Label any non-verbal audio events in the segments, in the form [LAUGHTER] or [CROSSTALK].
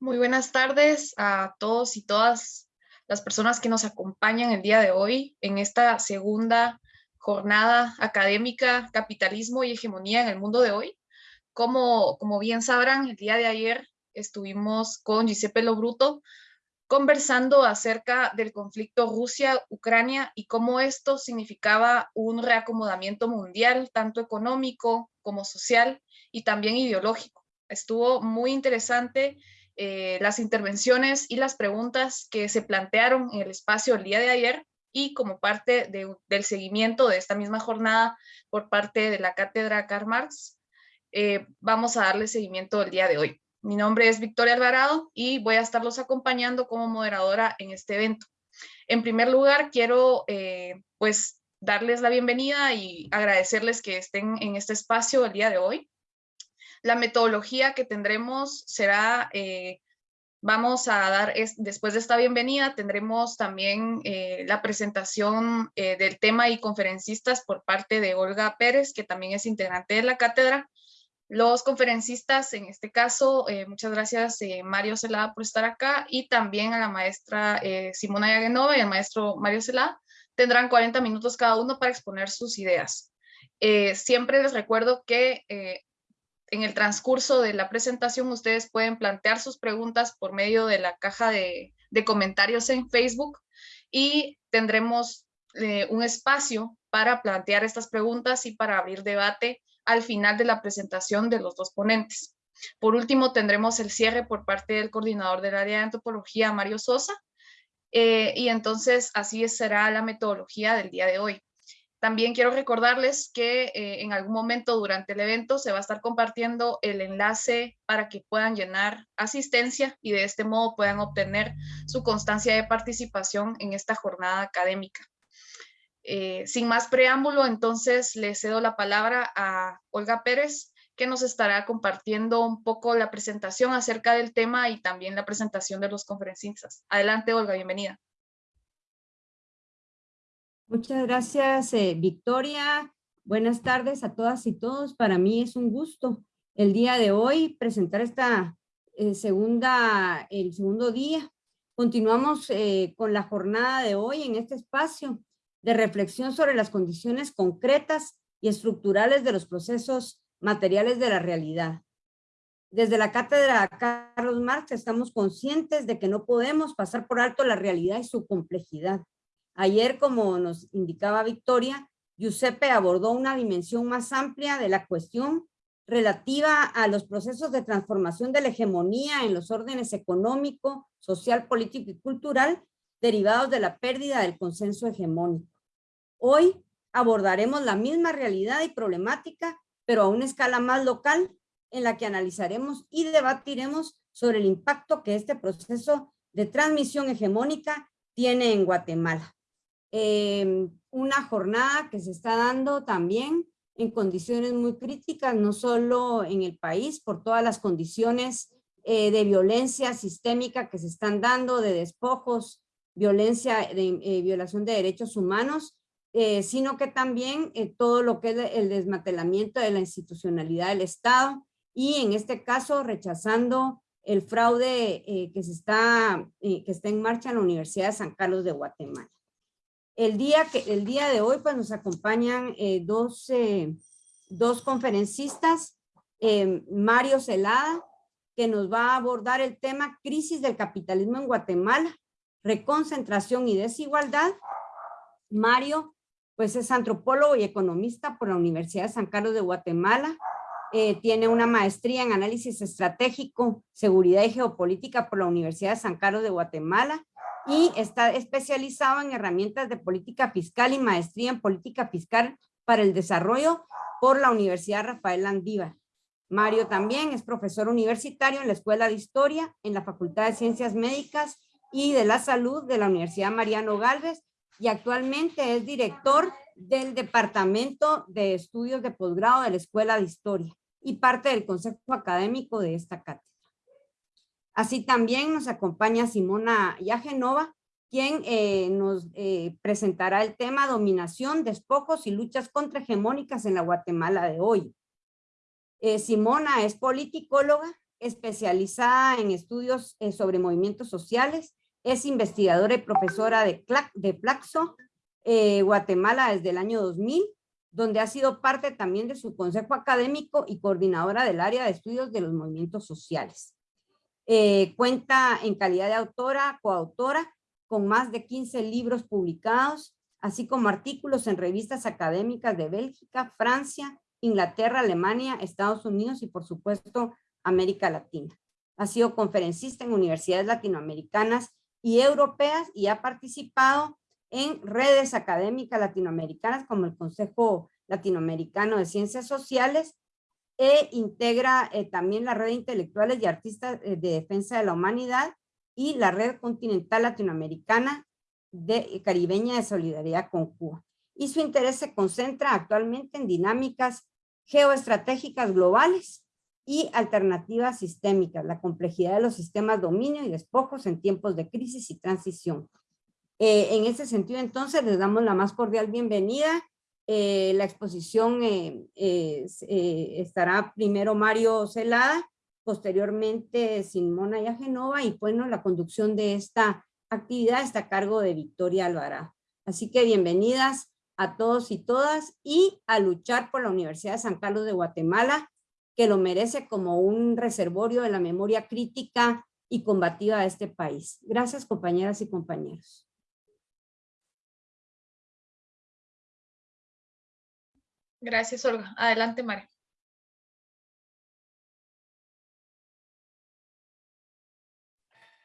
Muy buenas tardes a todos y todas las personas que nos acompañan el día de hoy en esta segunda jornada académica Capitalismo y Hegemonía en el Mundo de Hoy. Como, como bien sabrán, el día de ayer estuvimos con Giuseppe Lobruto conversando acerca del conflicto Rusia-Ucrania y cómo esto significaba un reacomodamiento mundial, tanto económico como social y también ideológico. Estuvo muy interesante eh, las intervenciones y las preguntas que se plantearon en el espacio el día de ayer y como parte del seguimiento de esta misma jornada por parte de la Cátedra Karl Marx, eh, vamos a darle seguimiento el día de hoy. Mi nombre es Victoria Alvarado y voy a estarlos acompañando como moderadora en este evento. En primer lugar, quiero eh, pues darles la bienvenida y agradecerles que estén en este espacio el día de hoy. La metodología que tendremos será, eh, vamos a dar, después de esta bienvenida, tendremos también eh, la presentación eh, del tema y conferencistas por parte de Olga Pérez, que también es integrante de la cátedra. Los conferencistas, en este caso, muchas gracias Mario Celada por estar acá y también a la maestra Simona Yagenova y al maestro Mario Celada. Tendrán 40 minutos cada uno para exponer sus ideas. siempre les recuerdo que en el transcurso de la presentación ustedes pueden plantear sus preguntas por medio de la caja de, comentarios en Facebook y tendremos eh, un espacio para plantear estas preguntas y para abrir debate al final de la presentación de los dos ponentes. Por último, tendremos el cierre por parte del coordinador del área de antropología, Mario Sosa, eh, y entonces así será la metodología del día de hoy. También quiero recordarles que eh, en algún momento durante el evento se va a estar compartiendo el enlace para que puedan llenar asistencia y de este modo puedan obtener su constancia de participación en esta jornada académica. Eh, sin más preámbulo, entonces le cedo la palabra a Olga Pérez, que nos estará compartiendo un poco la presentación acerca del tema y también la presentación de los conferencistas. Adelante, Olga, bienvenida. Muchas gracias, eh, Victoria. Buenas tardes a todas y todos. Para mí es un gusto el día de hoy presentar esta eh, segunda, el segundo día. Continuamos eh, con la jornada de hoy en este espacio de reflexión sobre las condiciones concretas y estructurales de los procesos materiales de la realidad. Desde la cátedra Carlos Marx estamos conscientes de que no podemos pasar por alto la realidad y su complejidad Ayer, como nos indicaba Victoria, Giuseppe abordó una dimensión más amplia de la cuestión relativa a los procesos de transformación de la hegemonía en los órdenes económico, social, político y cultural derivados de la pérdida del consenso hegemónico. Hoy abordaremos la misma realidad y problemática, pero a una escala más local, en la que analizaremos y debatiremos sobre el impacto que este proceso de transmisión hegemónica tiene en Guatemala. Em, una jornada que se está dando también en condiciones muy críticas, no solo en el país, por todas las condiciones eh, de violencia sistémica que se están dando, de despojos, violencia, de eh, violación de derechos humanos, eh, sino que también todo lo que es el desmantelamiento de la institucionalidad del Estado y en este caso rechazando el fraude que, se está, que está en marcha en la Universidad de San Carlos de Guatemala. El día, que, el día de hoy pues, nos acompañan eh, dos, eh, dos, conferencistas, eh, Mario Celada, que nos va a abordar el tema crisis del capitalismo en Guatemala, reconcentración y desigualdad. Mario pues es antropólogo y economista por la Universidad de San Carlos de Guatemala. tiene una maestría en análisis estratégico, seguridad y geopolítica por la Universidad de San Carlos de Guatemala y está especializado en herramientas de política fiscal y maestría en política fiscal para el desarrollo por la Universidad Rafael Landívar. Mario también es profesor universitario en la Escuela de Historia, en la Facultad de Ciencias Médicas y de la Salud de la Universidad Mariano Galvez y actualmente es director del Departamento de Estudios de Posgrado de la Escuela de Historia y parte del Consejo Académico de esta cátedra. Así también nos acompaña Simona Yagenova, quien eh, nos eh, presentará el tema dominación, despojos y luchas contrahegemónicas en la Guatemala de hoy. Eh, Simona es politicóloga especializada en estudios sobre movimientos sociales, es investigadora y profesora de, de Plaxo, Guatemala desde el año 2000, donde ha sido parte también de su consejo académico y coordinadora del área de estudios de los movimientos sociales. Eh, cuenta en calidad de autora, coautora, con más de 15 libros publicados, así como artículos en revistas académicas de Bélgica, Francia, Inglaterra, Alemania, Estados Unidos y por supuesto América Latina. Ha sido conferencista en universidades latinoamericanas y europeas y ha participado en redes académicas latinoamericanas como el Consejo Latinoamericano de Ciencias Sociales e integra eh, también la red de intelectuales y artistas eh, de defensa de la humanidad y la red continental latinoamericana de caribeña de solidaridad con Cuba. Y su interés se concentra actualmente en dinámicas geoestratégicas globales y alternativas sistémicas, la complejidad de los sistemas dominio y despojos en tiempos de crisis y transición. Eh, en ese sentido, entonces, les damos la más cordial bienvenida. Eh, la exposición eh, estará primero Mario Celada, posteriormente Simona Yagenova y bueno, la conducción de esta actividad está a cargo de Victoria Alvarado. Así que bienvenidas a todos y todas y a luchar por la Universidad de San Carlos de Guatemala, que lo merece como un reservorio de la memoria crítica y combativa de este país. Gracias, compañeras y compañeros. Gracias, Olga. Adelante, María.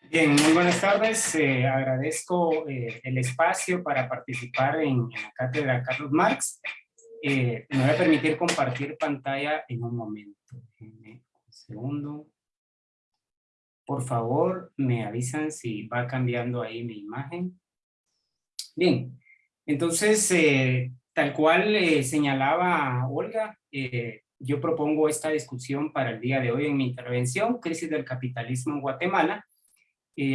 Bien, muy buenas tardes. Eh, agradezco eh, el espacio para participar en, la cátedra Carlos Marx. Eh, me voy a permitir compartir pantalla en un momento. Un segundo. Por favor, me avisan si va cambiando ahí mi imagen. Bien, entonces, tal cual eh, señalaba Olga, eh, yo propongo esta discusión para el día de hoy en mi intervención, Crisis del Capitalismo en Guatemala,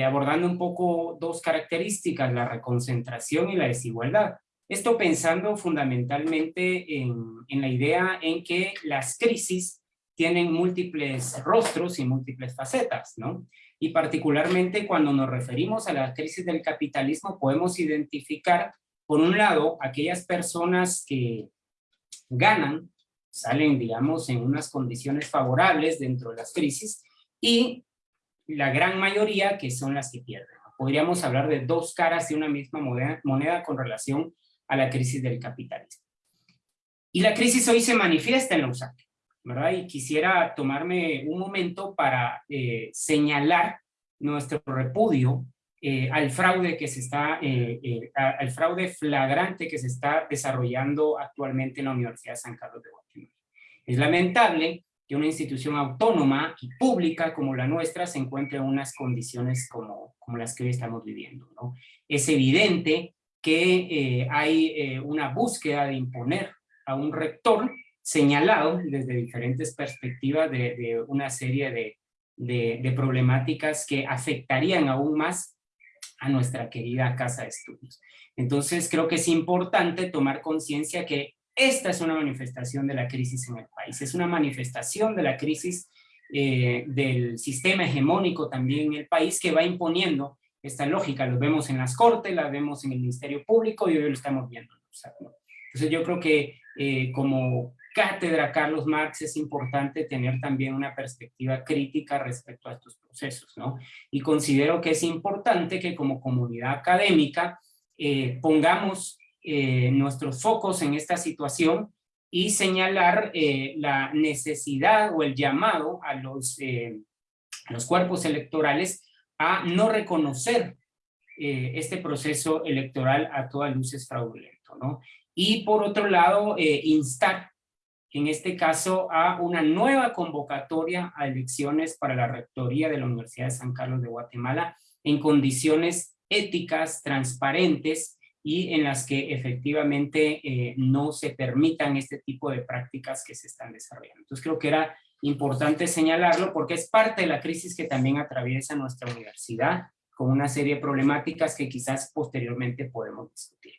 abordando un poco dos características, la reconcentración y la desigualdad. Esto pensando fundamentalmente en, en la idea en que las crisis tienen múltiples rostros y múltiples facetas, ¿no? Y particularmente cuando nos referimos a la crisis del capitalismo podemos identificar, por un lado, aquellas personas que ganan, salen, digamos, en unas condiciones favorables dentro de las crisis, y la gran mayoría que son las que pierden. Podríamos hablar de dos caras de una misma moneda, moneda con relación a la crisis del capitalismo. Y la crisis hoy se manifiesta en la USAC. Y quisiera tomarme un momento para eh, señalar nuestro repudio eh, al fraude que se está, eh, al fraude flagrante que se está desarrollando actualmente en la Universidad de San Carlos de Guatemala. Es lamentable que una institución autónoma y pública como la nuestra se encuentre en unas condiciones como, como las que hoy estamos viviendo. Es evidente que hay una búsqueda de imponer a un rector señalado desde diferentes perspectivas de, una serie de, de, problemáticas que afectarían aún más a nuestra querida casa de estudios. Entonces creo que es importante tomar conciencia que esta es una manifestación de la crisis en el país, es una manifestación de la crisis eh, del sistema hegemónico también en el país que va imponiendo esta lógica, lo vemos en las cortes, la vemos en el Ministerio Público y hoy lo estamos viendo. Entonces yo creo que eh, como cátedra Carlos Marx es importante tener también una perspectiva crítica respecto a estos procesos, ¿no? Y considero que es importante que como comunidad académica eh, pongamos eh, nuestros focos en esta situación y señalar eh, la necesidad o el llamado a los, los cuerpos electorales a no reconocer este proceso electoral a todas luces fraudulento, ¿no? Y por otro lado, instar en este caso a una nueva convocatoria a elecciones para la rectoría de la Universidad de San Carlos de Guatemala en condiciones éticas, transparentes y en las que efectivamente eh, no se permitan este tipo de prácticas que se están desarrollando. Entonces creo que era importante señalarlo porque es parte de la crisis que también atraviesa nuestra universidad con una serie de problemáticas que quizás posteriormente podemos discutir.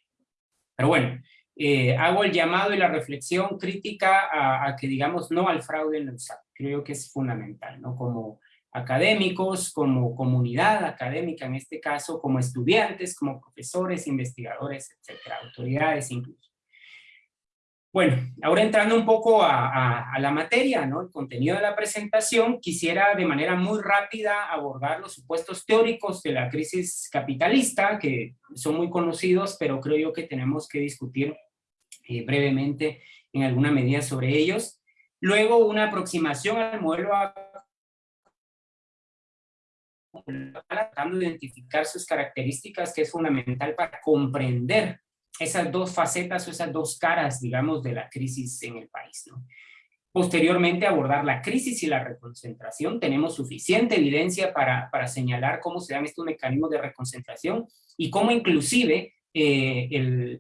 Pero bueno, eh, hago el llamado y la reflexión crítica a, que digamos no al fraude en el SAT. Creo que es fundamental, ¿no? Como académicos, como comunidad académica en este caso, como estudiantes, como profesores, investigadores, etcétera, autoridades incluso. Bueno, ahora entrando un poco a, la materia, ¿no? el contenido de la presentación, quisiera de manera muy rápida abordar los supuestos teóricos de la crisis capitalista, que son muy conocidos, pero creo yo que tenemos que discutir eh, brevemente en alguna medida sobre ellos. Luego, una aproximación al modelo tratando de identificar sus características, que es fundamental para comprender esas dos facetas o esas dos caras, digamos, de la crisis en el país. Posteriormente, abordar la crisis y la reconcentración. Tenemos suficiente evidencia para, para señalar cómo se dan estos mecanismos de reconcentración y cómo inclusive eh,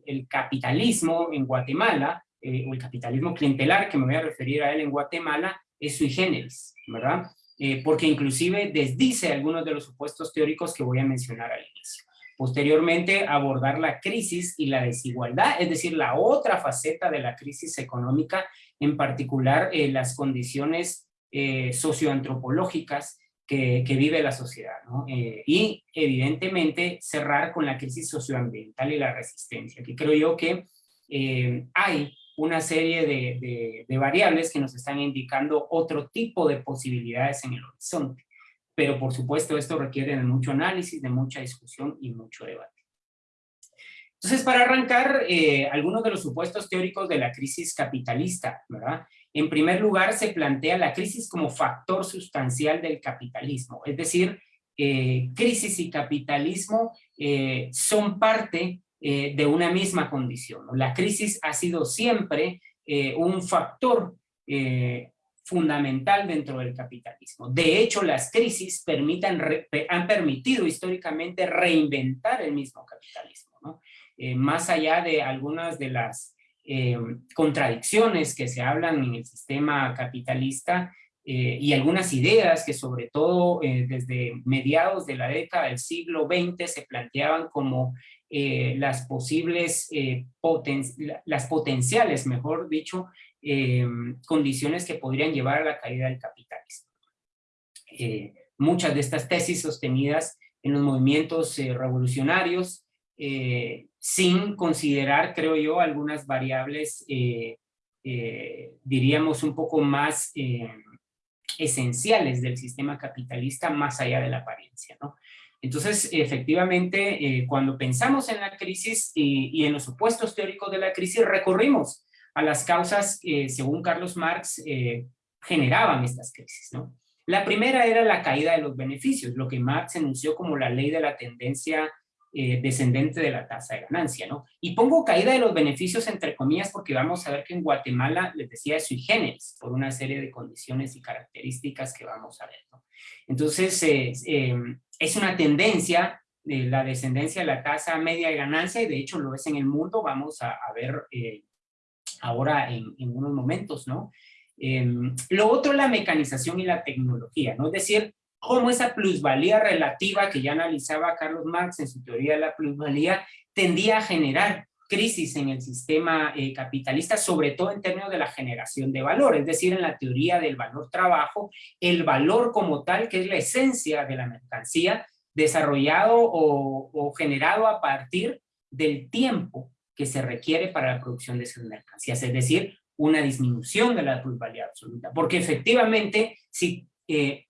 el, capitalismo en Guatemala, eh, o el capitalismo clientelar, que me voy a referir a él en Guatemala, es sui generis, ¿verdad? Eh, porque inclusive desdice algunos de los supuestos teóricos que voy a mencionar al inicio. Posteriormente, abordar la crisis y la desigualdad, es decir, la otra faceta de la crisis económica, en particular las condiciones socioantropológicas que, vive la sociedad. Eh, y, evidentemente, cerrar con la crisis socioambiental y la resistencia, que creo yo que hay una serie de, de variables que nos están indicando otro tipo de posibilidades en el horizonte pero por supuesto esto requiere de mucho análisis, de mucha discusión y mucho debate. Entonces, para arrancar, eh, algunos de los supuestos teóricos de la crisis capitalista, ¿verdad? En primer lugar, se plantea la crisis como factor sustancial del capitalismo, es decir, eh, crisis y capitalismo eh, son parte de una misma condición. La crisis ha sido siempre un factor fundamental dentro del capitalismo. De hecho, las crisis han permitido históricamente reinventar el mismo capitalismo, ¿no? Eh, más allá de algunas de las eh, contradicciones que se hablan en el sistema capitalista eh, y algunas ideas que sobre todo desde mediados de la década del siglo XX se planteaban como las posibles, poten las potenciales, mejor dicho, eh, condiciones que podrían llevar a la caída del capitalismo. Eh, muchas de estas tesis sostenidas en los movimientos eh, sin considerar, creo yo, algunas variables, diríamos, un poco más esenciales del sistema capitalista, más allá de la apariencia. Entonces, efectivamente, cuando pensamos en la crisis y, en los supuestos teóricos de la crisis, recorrimos a las causas que, según Carlos Marx, eh, generaban estas crisis. La primera era la caída de los beneficios, lo que Marx enunció como la ley de la tendencia eh, descendente de la tasa de ganancia. ¿no? Y pongo caída de los beneficios entre comillas porque vamos a ver que en Guatemala, les decía, es sui generis, por una serie de condiciones y características que vamos a ver. ¿no? Entonces, eh, es una tendencia de la descendencia de la tasa media de ganancia y de hecho lo es en el mundo, vamos a, ver ahora en, unos momentos, ¿no? Em, lo otro, la mecanización y la tecnología, ¿no? Es decir, cómo esa plusvalía relativa que ya analizaba Carlos Marx en su teoría de la plusvalía tendía a generar crisis en el sistema eh, capitalista, sobre todo en términos de la generación de valor, es decir, en la teoría del valor trabajo, el valor como tal, que es la esencia de la mercancía, desarrollado o, generado a partir del tiempo que se requiere para la producción de esas mercancías, es decir, una disminución de la plusvalía absoluta, porque efectivamente, si eh,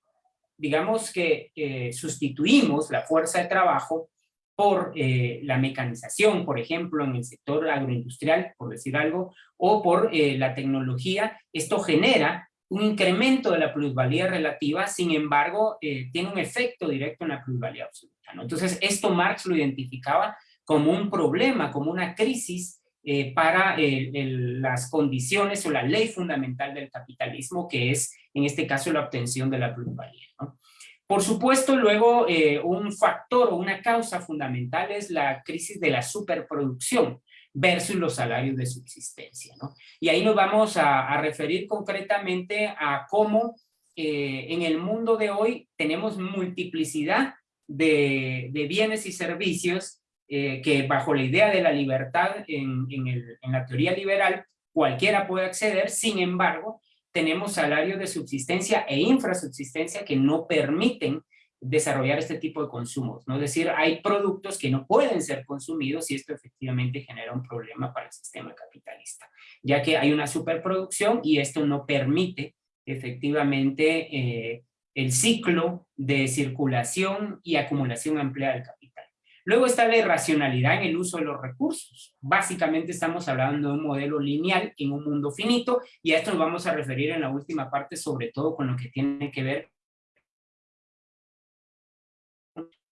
digamos que eh, sustituimos la fuerza de trabajo por eh, la mecanización, por ejemplo, en el sector agroindustrial, por decir algo, o por la tecnología, esto genera un incremento de la plusvalía relativa, sin embargo, tiene un efecto directo en la plusvalía absoluta. ¿no? Entonces, esto Marx lo identificaba como un problema, como una crisis eh, para las condiciones o la ley fundamental del capitalismo, que es, en este caso, la obtención de la plusvalía. Por supuesto, luego, eh, un factor o una causa fundamental es la crisis de la superproducción versus los salarios de subsistencia. Y ahí nos vamos a, referir concretamente a cómo eh, en el mundo de hoy tenemos multiplicidad de, de bienes y servicios que bajo la idea de la libertad en, en la teoría liberal, cualquiera puede acceder, sin embargo, tenemos salarios de subsistencia e infrasubsistencia que no permiten desarrollar este tipo de consumos, ¿no? Es decir, hay productos que no pueden ser consumidos y esto efectivamente genera un problema para el sistema capitalista, ya que hay una superproducción y esto no permite efectivamente eh, el ciclo de circulación y acumulación amplia del capital. Luego está la irracionalidad en el uso de los recursos. Básicamente estamos hablando de un modelo lineal en un mundo finito y a esto nos vamos a referir en la última parte, sobre todo con lo que tiene que ver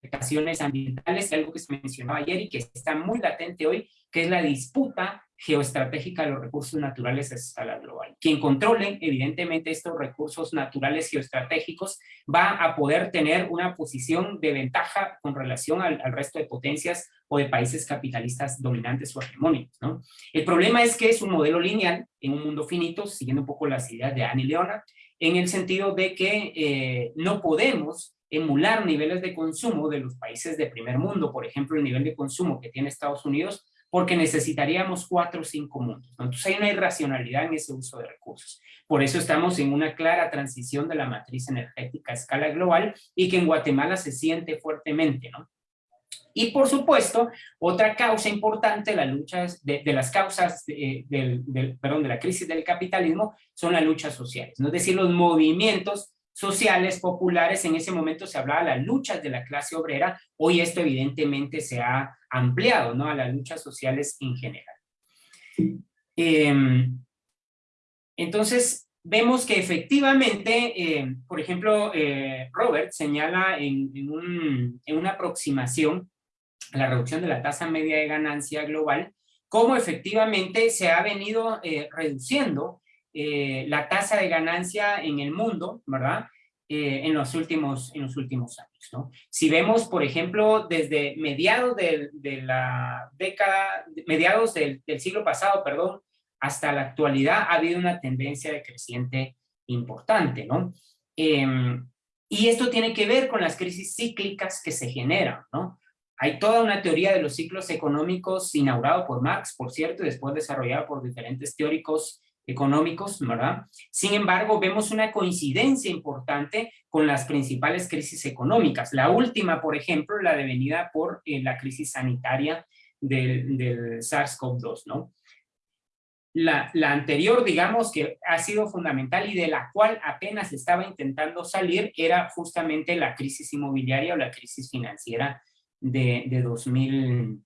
implicaciones ambientales, algo que se mencionó ayer y que está muy latente hoy, que es la disputa geoestratégica de los recursos naturales a escala global. Quien controle, evidentemente, estos recursos naturales geoestratégicos va a poder tener una posición de ventaja con relación al, resto de potencias o de países capitalistas dominantes o hegemónicos. ¿no? El problema es que es un modelo lineal en un mundo finito, siguiendo un poco las ideas de Annie Leona, en el sentido de que eh, no podemos emular niveles de consumo de los países de primer mundo, por ejemplo, el nivel de consumo que tiene Estados Unidos, porque necesitaríamos cuatro o cinco mundos. Entonces hay una irracionalidad en ese uso de recursos. Por eso estamos en una clara transición de la matriz energética a escala global y que en Guatemala se siente fuertemente, ¿no? Y por supuesto, otra causa importante la lucha de, las causas del, perdón, de la crisis del capitalismo son las luchas sociales, ¿no? es decir, los movimientos sociales, populares, en ese momento se hablaba de las luchas de la clase obrera, hoy esto evidentemente se ha ampliado ¿no? a las luchas sociales en general. Em, entonces, vemos que efectivamente, eh, por ejemplo, eh, Robert señala en, una aproximación a la reducción de la tasa media de ganancia global, cómo efectivamente se ha venido eh, reduciendo eh, la tasa de ganancia en el mundo, ¿verdad? Eh, en, los últimos, en los últimos años, ¿no? Si vemos, por ejemplo, desde mediados de, la década, mediados del, siglo pasado, perdón, hasta la actualidad ha habido una tendencia de creciente importante, ¿no? Em, y esto tiene que ver con las crisis cíclicas que se generan, ¿no? Hay toda una teoría de los ciclos económicos inaugurado por Marx, por cierto, y después desarrollada por diferentes teóricos económicos, ¿verdad? Sin embargo, vemos una coincidencia importante con las principales crisis económicas. La última, por ejemplo, la devenida por eh, la crisis sanitaria del, SARS-CoV-2, ¿no? La, anterior, digamos, que ha sido fundamental y de la cual apenas estaba intentando salir, era justamente la crisis inmobiliaria o la crisis financiera de, de 2000,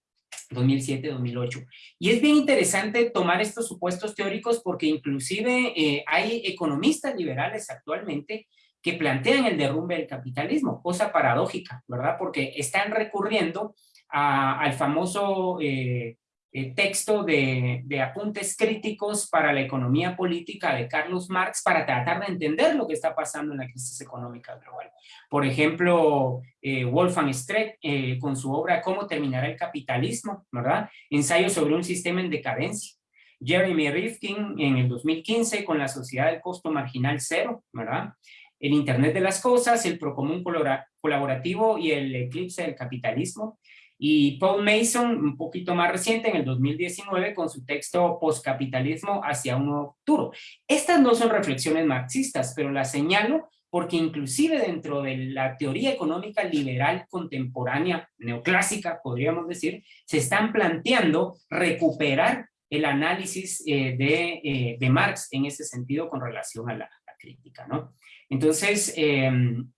2007-2008. Y es bien interesante tomar estos supuestos teóricos porque inclusive eh, hay economistas liberales actualmente que plantean el derrumbe del capitalismo, cosa paradójica, ¿verdad? Porque están recurriendo al famoso eh, eh, texto de, apuntes críticos para la economía política de Carlos Marx para tratar de entender lo que está pasando en la crisis económica global. Por ejemplo, eh, Wolfgang Streck eh, con su obra ¿Cómo terminará el capitalismo? ¿verdad? Ensayo sobre un sistema en decadencia. Jeremy Rifkin en el 2015 con la sociedad del costo marginal cero, ¿verdad? El Internet de las cosas, el procomún colaborativo y el eclipse del capitalismo. Y Paul Mason, un poquito más reciente, en el 2019, con su texto Postcapitalismo hacia un nuevo futuro. Estas no son reflexiones marxistas, pero las señalo porque inclusive dentro de la teoría económica liberal contemporánea, neoclásica, podríamos decir, se están planteando recuperar el análisis eh, eh, de, Marx en ese sentido con relación a la, crítica, ¿no? Entonces, em,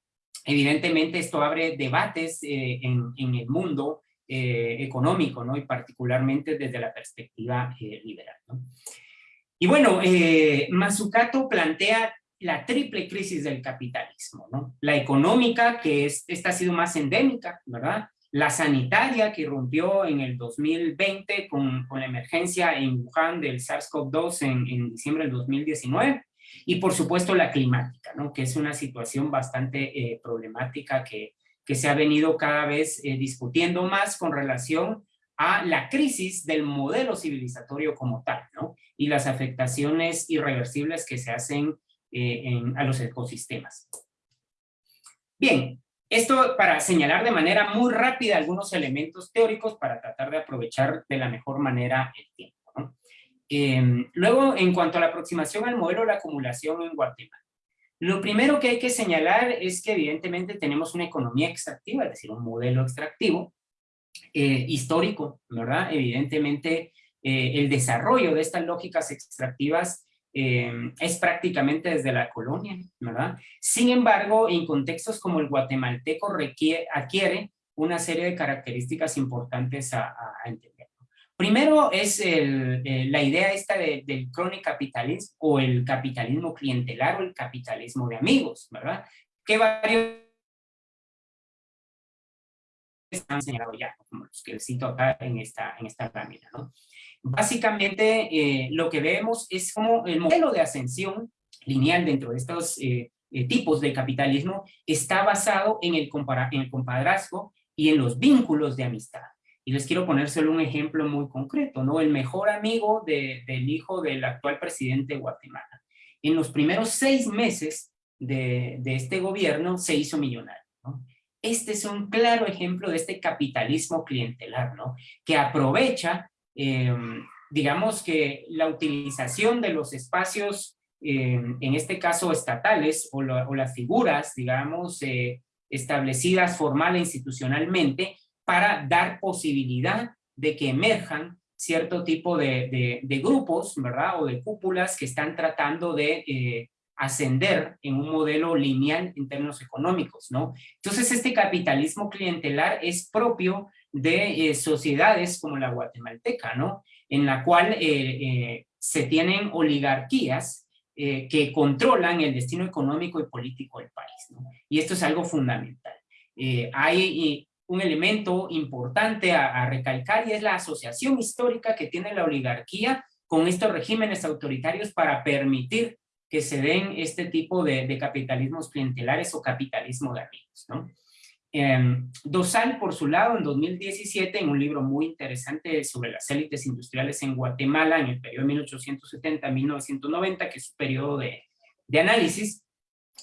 evidentemente esto abre debates eh, en, el mundo eh, económico, ¿no? Y particularmente desde la perspectiva eh, liberal, ¿no? Y bueno, eh, Mazzucato plantea la triple crisis del capitalismo, ¿no? La económica, que es, esta ha sido más endémica, ¿verdad? La sanitaria, que rompió en el 2020 con, con la emergencia en Wuhan del SARS-CoV-2 en, en diciembre del 2019, y por supuesto la climática, ¿no? que es una situación bastante problemática que, que se ha venido cada vez eh, discutiendo más con relación a la crisis del modelo civilizatorio como tal, ¿no? Y las afectaciones irreversibles que se hacen eh, a los ecosistemas. Bien, Esto para señalar de manera muy rápida algunos elementos teóricos para tratar de aprovechar de la mejor manera el tiempo. Em, luego, en cuanto a la aproximación al modelo de la acumulación en Guatemala. Lo primero que hay que señalar es que evidentemente tenemos una economía extractiva, es decir, un modelo extractivo eh, histórico, ¿verdad? Evidentemente eh, el desarrollo de estas lógicas extractivas eh, es prácticamente desde la colonia, ¿verdad? Sin embargo, en contextos como el guatemalteco requiere, adquiere una serie de características importantes a, entender. Primero es eh, la idea esta del capitalismo o el capitalismo clientelar o el capitalismo de amigos, ¿verdad? Que varios han señalado ya, como los que cito acá en esta, en esta lámina, ¿no? Básicamente, eh, lo que vemos es como el modelo de ascensión lineal dentro de estos eh, tipos de capitalismo está basado en el, en el compadrazgo y en los vínculos de amistad. Y les quiero poner solo un ejemplo muy concreto, ¿no? El mejor amigo del hijo del actual presidente de Guatemala. En los primeros seis meses de, de este gobierno se hizo millonario, ¿no? Este es un claro ejemplo de este capitalismo clientelar, ¿no? Que aprovecha Em, digamos que la utilización de los espacios, em, en este caso estatales, o, las figuras, digamos, eh, establecidas formal e institucionalmente, para dar posibilidad de que emerjan cierto tipo de, grupos, ¿verdad? O de cúpulas que están tratando de eh, ascender en un modelo lineal en términos económicos, ¿no? Entonces este capitalismo clientelar es propio de eh, sociedades como la guatemalteca, ¿no? En la cual eh, se tienen oligarquías que controlan el destino económico y político del país, ¿no? Y esto es algo fundamental. hay un elemento importante a, recalcar y es la asociación histórica que tiene la oligarquía con estos regímenes autoritarios para permitir que se den este tipo de, capitalismos clientelares o capitalismo de amigos, ¿no? Em, Dosal, por su lado, en 2017, en un libro muy interesante sobre las élites industriales en Guatemala, en el periodo 1870-1990, que es un periodo de, de análisis,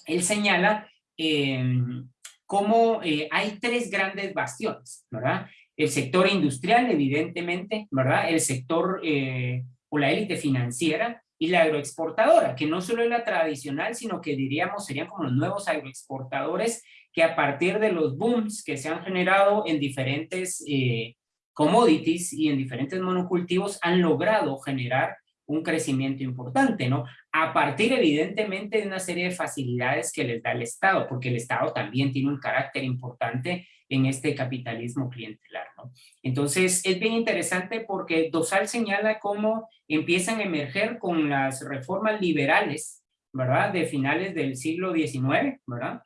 él señala em, cómo eh, hay tres grandes bastiones, ¿verdad? El sector industrial, evidentemente, ¿verdad? El sector eh, o la élite financiera y la agroexportadora, que no solo es la tradicional, sino que diríamos serían como los nuevos agroexportadores que a partir de los booms que se han generado en diferentes eh, commodities y en diferentes monocultivos han logrado generar un crecimiento importante, ¿no? A partir, evidentemente, de una serie de facilidades que les da el Estado, porque el Estado también tiene un carácter importante en este capitalismo clientelar, ¿no? Entonces, es bien interesante porque Dosal señala cómo empiezan a emerger con las reformas liberales, ¿verdad? De finales del siglo XIX, ¿verdad?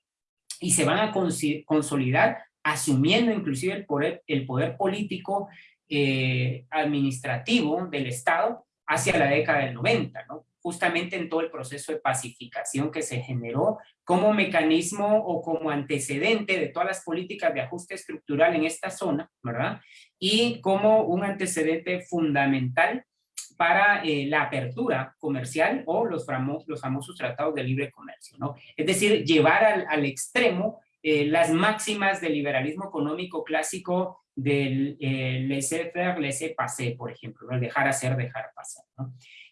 y se van a consolidar asumiendo inclusive el poder, político eh, administrativo del Estado hacia la década del 90, ¿no? justamente en todo el proceso de pacificación que se generó como mecanismo o como antecedente de todas las políticas de ajuste estructural en esta zona, ¿verdad? Y como un antecedente fundamental para eh, la apertura comercial o los, famosos, tratados de libre comercio, ¿no? Es decir, llevar al, al extremo eh, las máximas del liberalismo económico clásico del eh, laissez-faire, laissez-passer, por ejemplo, el dejar hacer, dejar pasar.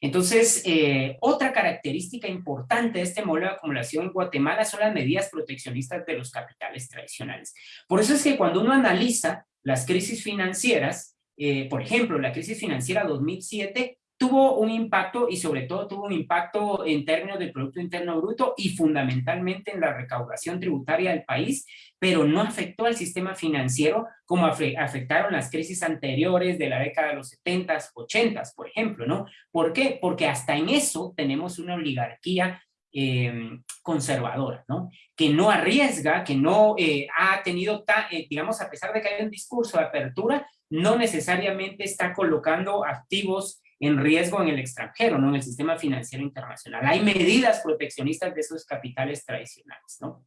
Entonces, eh, otra característica importante de este modelo de acumulación en Guatemala son las medidas proteccionistas de los capitales tradicionales. Por eso es que cuando uno analiza las crisis financieras, eh, por ejemplo, la crisis financiera 2007 tuvo un impacto y sobre todo tuvo un impacto en términos del Producto Interno Bruto y fundamentalmente en la recaudación tributaria del país, pero no afectó al sistema financiero como afectaron las crisis anteriores de la década de los 70s, 80s, por ejemplo, ¿no? ¿Por qué? Porque hasta en eso tenemos una oligarquía em, conservadora, ¿no? Que no arriesga, que no eh, ha tenido, eh, digamos, a pesar de que hay un discurso de apertura, no necesariamente está colocando activos en riesgo en el extranjero, no en el sistema financiero internacional. Hay medidas proteccionistas de esos capitales tradicionales, ¿no?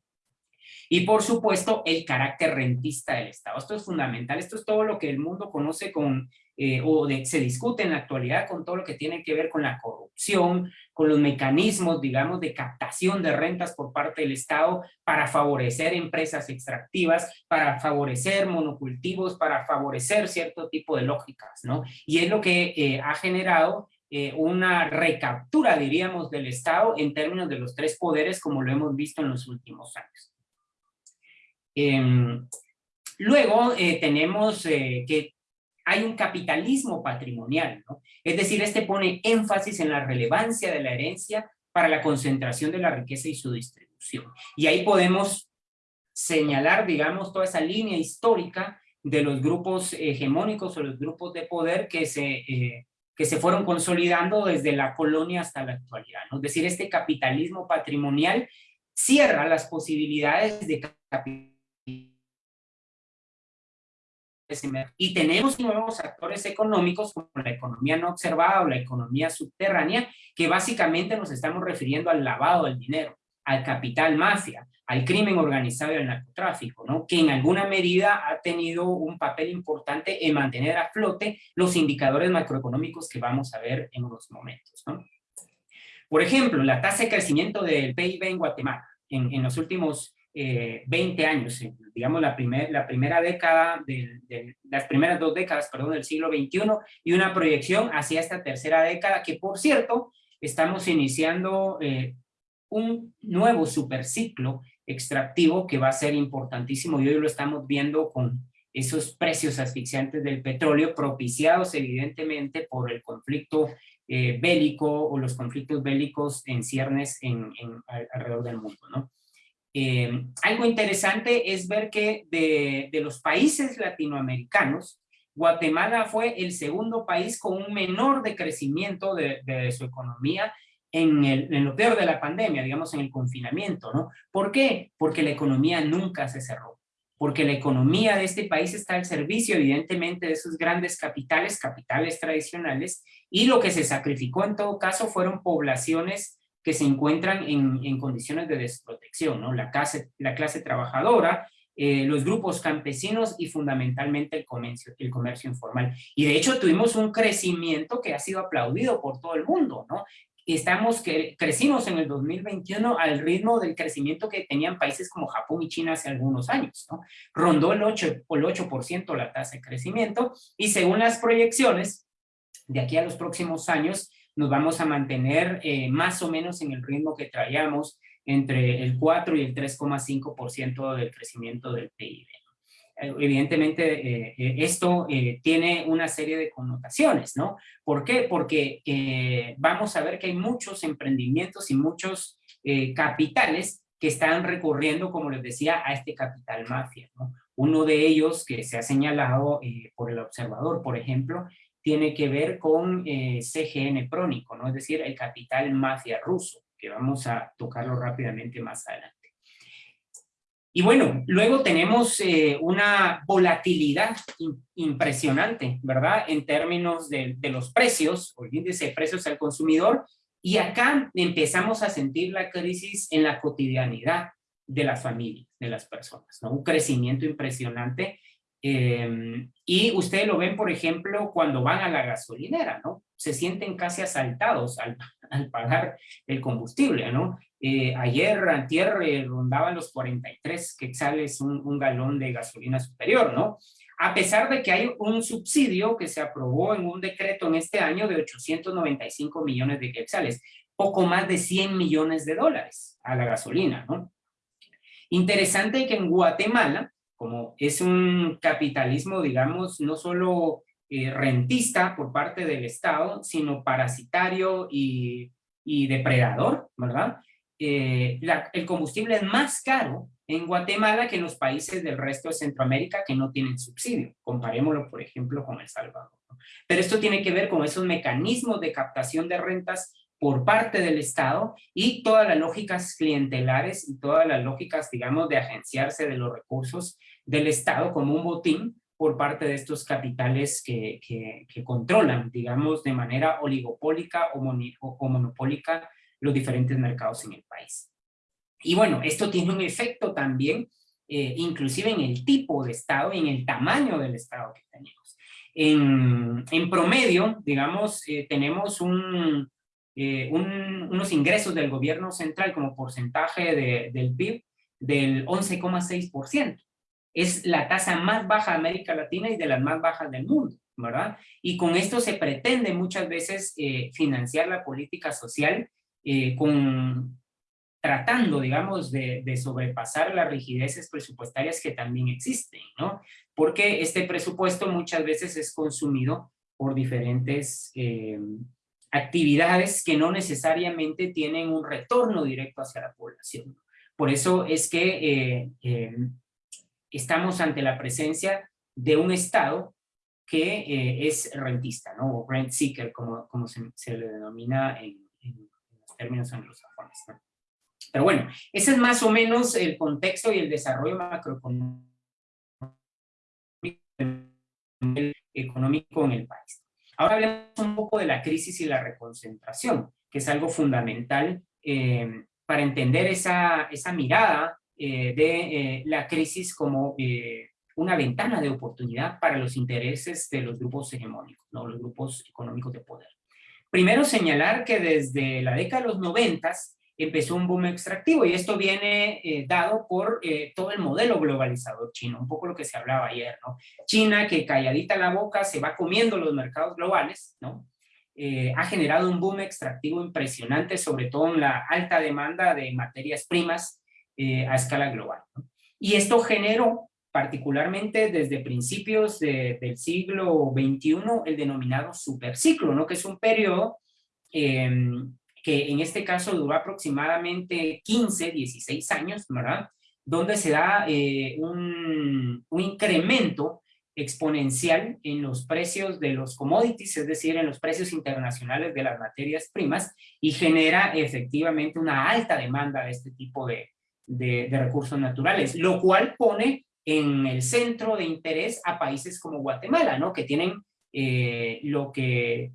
Y por supuesto, el carácter rentista del Estado. Esto es fundamental, esto es todo lo que el mundo conoce con, eh, o se discute en la actualidad con todo lo que tiene que ver con la corrupción, con los mecanismos, digamos, de captación de rentas por parte del Estado para favorecer empresas extractivas, para favorecer monocultivos, para favorecer cierto tipo de lógicas, ¿no? Y es lo que eh, ha generado eh, una recaptura, diríamos, del Estado en términos de los tres poderes, como lo hemos visto en los últimos años. Em, luego eh, tenemos que hay un capitalismo patrimonial, ¿no? Es decir, este pone énfasis en la relevancia de la herencia para la concentración de la riqueza y su distribución. Y ahí podemos señalar, digamos, toda esa línea histórica de los grupos hegemónicos o los grupos de poder que se, eh, que se fueron consolidando desde la colonia hasta la actualidad. ¿no? Es decir, este capitalismo patrimonial cierra las posibilidades de capitalismo y tenemos nuevos actores económicos como la economía no observada o la economía subterránea, que básicamente nos estamos refiriendo al lavado del dinero, al capital mafia, al crimen organizado y al narcotráfico, ¿no? que en alguna medida ha tenido un papel importante en mantener a flote los indicadores macroeconómicos que vamos a ver en unos momentos. ¿no? Por ejemplo, la tasa de crecimiento del PIB en Guatemala en, en los últimos 20 eh, años, digamos la, primer, la primera década, de, las primeras dos décadas, perdón, del siglo XXI, y una proyección hacia esta tercera década, que por cierto, estamos iniciando eh, un nuevo superciclo extractivo que va a ser importantísimo, y hoy lo estamos viendo con esos precios asfixiantes del petróleo, propiciados evidentemente por el conflicto eh, bélico o los conflictos bélicos en ciernes alrededor del mundo, ¿no? Eh, algo interesante es ver que de, los países latinoamericanos, Guatemala fue el segundo país con un menor decrecimiento de, de su economía en, el, en, lo peor de la pandemia, digamos en el confinamiento, ¿no? ¿Por qué? Porque la economía nunca se cerró, porque la economía de este país está al servicio evidentemente de esos grandes capitales, capitales tradicionales, y lo que se sacrificó en todo caso fueron poblaciones que se encuentran en, en condiciones de desprotección, ¿no? La clase, la clase trabajadora, eh, los grupos campesinos y fundamentalmente el comercio, el comercio informal. Y de hecho tuvimos un crecimiento que ha sido aplaudido por todo el mundo, ¿no? Estamos, que crecimos en el 2021 al ritmo del crecimiento que tenían países como Japón y China hace algunos años, ¿no? Rondó el 8%, el 8 la tasa de crecimiento y según las proyecciones, de aquí a los próximos años, nos vamos a mantener eh, más o menos en el ritmo que traíamos entre el 4 y el 3,5% del crecimiento del PIB. Eh, evidentemente, eh, esto tiene una serie de connotaciones, ¿no? ¿Por qué? Porque vamos a ver que hay muchos emprendimientos y muchos capitales que están recurriendo, como les decía, a este capital mafia, ¿no? Uno de ellos que se ha señalado por el observador, por ejemplo, tiene que ver con eh, CGN Prónico, ¿no? es decir, el capital mafia ruso, que vamos a tocarlo rápidamente más adelante. Y bueno, luego tenemos eh, una volatilidad impresionante, ¿verdad? En términos de, de los precios, o el índice de precios al consumidor, y acá empezamos a sentir la crisis en la cotidianidad de las familias, de las personas, ¿no? Un crecimiento impresionante Em, y ustedes lo ven, por ejemplo, cuando van a la gasolinera, ¿no? Se sienten casi asaltados al, [LAUGHS] al pagar el combustible, ¿no? Eh, ayer, antier, eh, rondaban los 43 quetzales un, un galón de gasolina superior, ¿no? A pesar de que hay un subsidio que se aprobó en un decreto en este año de 895 millones de quetzales, poco más de 100 millones de dólares a la gasolina, ¿no? Interesante que en Guatemala, como es un capitalismo, digamos, no solo eh, rentista por parte del Estado, sino parasitario y, depredador, ¿verdad? Eh, el combustible es más caro en Guatemala que en los países del resto de Centroamérica que no tienen subsidio. Comparémoslo, por ejemplo, con El Salvador. Pero esto tiene que ver con esos mecanismos de captación de rentas por parte del Estado y todas las lógicas clientelares y todas las lógicas, digamos, de agenciarse de los recursos del Estado como un botín por parte de estos capitales que, que, controlan, digamos, de manera oligopólica o, o, monopólica los diferentes mercados en el país. Y bueno, esto tiene un efecto también, eh, inclusive en el tipo de Estado y en el tamaño del Estado que tenemos. En, en promedio, digamos, eh, tenemos un, eh, unos ingresos del gobierno central como porcentaje del PIB del 11,6%. Es la tasa más baja de América Latina y de las más bajas del mundo, ¿verdad? Y con esto se pretende muchas veces financiar la política social con tratando, digamos, de, sobrepasar las rigideces presupuestarias que también existen, ¿no? Porque este presupuesto muchas veces es consumido por diferentes eh, actividades que no necesariamente tienen un retorno directo hacia la población. Por eso es que eh, eh, estamos ante la presencia de un Estado que es rentista, ¿no? O rent seeker, como, como se, le denomina en, en los términos anglosajones, ¿no? Pero bueno, ese es más o menos el contexto y el desarrollo macroeconómico en el país. Ahora hablemos un poco de la crisis y la reconcentración, que es algo fundamental eh, para entender esa, esa mirada eh, de eh, la crisis como una ventana de oportunidad para los intereses de los grupos hegemónicos, ¿no? los grupos económicos de poder. Primero señalar que desde la década de los noventas empezó un boom extractivo y esto viene eh, dado por eh, todo el modelo globalizador chino, un poco lo que se hablaba ayer, ¿no? China que calladita la boca se va comiendo los mercados globales, ¿no? Eh, ha generado un boom extractivo impresionante, sobre todo en la alta demanda de materias primas a escala global. ¿no? Y esto generó particularmente desde principios del siglo XXI el denominado superciclo, ¿no? que es un periodo em, que en este caso duró aproximadamente 15, 16 años, ¿verdad? Donde se da eh, un, un incremento exponencial en los precios de los commodities, es decir, en los precios internacionales de las materias primas, y genera efectivamente una alta demanda de este tipo de, de, recursos naturales, lo cual pone en el centro de interés a países como Guatemala, ¿no? Que tienen eh, lo que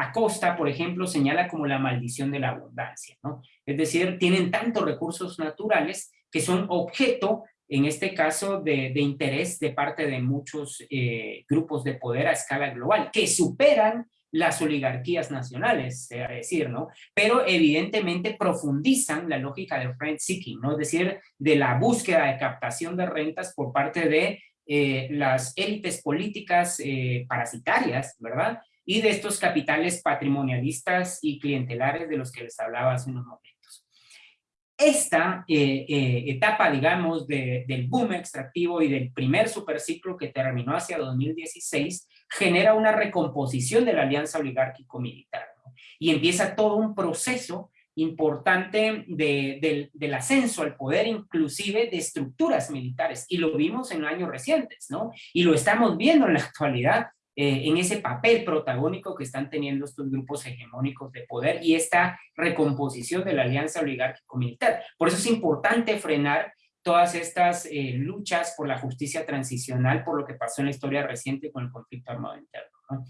Acosta, por ejemplo, señala como la maldición de la abundancia, ¿no? Es decir, tienen tantos recursos naturales que son objeto, en este caso, de, interés de parte de muchos eh, grupos de poder a escala global, que superan las oligarquías nacionales, sea decir, ¿no? Pero evidentemente profundizan la lógica del rent seeking, ¿no? Es decir, de la búsqueda de captación de rentas por parte de eh, las élites políticas eh, parasitarias, ¿verdad? Y de estos capitales patrimonialistas y clientelares de los que les hablaba hace unos momentos. Esta eh, eh, etapa, digamos, del boom extractivo y del primer superciclo que terminó hacia 2016, genera una recomposición de la alianza oligárquico-militar. Y empieza todo un proceso importante del ascenso al poder, inclusive de estructuras militares. Y lo vimos en años recientes, ¿no? Y lo estamos viendo en la actualidad eh, en ese papel protagónico que están teniendo estos grupos hegemónicos de poder y esta recomposición de la alianza oligárquico-militar. Por eso es importante frenar todas estas eh, luchas por la justicia transicional, por lo que pasó en la historia reciente con el conflicto armado interno.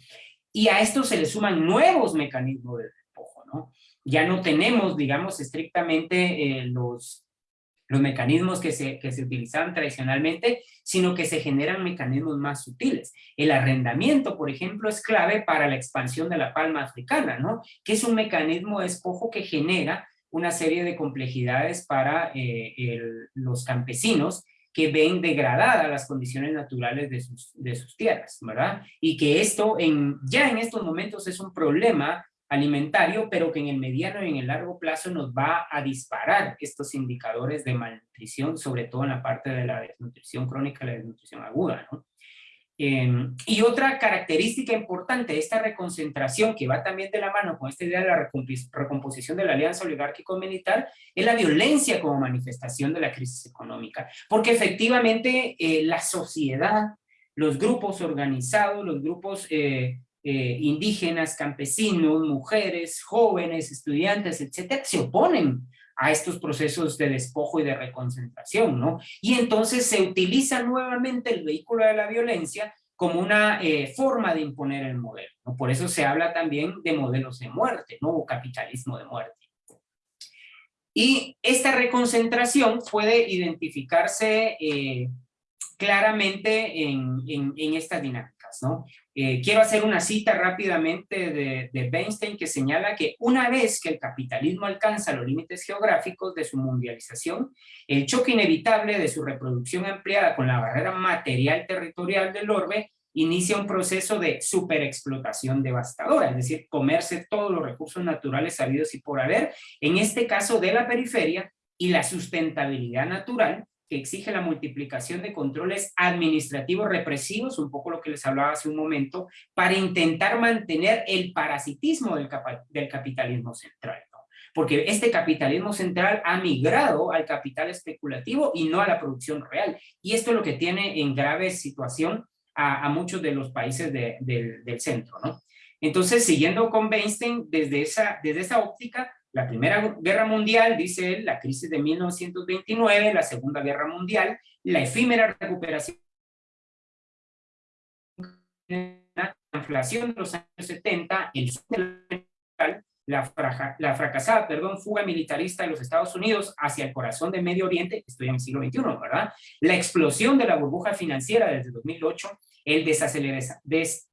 Y a esto se le suman nuevos mecanismos de despojo. ¿no? Ya no tenemos, digamos, estrictamente eh, los los mecanismos que se, que se utilizaban tradicionalmente, sino que se generan mecanismos más sutiles. El arrendamiento, por ejemplo, es clave para la expansión de la palma africana, ¿no? Que es un mecanismo de que genera una serie de complejidades para eh, los campesinos que ven degradadas las condiciones naturales de sus, de sus tierras, ¿verdad? Y que esto en, ya en estos momentos es un problema alimentario, pero que en el mediano y en el largo plazo nos va a disparar estos indicadores de malnutrición, sobre todo en la parte de la desnutrición crónica la desnutrición aguda. ¿no? Em, y otra característica importante de esta reconcentración, que va también de la mano con esta idea de la recomposición de la alianza oligárquico-militar, es la violencia como manifestación de la crisis económica. Porque efectivamente eh, la sociedad, los grupos organizados, los grupos eh, eh, indígenas, campesinos, mujeres, jóvenes, estudiantes, etcétera, se oponen a estos procesos de despojo y de reconcentración, ¿no? Y entonces se utiliza nuevamente el vehículo de la violencia como una eh, forma de imponer el modelo. Por eso se habla también de modelos de muerte, ¿no? O capitalismo de muerte. Y esta reconcentración puede identificarse eh, claramente en, en, estas ¿no? Eh, quiero hacer una cita rápidamente de, de que señala que una vez que el capitalismo alcanza los límites geográficos de su mundialización, el choque inevitable de su reproducción ampliada con la barrera material territorial del orbe inicia un proceso de superexplotación devastadora, es decir, comerse todos los recursos naturales habidos y por haber, en este caso de la periferia, y la sustentabilidad natural, que exige la multiplicación de controles administrativos represivos, un poco lo que les hablaba hace un momento, para intentar mantener el parasitismo del, capitalismo central. Porque este capitalismo central ha migrado al capital especulativo y no a la producción real. Y esto es lo que tiene en grave situación a, muchos de los países del centro. ¿no? Entonces, siguiendo con Weinstein, desde esa, desde esa óptica, la Primera Guerra Mundial, dice él, la crisis de 1929, la Segunda Guerra Mundial, la efímera recuperación la inflación de los años 70, el la, la, fracasada perdón, fuga militarista de los Estados Unidos hacia el corazón del Medio Oriente, estoy en el siglo XXI, ¿verdad? La explosión de la burbuja financiera desde 2008, el des,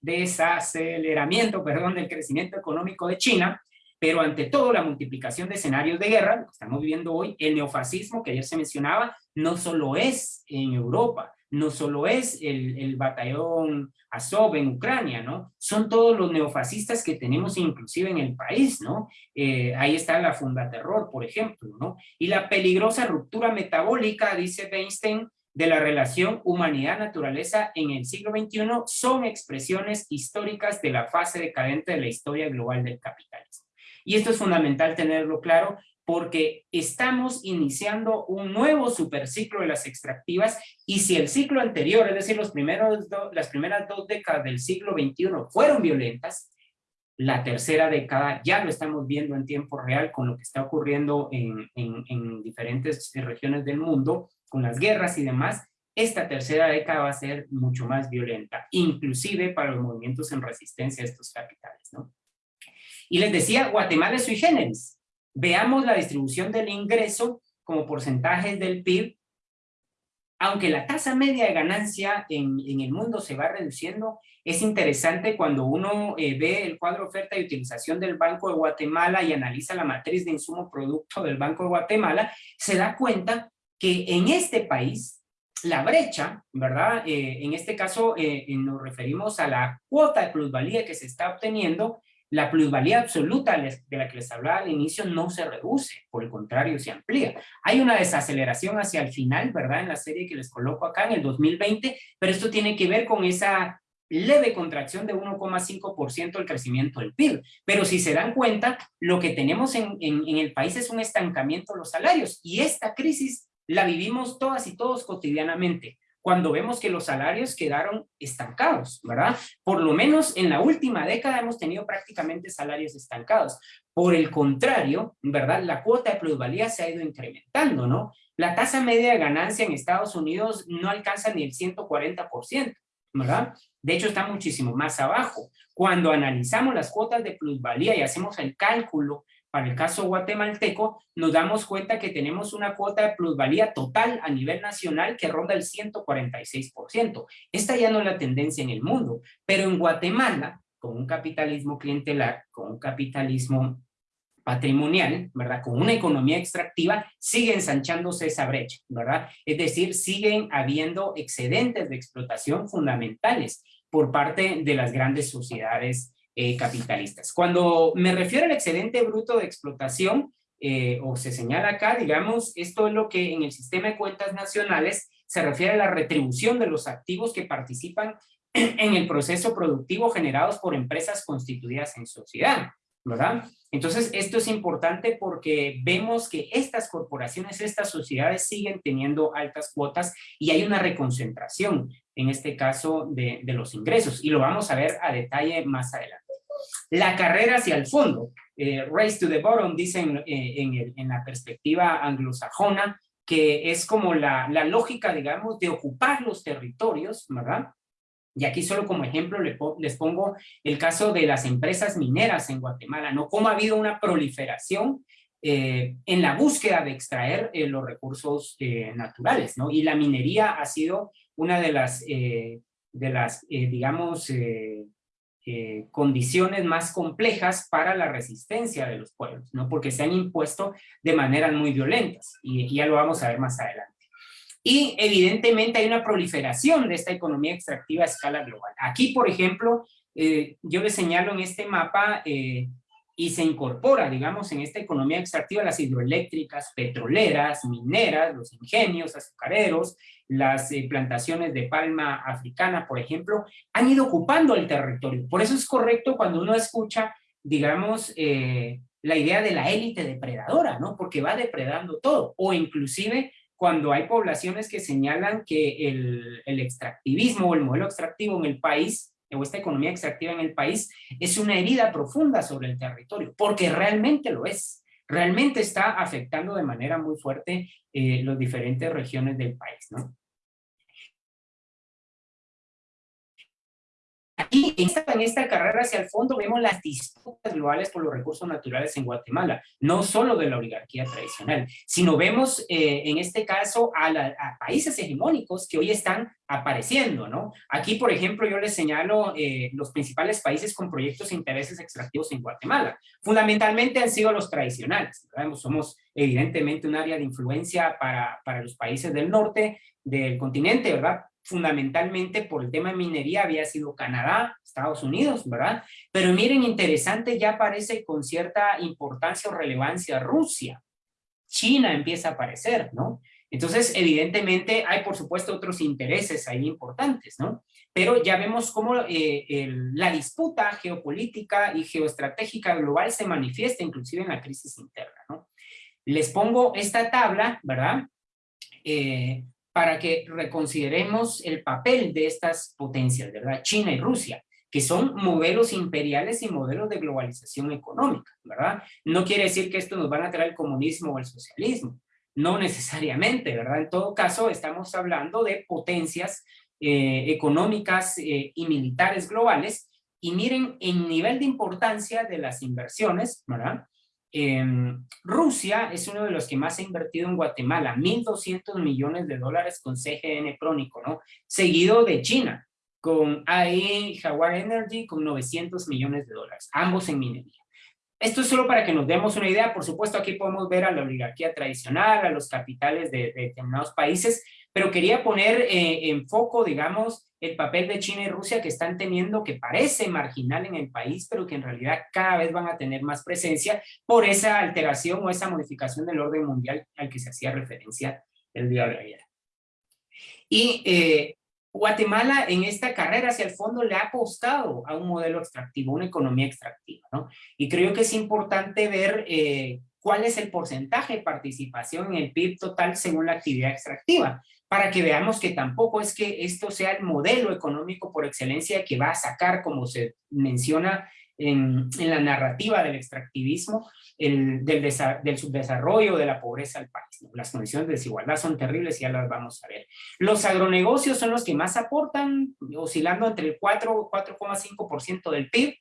desaceleramiento perdón, del crecimiento económico de China, pero ante todo la multiplicación de escenarios de guerra, lo que estamos viviendo hoy, el neofascismo que ayer se mencionaba, no solo es en Europa, no solo es el, el batallón Azov en Ucrania, ¿no? Son todos los neofascistas que tenemos inclusive en el país, ¿no? Eh, ahí está la Funda Terror, por ejemplo, ¿no? Y la peligrosa ruptura metabólica, dice Weinstein, de la relación humanidad-naturaleza en el siglo XXI son expresiones históricas de la fase decadente de la historia global del capitalismo. Y esto es fundamental tenerlo claro porque estamos iniciando un nuevo superciclo de las extractivas y si el ciclo anterior, es decir, los primeros las primeras dos décadas del siglo XXI fueron violentas, la tercera década ya lo estamos viendo en tiempo real con lo que está ocurriendo en, en, en diferentes regiones del mundo, con las guerras y demás, esta tercera década va a ser mucho más violenta, inclusive para los movimientos en resistencia a estos capitales. ¿no? Y les decía, Guatemala es sui generis. Veamos la distribución del ingreso como porcentajes del PIB. Aunque la tasa media de ganancia en, en el mundo se va reduciendo, es interesante cuando uno eh, ve el cuadro oferta y utilización del Banco de Guatemala y analiza la matriz de insumo producto del Banco de Guatemala, se da cuenta que en este país la brecha, ¿verdad? Eh, en este caso eh, nos referimos a la cuota de plusvalía que se está obteniendo la plusvalía absoluta de la que les hablaba al inicio no se reduce, por el contrario, se amplía. Hay una desaceleración hacia el final, ¿verdad? En la serie que les coloco acá en el 2020, pero esto tiene que ver con esa leve contracción de 1,5% del crecimiento del PIB. Pero si se dan cuenta, lo que tenemos en, el país es un estancamiento de los salarios y esta crisis la vivimos todas y todos cotidianamente cuando vemos que los salarios quedaron estancados, ¿verdad? Por lo menos en la última década hemos tenido prácticamente salarios estancados. Por el contrario, ¿verdad? La cuota de plusvalía se ha ido incrementando, ¿no? La tasa media de ganancia en Estados Unidos no alcanza ni el 140%, ¿verdad? De hecho, está muchísimo más abajo. Cuando analizamos las cuotas de plusvalía y hacemos el cálculo para el caso guatemalteco, nos damos cuenta que tenemos una cuota de plusvalía total a nivel nacional que ronda el 146%. Esta ya no es la tendencia en el mundo, pero en Guatemala, con un capitalismo clientelar, con un capitalismo patrimonial, ¿verdad? Con una economía extractiva, sigue ensanchándose esa brecha, ¿verdad? Es decir, siguen habiendo excedentes de explotación fundamentales por parte de las grandes sociedades eh, capitalistas. Cuando me refiero al excedente bruto de explotación, eh, o se señala acá, digamos, esto es lo que en el sistema de cuentas nacionales se refiere a la retribución de los activos que participan [CLEARS THROAT] en el proceso productivo generados por empresas constituidas en sociedad, ¿verdad? Entonces, esto es importante porque vemos que estas corporaciones, estas sociedades siguen teniendo altas cuotas y hay una reconcentración, en este caso, de, de los ingresos. Y lo vamos a ver a detalle más adelante. La carrera hacia el fondo, eh, race to the bottom, dicen eh, en, la perspectiva anglosajona, que es como la, la, lógica, digamos, de ocupar los territorios, ¿verdad? Y aquí solo como ejemplo les pongo el caso de las empresas mineras en Guatemala, ¿no? Cómo ha habido una proliferación eh, en la búsqueda de extraer eh, los recursos naturales, ¿no? Y la minería ha sido una de las, de las digamos, condiciones más complejas para la resistencia de los pueblos, ¿no? Porque se han impuesto de maneras muy violentas, y, ya lo vamos a ver más adelante. Y evidentemente hay una proliferación de esta economía extractiva a escala global. Aquí, por ejemplo, yo les señalo en este mapa y se incorpora, digamos, en esta economía extractiva las hidroeléctricas, petroleras, mineras, los ingenios, azucareros, las eh, plantaciones de palma africana, por ejemplo, han ido ocupando el territorio. Por eso es correcto cuando uno escucha, digamos, eh, la idea de la élite depredadora, ¿no? Porque va depredando todo, o inclusive cuando hay poblaciones que señalan que el, el extractivismo o el modelo extractivo en el país o esta economía extractiva en el país es una herida profunda sobre el territorio, porque realmente lo es. Realmente está afectando de manera muy fuerte eh, las diferentes regiones del país, ¿no? Aquí, en esta, carrera hacia el fondo, vemos las disputas globales por los recursos naturales en Guatemala, no solo de la oligarquía tradicional, sino vemos eh, en este caso a, países hegemónicos que hoy están apareciendo, ¿no? Aquí, por ejemplo, yo les señalo eh, los principales países con proyectos e intereses extractivos en Guatemala. Fundamentalmente han sido los tradicionales, Somos evidentemente un área de influencia para, para los países del norte del continente, ¿verdad? Fundamentalmente por el tema de minería había sido Canadá, Estados Unidos, ¿verdad? Pero miren, interesante, ya aparece con cierta importancia o relevancia Rusia. China empieza a aparecer, ¿no? Entonces, evidentemente, hay por supuesto otros intereses ahí importantes, ¿no? Pero ya vemos cómo eh, la disputa geopolítica y geoestratégica global se manifiesta inclusive en la crisis interna, ¿no? Les pongo esta tabla, ¿verdad? Eh, para que reconsideremos el papel de estas potencias, ¿verdad? China y Rusia, que son modelos imperiales y modelos de globalización económica, ¿verdad? No quiere decir que esto nos van a traer el comunismo o el socialismo, no necesariamente, ¿verdad? En todo caso, estamos hablando de potencias eh, económicas eh, y militares globales, y miren el nivel de importancia de las inversiones, ¿verdad? Em, Rusia es uno de los que más ha invertido en Guatemala, 1.200 millones de dólares con CGN crónico, ¿no? Seguido de China, con AE Jaguar Energy con 900 millones de dólares, ambos en minería. Esto es solo para que nos demos una idea, por supuesto aquí podemos ver a la oligarquía tradicional, a los capitales de, determinados países, pero quería poner eh, en foco, digamos, el papel de China y Rusia que están teniendo, que parece marginal en el país, pero que en realidad cada vez van a tener más presencia por esa alteración o esa modificación del orden mundial al que se hacía referencia el día de ayer. Y eh, Guatemala en esta carrera hacia el fondo le ha apostado a un modelo extractivo, una economía extractiva, ¿no? Y creo que es importante ver eh, cuál es el porcentaje de participación en el PIB total según la actividad extractiva, para que veamos que tampoco es que esto sea el modelo económico por excelencia que va a sacar, como se menciona en, la narrativa del extractivismo, el, del, del, subdesarrollo, de la pobreza al país. Las condiciones de desigualdad son terribles y ya las vamos a ver. Los agronegocios son los que más aportan, oscilando entre el 4 4,5% del PIB,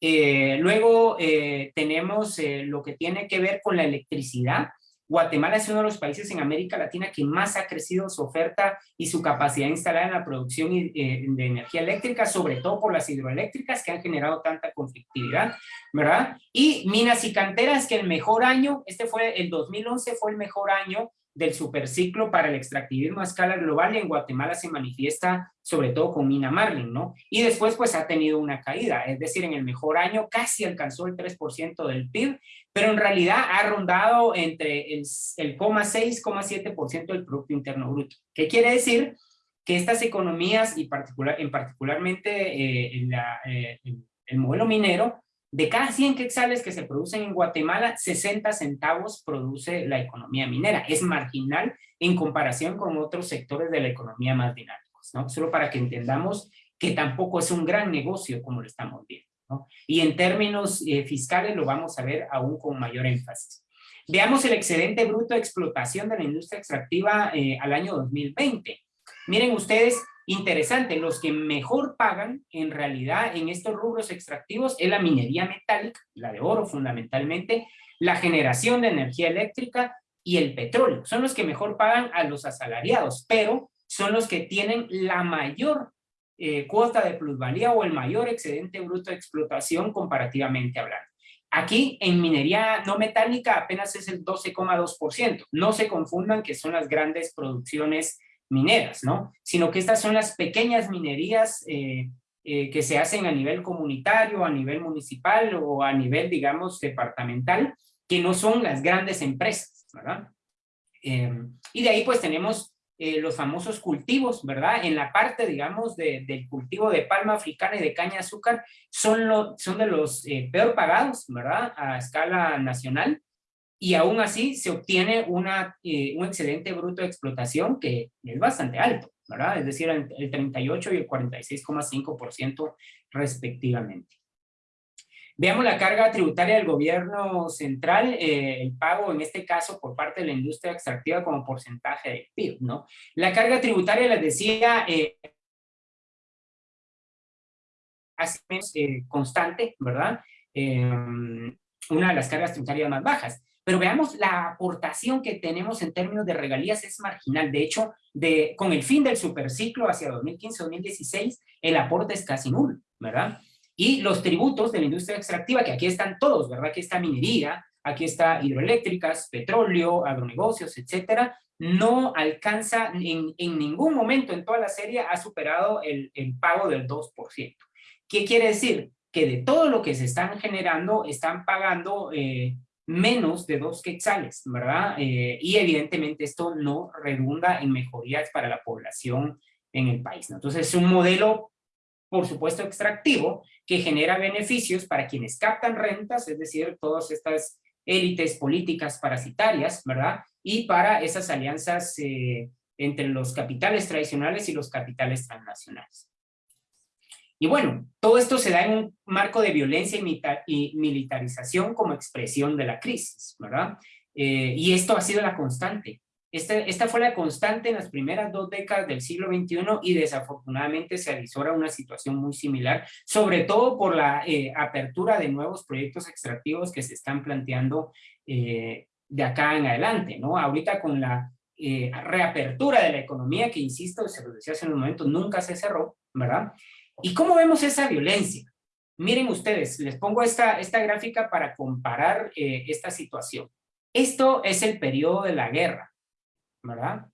eh, luego eh, tenemos eh, lo que tiene que ver con la electricidad. Guatemala es uno de los países en América Latina que más ha crecido su oferta y su capacidad instalada en la producción de energía eléctrica, sobre todo por las hidroeléctricas que han generado tanta conflictividad, ¿verdad? Y minas y canteras que el mejor año, este fue el 2011, fue el mejor año del superciclo para el extractivismo a escala global y en Guatemala se manifiesta sobre todo con Mina Marlin, ¿no? Y después pues ha tenido una caída, es decir, en el mejor año casi alcanzó el 3% del PIB, pero en realidad ha rondado entre el, el 0,6, del Producto Interno Bruto. ¿Qué quiere decir? Que estas economías y particular, en particularmente eh, eh, el modelo minero de cada 100 quetzales que se producen en Guatemala, 60 centavos produce la economía minera. Es marginal en comparación con otros sectores de la economía más dinámicos, ¿no? Solo para que entendamos que tampoco es un gran negocio como lo estamos viendo, Y en términos eh, fiscales lo vamos a ver aún con mayor énfasis. Veamos el excedente bruto de explotación de la industria extractiva eh, al año 2020. Miren ustedes, interesante, los que mejor pagan en realidad en estos rubros extractivos es la minería metálica, la de oro fundamentalmente, la generación de energía eléctrica y el petróleo. Son los que mejor pagan a los asalariados, pero son los que tienen la mayor eh, cuota de plusvalía o el mayor excedente bruto de explotación comparativamente hablando. Aquí en minería no metálica apenas es el 12,2%. No se confundan que son las grandes producciones mineras, ¿no? Sino que estas son las pequeñas minerías eh, eh, que se hacen a nivel comunitario, a nivel municipal o a nivel, digamos, departamental, que no son las grandes empresas, ¿verdad? Em, y de ahí pues tenemos eh, los famosos cultivos, ¿verdad? En la parte, digamos, del cultivo de palma africana y de caña de azúcar, son, lo, son de los peor pagados, ¿verdad? A escala nacional, y aún así se obtiene una, eh, un excedente bruto de explotación que es bastante alto, ¿verdad? Es decir, el 38 y el 46,5% respectivamente. Veamos la carga tributaria del gobierno central, eh, el pago en este caso por parte de la industria extractiva como porcentaje del PIB, ¿no? La carga tributaria, les decía, eh, menos eh, constante, ¿verdad? una de las cargas tributarias más bajas. Pero veamos, la aportación que tenemos en términos de regalías es marginal. De hecho, de, con el fin del superciclo hacia 2015-2016, el aporte es casi nulo, ¿verdad? Y los tributos de la industria extractiva, que aquí están todos, ¿verdad? Aquí está minería, aquí está hidroeléctricas, petróleo, agronegocios, etcétera, no alcanza en, ningún momento en toda la serie ha superado el, el pago del 2%. ¿Qué quiere decir? Que de todo lo que se están generando, están pagando eh, menos de dos quetzales, ¿verdad? Eh, y evidentemente esto no redunda en mejorías para la población en el país, ¿no? Entonces es un modelo, por supuesto, extractivo, que genera beneficios para quienes captan rentas, es decir, todas estas élites políticas parasitarias, ¿verdad? Y para esas alianzas eh, entre los capitales tradicionales y los capitales transnacionales. Y bueno, todo esto se da en un marco de violencia y militarización como expresión de la crisis, ¿verdad? Eh, y esto ha sido la constante. Esta, esta fue la constante en las primeras dos décadas del siglo XXI y desafortunadamente se avisora una situación muy similar, sobre todo por la eh, apertura de nuevos proyectos extractivos que se están planteando eh, de acá en adelante, ¿no? Ahorita con la reapertura de la economía, que insisto, se lo decía hace un momento, nunca se cerró, ¿verdad? ¿Y cómo vemos esa violencia? Miren ustedes, les pongo esta, esta gráfica para comparar eh, esta situación. Esto es el periodo de la guerra, ¿verdad?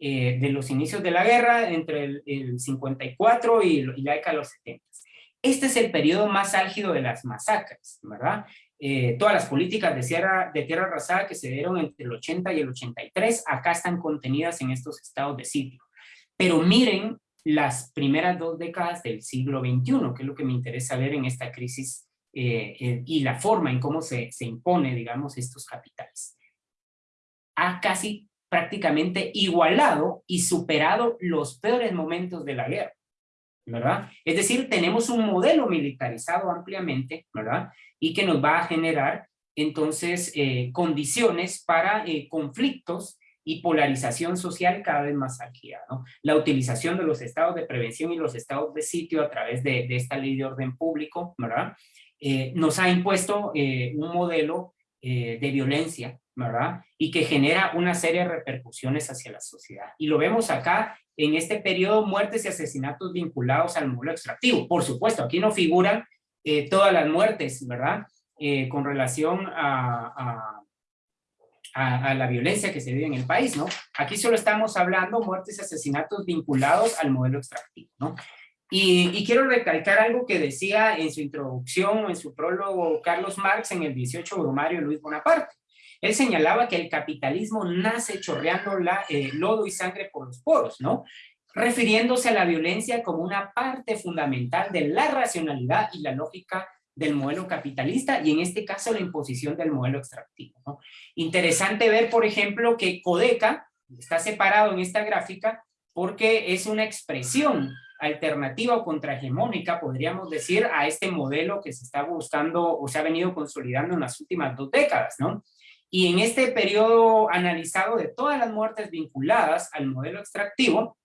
Eh, de los inicios de la guerra entre el, 54 y, la década de los 70. Este es el periodo más álgido de las masacres, ¿verdad? Eh, todas las políticas de, sierra, de tierra arrasada que se dieron entre el 80 y el 83, acá están contenidas en estos estados de sitio. Pero miren las primeras dos décadas del siglo XXI, que es lo que me interesa ver en esta crisis eh, y la forma en cómo se, se impone, digamos, estos capitales. Ha casi prácticamente igualado y superado los peores momentos de la guerra, ¿verdad? Es decir, tenemos un modelo militarizado ampliamente, ¿verdad? Y que nos va a generar entonces eh, condiciones para conflictos y polarización social cada vez más álgida. ¿no? La utilización de los estados de prevención y los estados de sitio a través de, esta ley de orden público, ¿verdad? Eh, nos ha impuesto eh, un modelo eh, de violencia, ¿verdad? Y que genera una serie de repercusiones hacia la sociedad. Y lo vemos acá en este periodo, muertes y asesinatos vinculados al modelo extractivo. Por supuesto, aquí no figuran todas las muertes, ¿verdad? con relación a a, la violencia que se vive en el país, ¿no? Aquí solo estamos hablando muertes y asesinatos vinculados al modelo extractivo, ¿no? Y, quiero recalcar algo que decía en su introducción en su prólogo Carlos Marx en el 18 Brumario Luis Bonaparte. Él señalaba que el capitalismo nace chorreando eh, lodo y sangre por los poros, ¿no? Refiriéndose a la violencia como una parte fundamental de la racionalidad y la lógica del modelo capitalista y en este caso la imposición del modelo extractivo. Interesante ver, por ejemplo, que Codeca está separado en esta gráfica porque es una expresión alternativa o contrahegemónica, podríamos decir, a este modelo que se está buscando o se ha venido consolidando en las últimas dos décadas, ¿no? Y en este periodo analizado de todas las muertes vinculadas al modelo extractivo,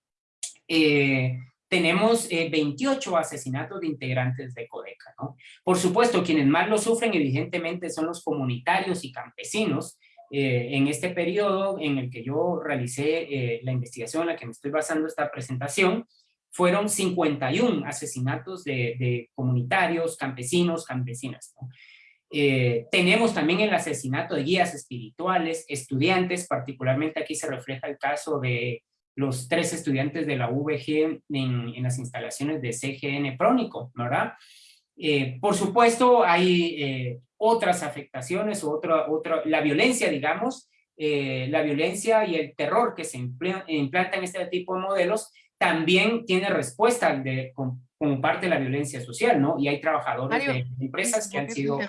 eh, tenemos 28 eh, asesinatos de integrantes de Codeca. ¿no? Por supuesto, quienes más lo sufren evidentemente son los comunitarios y campesinos. Eh, en este periodo en el que yo realicé eh, la investigación en la que me estoy basando esta presentación, fueron 51 asesinatos de, comunitarios, campesinos, campesinas. Tenemos también el asesinato de guías espirituales, estudiantes, particularmente aquí se refleja el caso de los tres estudiantes de la VG en, las instalaciones de CGN Prónico, ¿verdad? Eh, por supuesto, hay eh, otras afectaciones, otra, otra, la violencia, digamos, eh, la violencia y el terror que se implanta en este tipo de modelos también tiene respuesta de, como, parte de la violencia social, ¿no? Y hay trabajadores de empresas que han sido...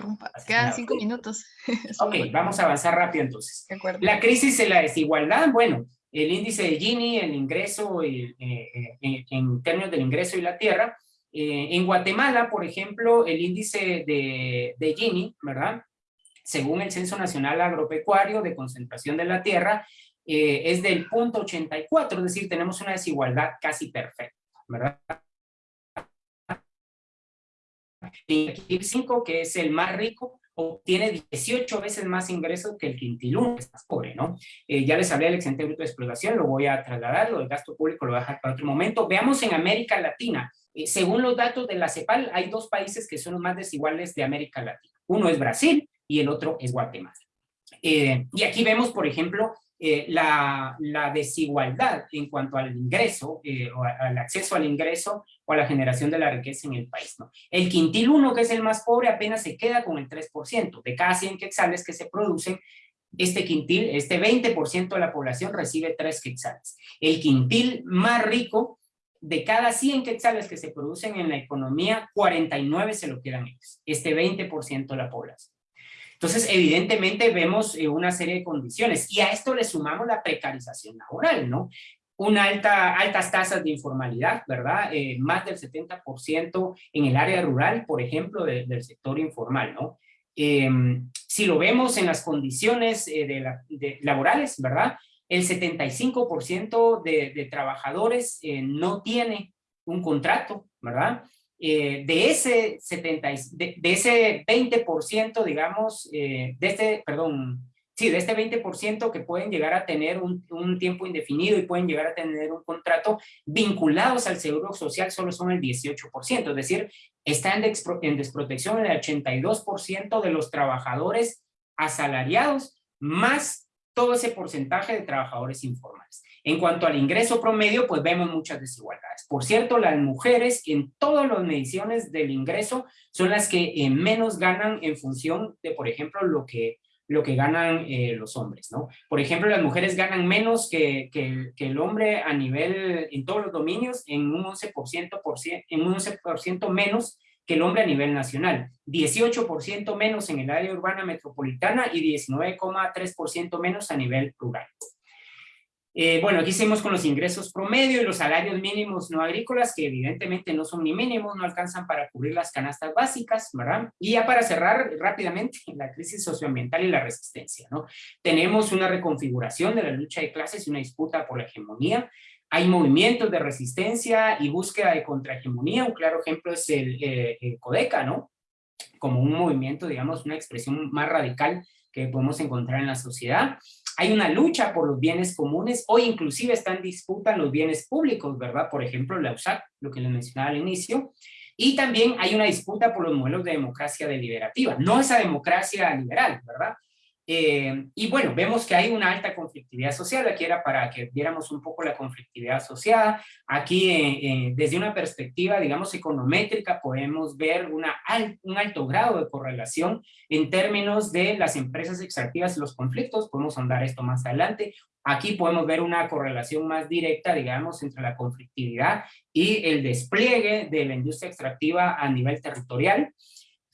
Quedan cinco minutos. [LAUGHS] ok, vamos a avanzar rápido entonces. La crisis de la desigualdad, bueno, el índice de Gini, el ingreso, eh, eh, en términos del ingreso y la tierra. Eh, en Guatemala, por ejemplo, el índice de, de Gini, ¿verdad? Según el Censo Nacional Agropecuario de Concentración de la Tierra, es del punto 84, es decir, tenemos una desigualdad casi perfecta, ¿verdad? El 5, que es el más rico, obtiene 18 veces más ingresos que el quintil 1, que es más pobre, ¿no? Eh, ya les hablé del excedente bruto de explotación, lo voy a trasladar, lo del gasto público lo voy a dejar para otro momento. Veamos en América Latina, eh, según los datos de la CEPAL, hay dos países que son los más desiguales de América Latina. Uno es Brasil y el otro es Guatemala. Eh, y aquí vemos, por ejemplo, eh, la, desigualdad en cuanto al ingreso, eh, o al acceso al ingreso o a la generación de la riqueza en el país. El quintil 1, que es el más pobre, apenas se queda con el 3%. De cada 100 quetzales que se producen, este quintil, este 20% de la población recibe 3 quetzales. El quintil más rico, de cada 100 quetzales que se producen en la economía, 49 se lo quedan ellos, este 20% de la población. Entonces, evidentemente vemos eh, una serie de condiciones y a esto le sumamos la precarización laboral, ¿no? Una alta, altas tasas de informalidad, ¿verdad? Eh, más del 70% en el área rural, por ejemplo, del sector informal, ¿no? Em, si lo vemos en las condiciones eh, de laborales, ¿verdad? El 75% de, de, trabajadores no tiene un contrato, ¿verdad? Eh, de, ese 70, de, ese 20%, digamos, eh, de este, perdón, sí, de este 20% que pueden llegar a tener un, tiempo indefinido y pueden llegar a tener un contrato vinculados al seguro social solo son el 18%, es decir, está en, en desprotección el 82% de los trabajadores asalariados, más todo ese porcentaje de trabajadores informales. En cuanto al ingreso promedio, pues vemos muchas desigualdades. Por cierto, las mujeres en todas las mediciones del ingreso son las que eh, menos ganan en función de, por ejemplo, lo que, lo que ganan eh, los hombres, ¿no? Por ejemplo, las mujeres ganan menos que, que, el hombre a nivel, en todos los dominios, en un 11%, por, en un 11 menos que el hombre a nivel nacional, 18% menos en el área urbana metropolitana y 19,3% menos a nivel rural. Eh, bueno, aquí seguimos con los ingresos promedio y los salarios mínimos no agrícolas, que evidentemente no son ni mínimos, no alcanzan para cubrir las canastas básicas, ¿verdad? Y ya para cerrar rápidamente, [LAUGHS] la crisis socioambiental y la resistencia, ¿no? Tenemos una reconfiguración de la lucha de clases y una disputa por la hegemonía. Hay movimientos de resistencia y búsqueda de contrahegemonía. Un claro ejemplo es el, eh, el CODECA, ¿no? Como un movimiento, digamos, una expresión más radical que podemos encontrar en la sociedad hay una lucha por los bienes comunes o inclusive está en los bienes públicos, ¿verdad? Por ejemplo, la USAC, lo que les mencionaba al inicio, y también hay una disputa por los modelos de democracia deliberativa, no esa democracia liberal, ¿verdad? Eh, y bueno, vemos que hay una alta conflictividad social, aquí era para que viéramos un poco la conflictividad asociada. Aquí, eh, eh, desde una perspectiva, digamos, econométrica, podemos ver una un alto grado de correlación en términos de las empresas extractivas y los conflictos, podemos andar esto más adelante. Aquí podemos ver una correlación más directa, digamos, entre la conflictividad y el despliegue de la industria extractiva a nivel territorial.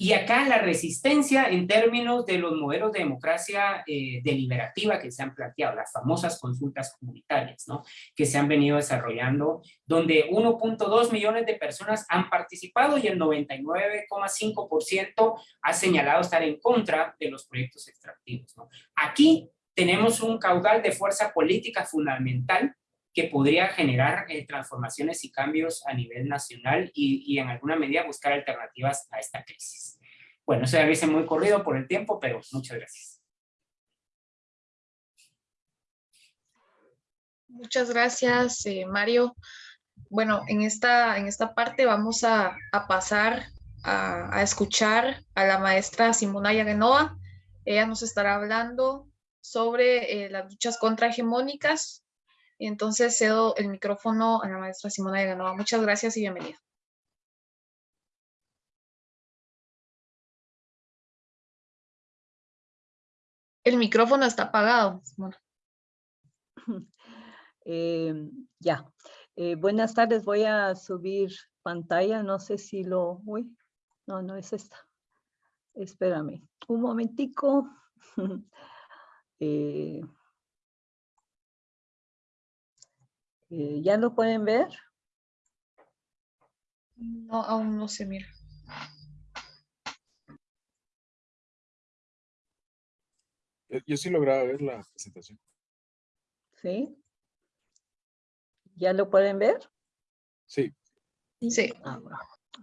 Y acá la resistencia en términos de los modelos de democracia eh, deliberativa que se han planteado, las famosas consultas comunitarias, ¿no? Que se han venido desarrollando, donde 1.2 millones de personas han participado y el 99,5% ha señalado estar en contra de los proyectos extractivos, ¿no? Aquí tenemos un caudal de fuerza política fundamental que podría generar eh, transformaciones y cambios a nivel nacional y, y, en alguna medida buscar alternativas a esta crisis. Bueno, eso ya lo hice muy corrido por el tiempo, pero muchas gracias. Muchas gracias, eh, Mario. Bueno, en esta, en esta parte vamos a, a pasar a, a, escuchar a la maestra Simona Yagenova. Ella nos estará hablando sobre eh, las luchas contrahegemónicas. Entonces cedo el micrófono a la maestra Simona Yagenova. Muchas gracias y bienvenida. El micrófono está apagado. Simona. [LAUGHS] Eh, ya. Eh, buenas tardes, voy a subir pantalla, no sé si lo... Uy, no, no es esta. Espérame, un momentico. [LAUGHS] eh, eh, ¿Ya lo pueden ver? No, aún no se mira. Yo sí lograba ver la presentación. ¿Sí? ¿Ya lo pueden ver? Sí. Sí. Ah,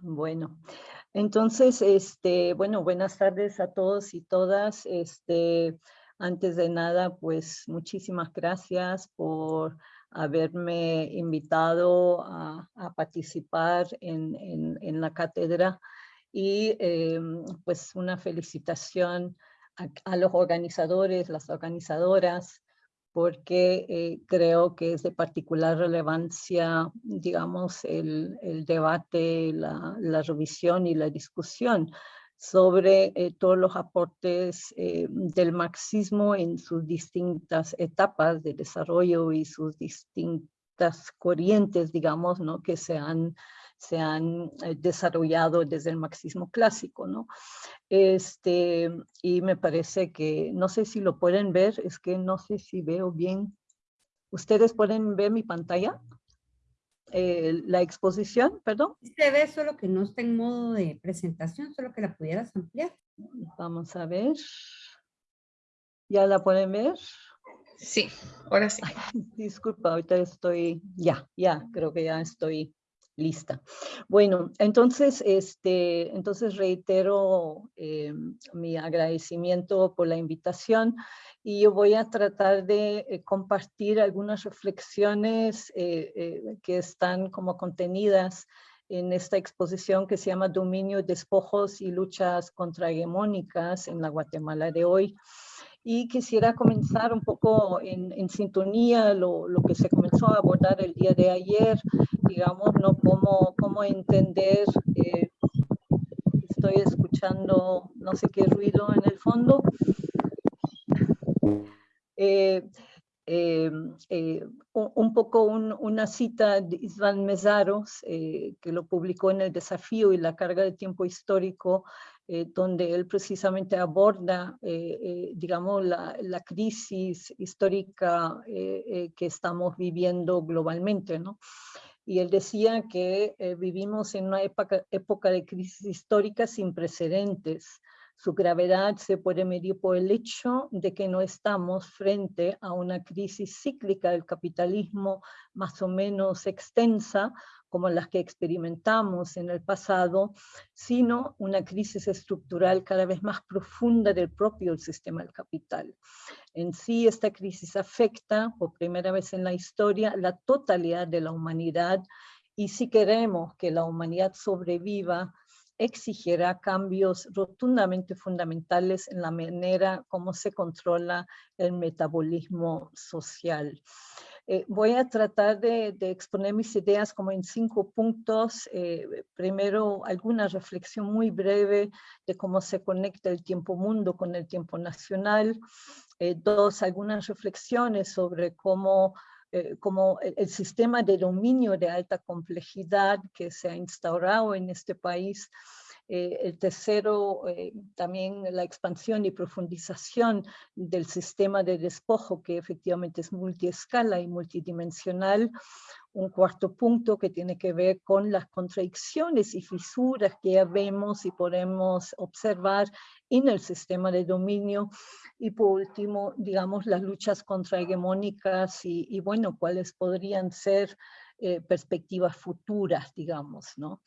bueno, entonces, este, bueno, buenas tardes a todos y todas. Este, antes de nada, pues muchísimas gracias por haberme invitado a, a participar en, la cátedra y eh, pues una felicitación a, los organizadores, las organizadoras, porque eh, creo que es de particular relevancia, digamos, el, debate, la, revisión y la discusión sobre eh, todos los aportes eh, del marxismo en sus distintas etapas de desarrollo y sus distintas corrientes, digamos, ¿no? que se han se han eh, desarrollado desde el marxismo clásico, ¿no? Este, y me parece que, no sé si lo pueden ver, es que no sé si veo bien. ¿Ustedes pueden ver mi pantalla? Eh, la exposición, perdón. Se ve solo que no está en modo de presentación, solo que la pudieras ampliar. Vamos a ver. ¿Ya la pueden ver? Sí, ahora sí. Ay, disculpa, ahorita estoy, ya, ya, creo que ya estoy lista. Bueno, entonces, este, entonces reitero eh, mi agradecimiento por la invitación y yo voy a tratar de eh, compartir algunas reflexiones eh, que están como contenidas en esta exposición que se llama Dominio, Despojos y Luchas Contrahegemónicas en la Guatemala de hoy y quisiera comenzar un poco en, en sintonía lo, lo, que se comenzó a abordar el día de ayer, digamos, ¿no? Cómo, cómo entender, eh, estoy escuchando no sé qué ruido en el fondo. Eh, eh, eh, un poco un, una cita de Isvan Mesaros, eh, que lo publicó en El Desafío y la Carga de Tiempo Histórico, eh, donde él precisamente aborda, digamos, la, la, crisis histórica que estamos viviendo globalmente, ¿no? Y él decía que vivimos en una época, época de crisis histórica sin precedentes, su gravedad se puede medir por el hecho de que no estamos frente a una crisis cíclica del capitalismo más o menos extensa, como las que experimentamos en el pasado, sino una crisis estructural cada vez más profunda del propio sistema del capital. En sí, esta crisis afecta, por primera vez en la historia, la totalidad de la humanidad, y si queremos que la humanidad sobreviva, exigirá cambios rotundamente fundamentales en la manera como se controla el metabolismo social. Eh, voy a tratar de, de, exponer mis ideas como en cinco puntos. Eh, primero, alguna reflexión muy breve de cómo se conecta el tiempo mundo con el tiempo nacional. Eh, dos, algunas reflexiones sobre cómo eh, como el, el, sistema de dominio de alta complejidad que se ha instaurado en este país. Eh, el tercero, eh, también la expansión y profundización del sistema de despojo, que efectivamente es multiescala y multidimensional. Un cuarto punto que tiene que ver con las contradicciones y fisuras que ya vemos y podemos observar en el sistema de dominio y por último, digamos, las luchas contrahegemónicas y, y bueno, cuáles podrían ser eh, perspectivas futuras, digamos, ¿no?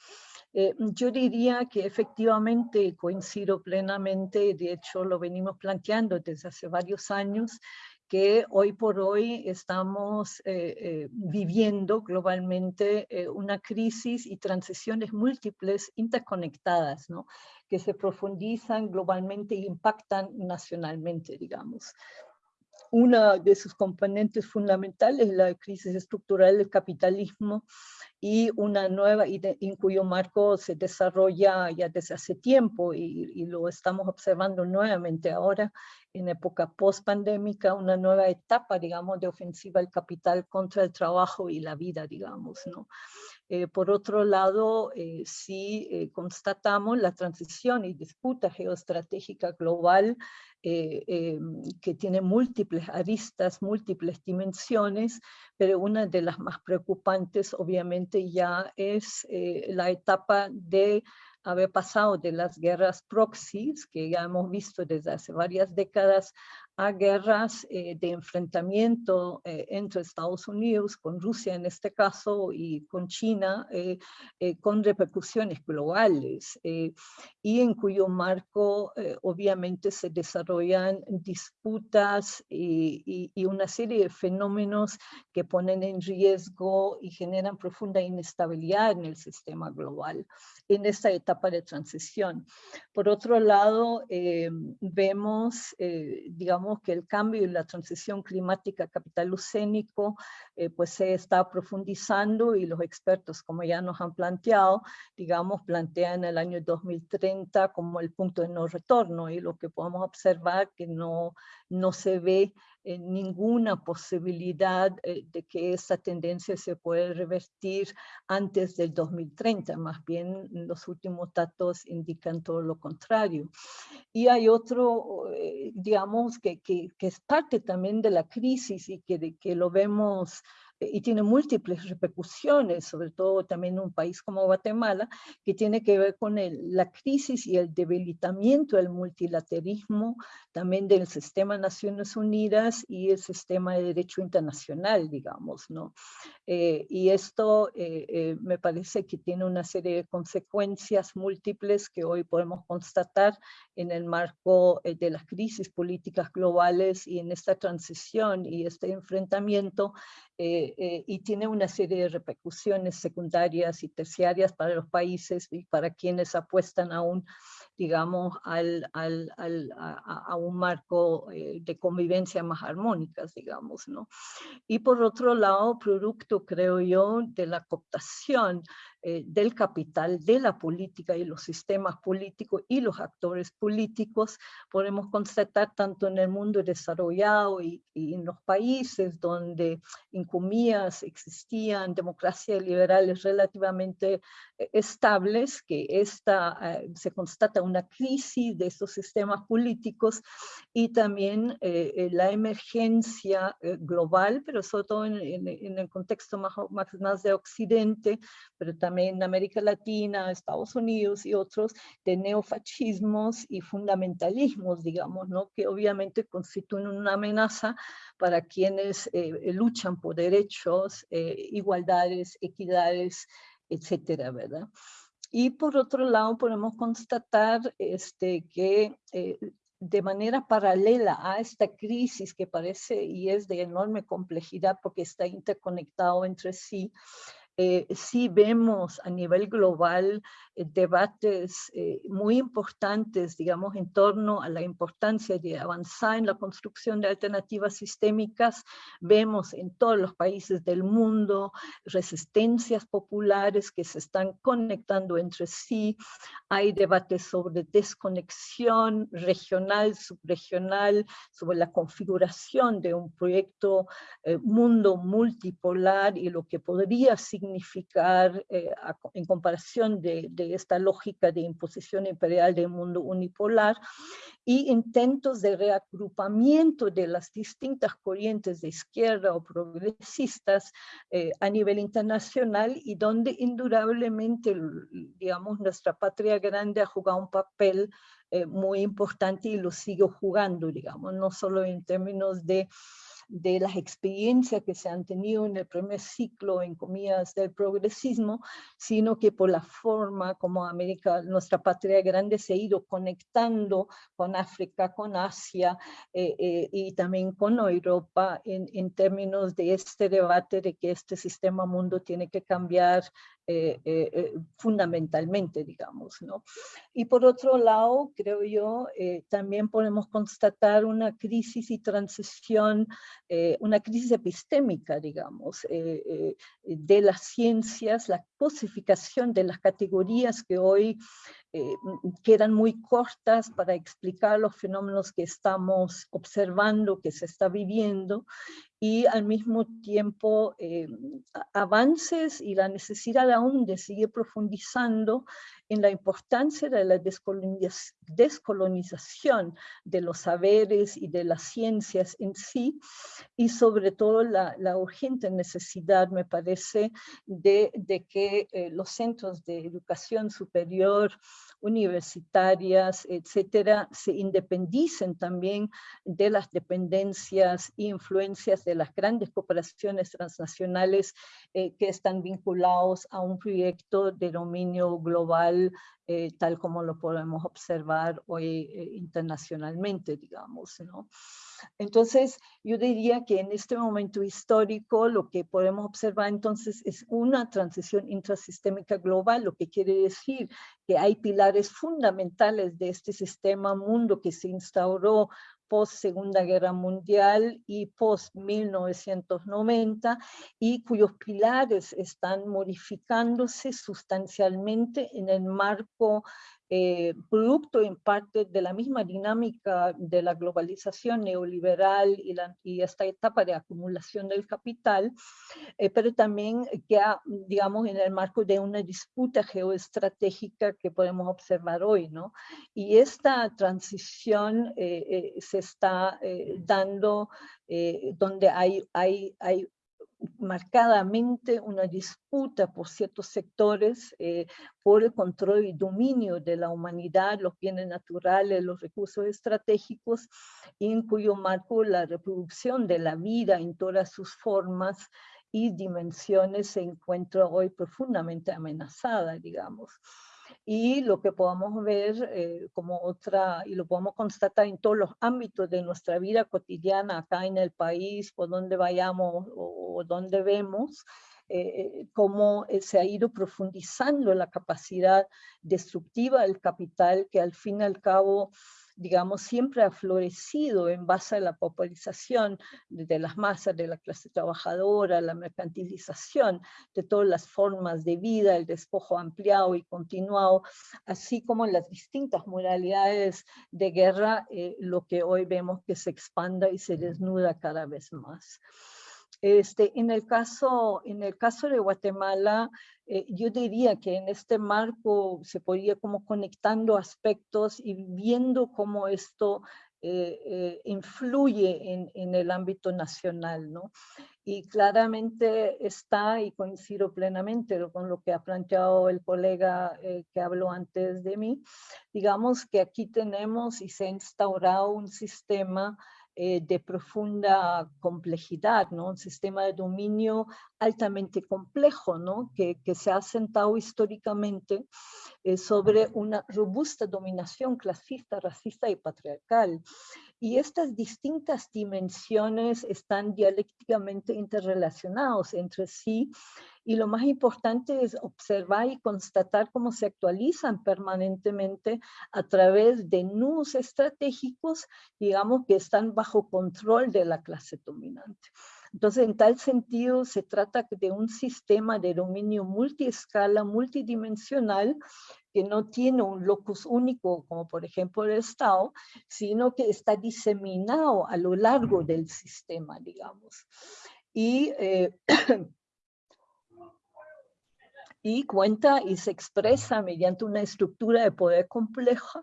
Eh, yo diría que efectivamente coincido plenamente, de hecho lo venimos planteando desde hace varios años, que hoy por hoy estamos eh, viviendo globalmente una crisis y transiciones múltiples interconectadas, ¿no? que se profundizan globalmente e impactan nacionalmente, digamos una de sus componentes fundamentales es la crisis estructural del capitalismo y una nueva, en cuyo marco se desarrolla ya desde hace tiempo y, y lo estamos observando nuevamente ahora en época post-pandémica, una nueva etapa, digamos, de ofensiva del capital contra el trabajo y la vida, digamos, ¿no? Eh, por otro lado, eh, sí eh, constatamos la transición y disputa geoestratégica global que tiene múltiples aristas, múltiples dimensiones, pero una de las más preocupantes obviamente ya es la etapa de haber pasado de las guerras proxies, que ya hemos visto desde hace varias décadas, a guerras eh, de enfrentamiento eh, entre Estados Unidos, con Rusia en este caso, y con China, eh, con repercusiones globales, y en cuyo marco obviamente se desarrollan disputas y, y, una serie de fenómenos que ponen en riesgo y generan profunda inestabilidad en el sistema global en esta etapa de transición. Por otro lado, vemos, digamos, que el cambio y la transición climática capitalocénico eh, pues se está profundizando y los expertos, como ya nos han planteado, digamos, plantean el año 2030 como el punto de no retorno y lo que podemos observar que no, no se ve eh, ninguna posibilidad eh, de que esa tendencia se pueda revertir antes del 2030, más bien los últimos datos indican todo lo contrario. Y hay otro, eh, digamos, que, que, que, es parte también de la crisis y que, que lo vemos y tiene múltiples repercusiones, sobre todo también en un país como Guatemala, que tiene que ver con la crisis y el debilitamiento del multilateralismo, también del sistema Naciones Unidas y el sistema de derecho internacional, digamos, ¿no? Eh, y esto eh, eh, me parece que tiene una serie de consecuencias múltiples que hoy podemos constatar en el marco de las crisis políticas globales y en esta transición y este enfrentamiento eh, eh, y tiene una serie de repercusiones secundarias y terciarias para los países y para quienes apuestan aún digamos, al, al, al, a, un marco eh, de convivencia más armónicas, digamos, ¿no? Y por otro lado, producto, creo yo, de la cooptación eh, del capital, de la política y los sistemas políticos y los actores políticos, podemos constatar tanto en el mundo desarrollado y, en los países donde en existían democracias liberales relativamente eh, estables, que esta, eh, se constata una crisis de estos sistemas políticos y también la emergencia global, pero sobre todo en, en, el contexto más, más de Occidente, pero también en América Latina, Estados Unidos y otros, de neofascismos y fundamentalismos, digamos, ¿no? que obviamente constituyen una amenaza para quienes eh, luchan por derechos, eh, igualdades, equidades, etcétera, ¿verdad? Y por otro lado podemos constatar este, que eh, de manera paralela a esta crisis que parece y es de enorme complejidad porque está interconectado entre sí, eh, sí vemos a nivel global eh, debates eh, muy importantes, digamos, en torno a la importancia de avanzar en la construcción de alternativas sistémicas. Vemos en todos los países del mundo resistencias populares que se están conectando entre sí. Hay debates sobre desconexión regional, subregional, sobre la configuración de un proyecto mundo multipolar y lo que podría significar significar eh, en comparación de, de, esta lógica de imposición imperial del mundo unipolar y intentos de reagrupamiento de las distintas corrientes de izquierda o progresistas eh, a nivel internacional y donde indudablemente, digamos, nuestra patria grande ha jugado un papel eh, muy importante y lo sigue jugando, digamos, no solo en términos de de las experiencias que se han tenido en el primer ciclo, en comillas, del progresismo, sino que por la forma como América, nuestra patria grande, se ha ido conectando con África, con Asia eh, eh, y también con Europa en, en términos de este debate de que este sistema mundo tiene que cambiar eh, eh, eh, fundamentalmente, digamos. ¿no? Y por otro lado, creo yo, también podemos constatar una crisis y transición, una crisis epistémica, digamos, de las ciencias, la cosificación de las categorías que hoy eh, quedan muy cortas para explicar los fenómenos que estamos observando, que se está viviendo, y al mismo tiempo eh, avances y la necesidad aún de seguir profundizando en la importancia de la descolonización de los saberes y de las ciencias en sí, y sobre todo la, urgente necesidad, me parece, de, que eh, los centros de educación superior universitarias, etcétera, se independicen también de las dependencias e influencias de las grandes cooperaciones transnacionales eh, que están vinculados a un proyecto de dominio global eh, tal como lo podemos observar hoy eh, internacionalmente, digamos, ¿no? Entonces, yo diría que en este momento histórico lo que podemos observar entonces es una transición intrasistémica global, lo que quiere decir que hay pilares fundamentales de este sistema mundo que se instauró post Segunda Guerra Mundial y post 1990 y cuyos pilares están modificándose sustancialmente en el marco eh, producto en parte de la misma dinámica de la globalización neoliberal y, la, y esta etapa de acumulación del capital, eh, pero también que, digamos, en el marco de una disputa geoestratégica que podemos observar hoy, ¿no? Y esta transición eh, se está dando donde hay, hay, hay marcadamente una disputa por ciertos sectores eh, por el control y dominio de la humanidad, los bienes naturales, los recursos estratégicos, en cuyo marco la reproducción de la vida en todas sus formas y dimensiones se encuentra hoy profundamente amenazada, digamos y lo que podamos ver eh, como otra, y lo podemos constatar en todos los ámbitos de nuestra vida cotidiana acá en el país, por donde vayamos o, donde vemos, eh, cómo eh, se ha ido profundizando la capacidad destructiva del capital que al fin y al cabo digamos, siempre ha florecido en base a la popularización de las masas, de la clase trabajadora, la mercantilización de todas las formas de vida, el despojo ampliado y continuado, así como las distintas modalidades de guerra, eh, lo que hoy vemos que se expanda y se desnuda cada vez más. Este, en, el caso, en el caso de Guatemala, eh, yo diría que en este marco se podría como conectando aspectos y viendo cómo esto eh, eh, influye en, en, el ámbito nacional, ¿no? Y claramente está, y coincido plenamente con lo que ha planteado el colega que habló antes de mí, digamos que aquí tenemos y se ha instaurado un sistema eh, de profunda complejidad, ¿no? un sistema de dominio altamente complejo, ¿no? que, que se ha sentado históricamente eh, sobre una robusta dominación clasista, racista y patriarcal. Y estas distintas dimensiones están dialécticamente interrelacionados entre sí y lo más importante es observar y constatar cómo se actualizan permanentemente a través de nudos estratégicos, digamos, que están bajo control de la clase dominante. Entonces, en tal sentido, se trata de un sistema de dominio multiescala, multidimensional, que no tiene un locus único, como por ejemplo el Estado, sino que está diseminado a lo largo del sistema, digamos. Y eh, [CLEARS THROAT] y cuenta y se expresa mediante una estructura de poder compleja,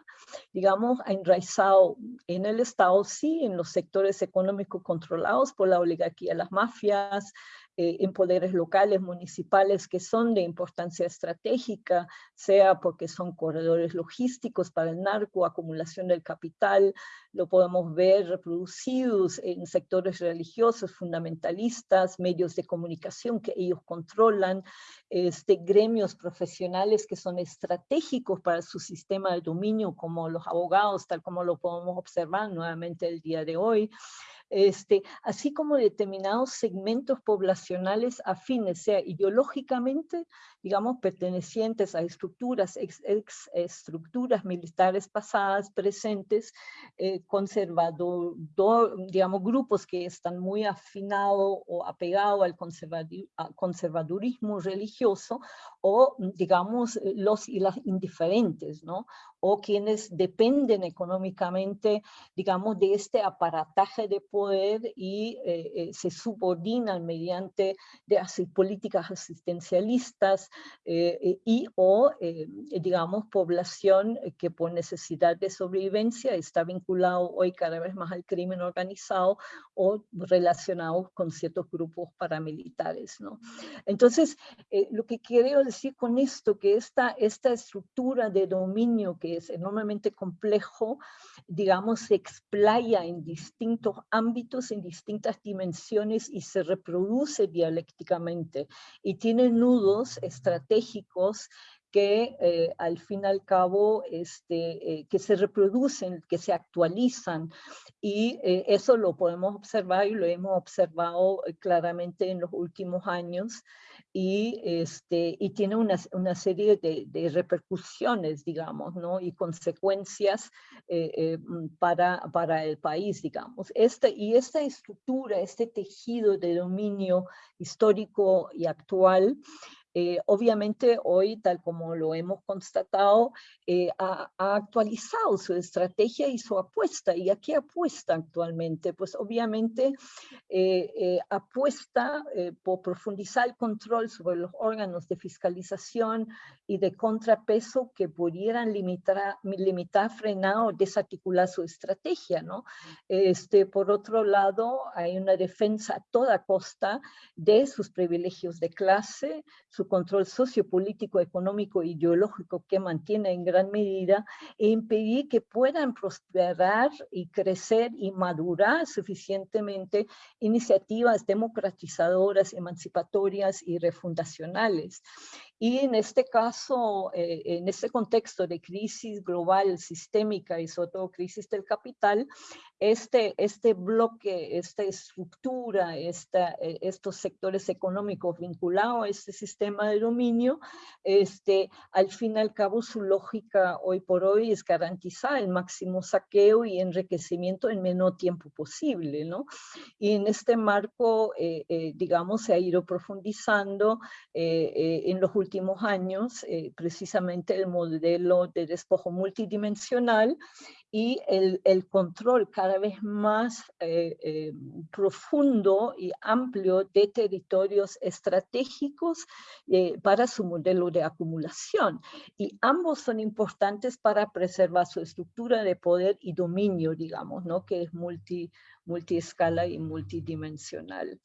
digamos, enraizado en el Estado, sí, en los sectores económicos controlados por la oligarquía, las mafias, eh, en poderes locales, municipales, que son de importancia estratégica, sea porque son corredores logísticos para el narco, acumulación del capital, lo podemos ver reproducidos en sectores religiosos, fundamentalistas, medios de comunicación que ellos controlan, este, gremios profesionales que son estratégicos para su sistema de dominio, como los abogados, tal como lo podemos observar nuevamente el día de hoy, este, así como determinados segmentos poblacionales afines, sea ideológicamente, digamos, pertenecientes a estructuras, ex, estructuras militares pasadas, presentes, eh, conservador, digamos, grupos que están muy afinados o apegados al conservadurismo religioso, o, digamos, los indiferentes, ¿no? O quienes dependen económicamente, digamos, de este aparataje de poder y eh, eh, se subordinan mediante de políticas asistencialistas eh, y o, digamos, población que por necesidad de sobrevivencia está vinculado hoy cada vez más al crimen organizado o relacionado con ciertos grupos paramilitares, ¿no? Entonces, lo que quiero decir con esto, que esta, esta estructura de dominio que es enormemente complejo, digamos, se explaya en distintos ámbitos, en distintas dimensiones y se reproduce dialécticamente. Y tiene nudos estratégicos que eh, al fin y al cabo este, eh, que se reproducen, que se actualizan y eh, eso lo podemos observar y lo hemos observado claramente en los últimos años y, este, y tiene una, una serie de, de, repercusiones, digamos, ¿no? y consecuencias mm, para, para el país, digamos. Este, y esta estructura, este tejido de dominio histórico y actual, eh, obviamente hoy, tal como lo hemos constatado, eh, ha, actualizado su estrategia y su apuesta. ¿Y a qué apuesta actualmente? Pues obviamente eh, apuesta por profundizar el control sobre los órganos de fiscalización y de contrapeso que pudieran limitar, limitar frenar o desarticular su estrategia. ¿no? Este, por otro lado, hay una defensa a toda costa de sus privilegios de clase, su control sociopolítico, económico e ideológico que mantiene en gran medida e impedir que puedan prosperar y crecer y madurar suficientemente iniciativas democratizadoras, emancipatorias y refundacionales. Y en este caso, eh, en este contexto de crisis global, sistémica y sobre todo crisis del capital, este, este bloque, esta estructura, esta, eh, estos sectores económicos vinculados a este sistema de dominio, este, al fin y al cabo su lógica hoy por hoy es garantizar el máximo saqueo y enriquecimiento en menor tiempo posible. ¿no? Y en este marco, eh, digamos, se ha ido profundizando en los últimos últimos años, eh, precisamente el modelo de despojo multidimensional y el, control cada vez más eh, eh, profundo y amplio de territorios estratégicos para su modelo de acumulación. Y ambos son importantes para preservar su estructura de poder y dominio, digamos, ¿no? que es multi, multiescala y multidimensional.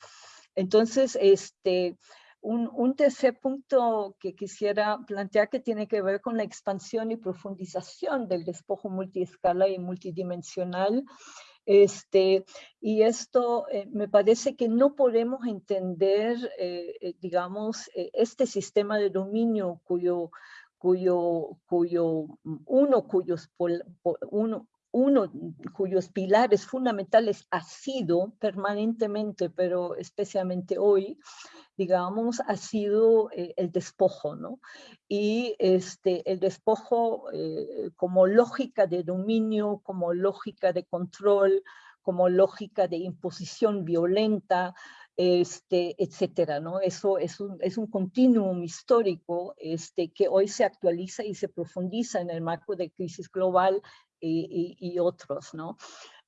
Entonces, este, un, tercer punto que quisiera plantear que tiene que ver con la expansión y profundización del despojo multiescala y multidimensional. Este, y esto eh, me parece que no podemos entender, eh, eh, digamos, este sistema de dominio cuyo, cuyo, cuyo uno, cuyos, uno, uno cuyos pilares fundamentales ha sido permanentemente, pero especialmente hoy, digamos, ha sido eh, el despojo, ¿no? Y este, el despojo eh, como lógica de dominio, como lógica de control, como lógica de imposición violenta, este, etcétera, ¿no? Eso es un, es un continuum histórico este, que hoy se actualiza y se profundiza en el marco de crisis global y, otros, ¿no?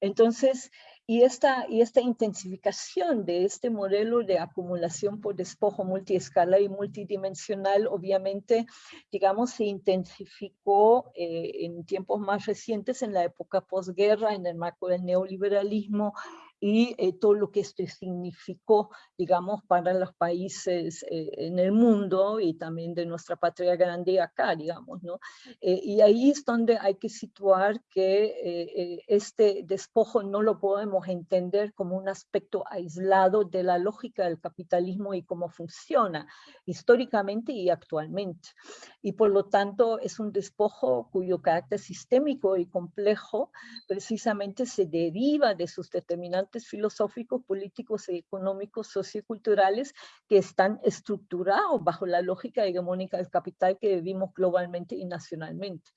Entonces, Y esta, y esta intensificación de este modelo de acumulación por despojo multiescala y multidimensional, obviamente, digamos, se intensificó eh, en tiempos más recientes, en la época posguerra, en el marco del neoliberalismo, y eh, todo lo que esto significó, digamos, para los países eh, en el mundo y también de nuestra patria grande acá, digamos, ¿no? Eh, y ahí es donde hay que situar que este despojo no lo podemos entender como un aspecto aislado de la lógica del capitalismo y cómo funciona históricamente y actualmente. Y por lo tanto es un despojo cuyo carácter sistémico y complejo precisamente se deriva de sus determinantes filosóficos, políticos y económicos, socioculturales que están estructurados bajo la lógica hegemónica del capital que vivimos globalmente y nacionalmente.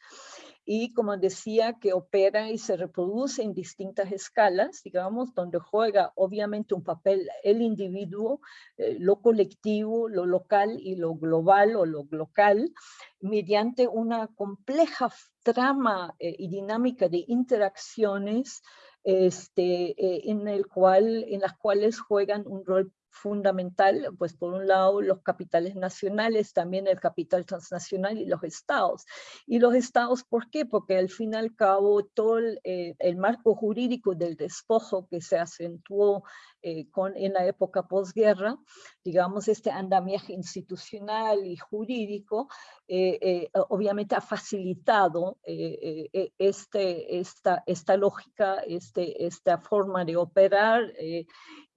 Y como decía, que opera y se reproduce en distintas escalas, digamos, donde juega obviamente un papel el individuo, eh, lo colectivo, lo local y lo global o lo local, mediante una compleja trama eh, y dinámica de interacciones este, eh, en, el cual, en las cuales juegan un rol fundamental, pues por un lado los capitales nacionales, también el capital transnacional y los estados. Y los estados, ¿por qué? Porque al fin y al cabo todo el, eh, marco jurídico del despojo que se acentuó eh, en la época posguerra, digamos este andamiaje institucional y jurídico, eh, obviamente ha facilitado este, esta, esta lógica, este, esta forma de operar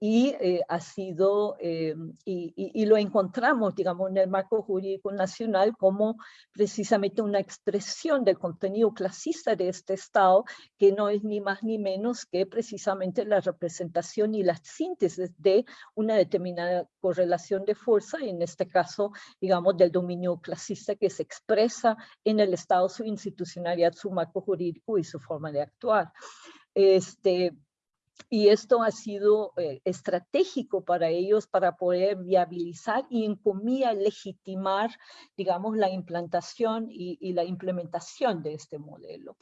y eh, ha sido, eh, y, lo encontramos, digamos, en el marco jurídico nacional como precisamente una expresión del contenido clasista de este Estado, que no es ni más ni menos que precisamente la representación y la síntesis de una determinada correlación de fuerza, y en este caso, digamos, del dominio clasista que se expresa en el Estado, su institucionalidad, su marco jurídico y su forma de actuar. Este, y esto ha sido eh, estratégico para ellos para poder viabilizar y en comillas legitimar, digamos, la implantación y, la implementación de este modelo.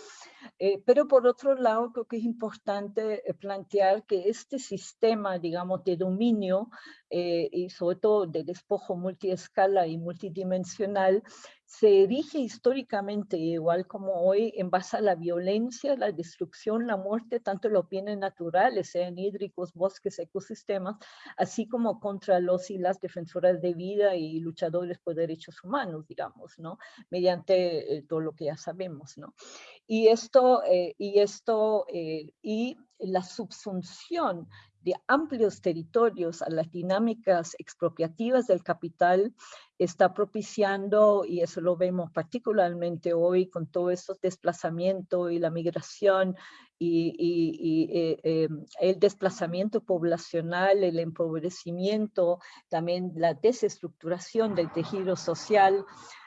Eh, pero por otro lado, creo que es importante eh, plantear que este sistema, digamos, de dominio y sobre todo de despojo multiescala y multidimensional, se erige históricamente, igual como hoy, en base a la violencia, la destrucción, la muerte, tanto los bienes naturales, sean hídricos, bosques, ecosistemas, así como contra los y las defensoras de vida y luchadores por derechos humanos, digamos, ¿no? Mediante eh, todo lo que ya sabemos, ¿no? Y esto, eh, y esto, eh, y la subsunción de amplios territorios a las dinámicas expropiativas del capital está propiciando, y eso lo vemos particularmente hoy con todo estos desplazamiento y la migración y, eh, eh, el desplazamiento poblacional, el empobrecimiento, también la desestructuración del tejido social,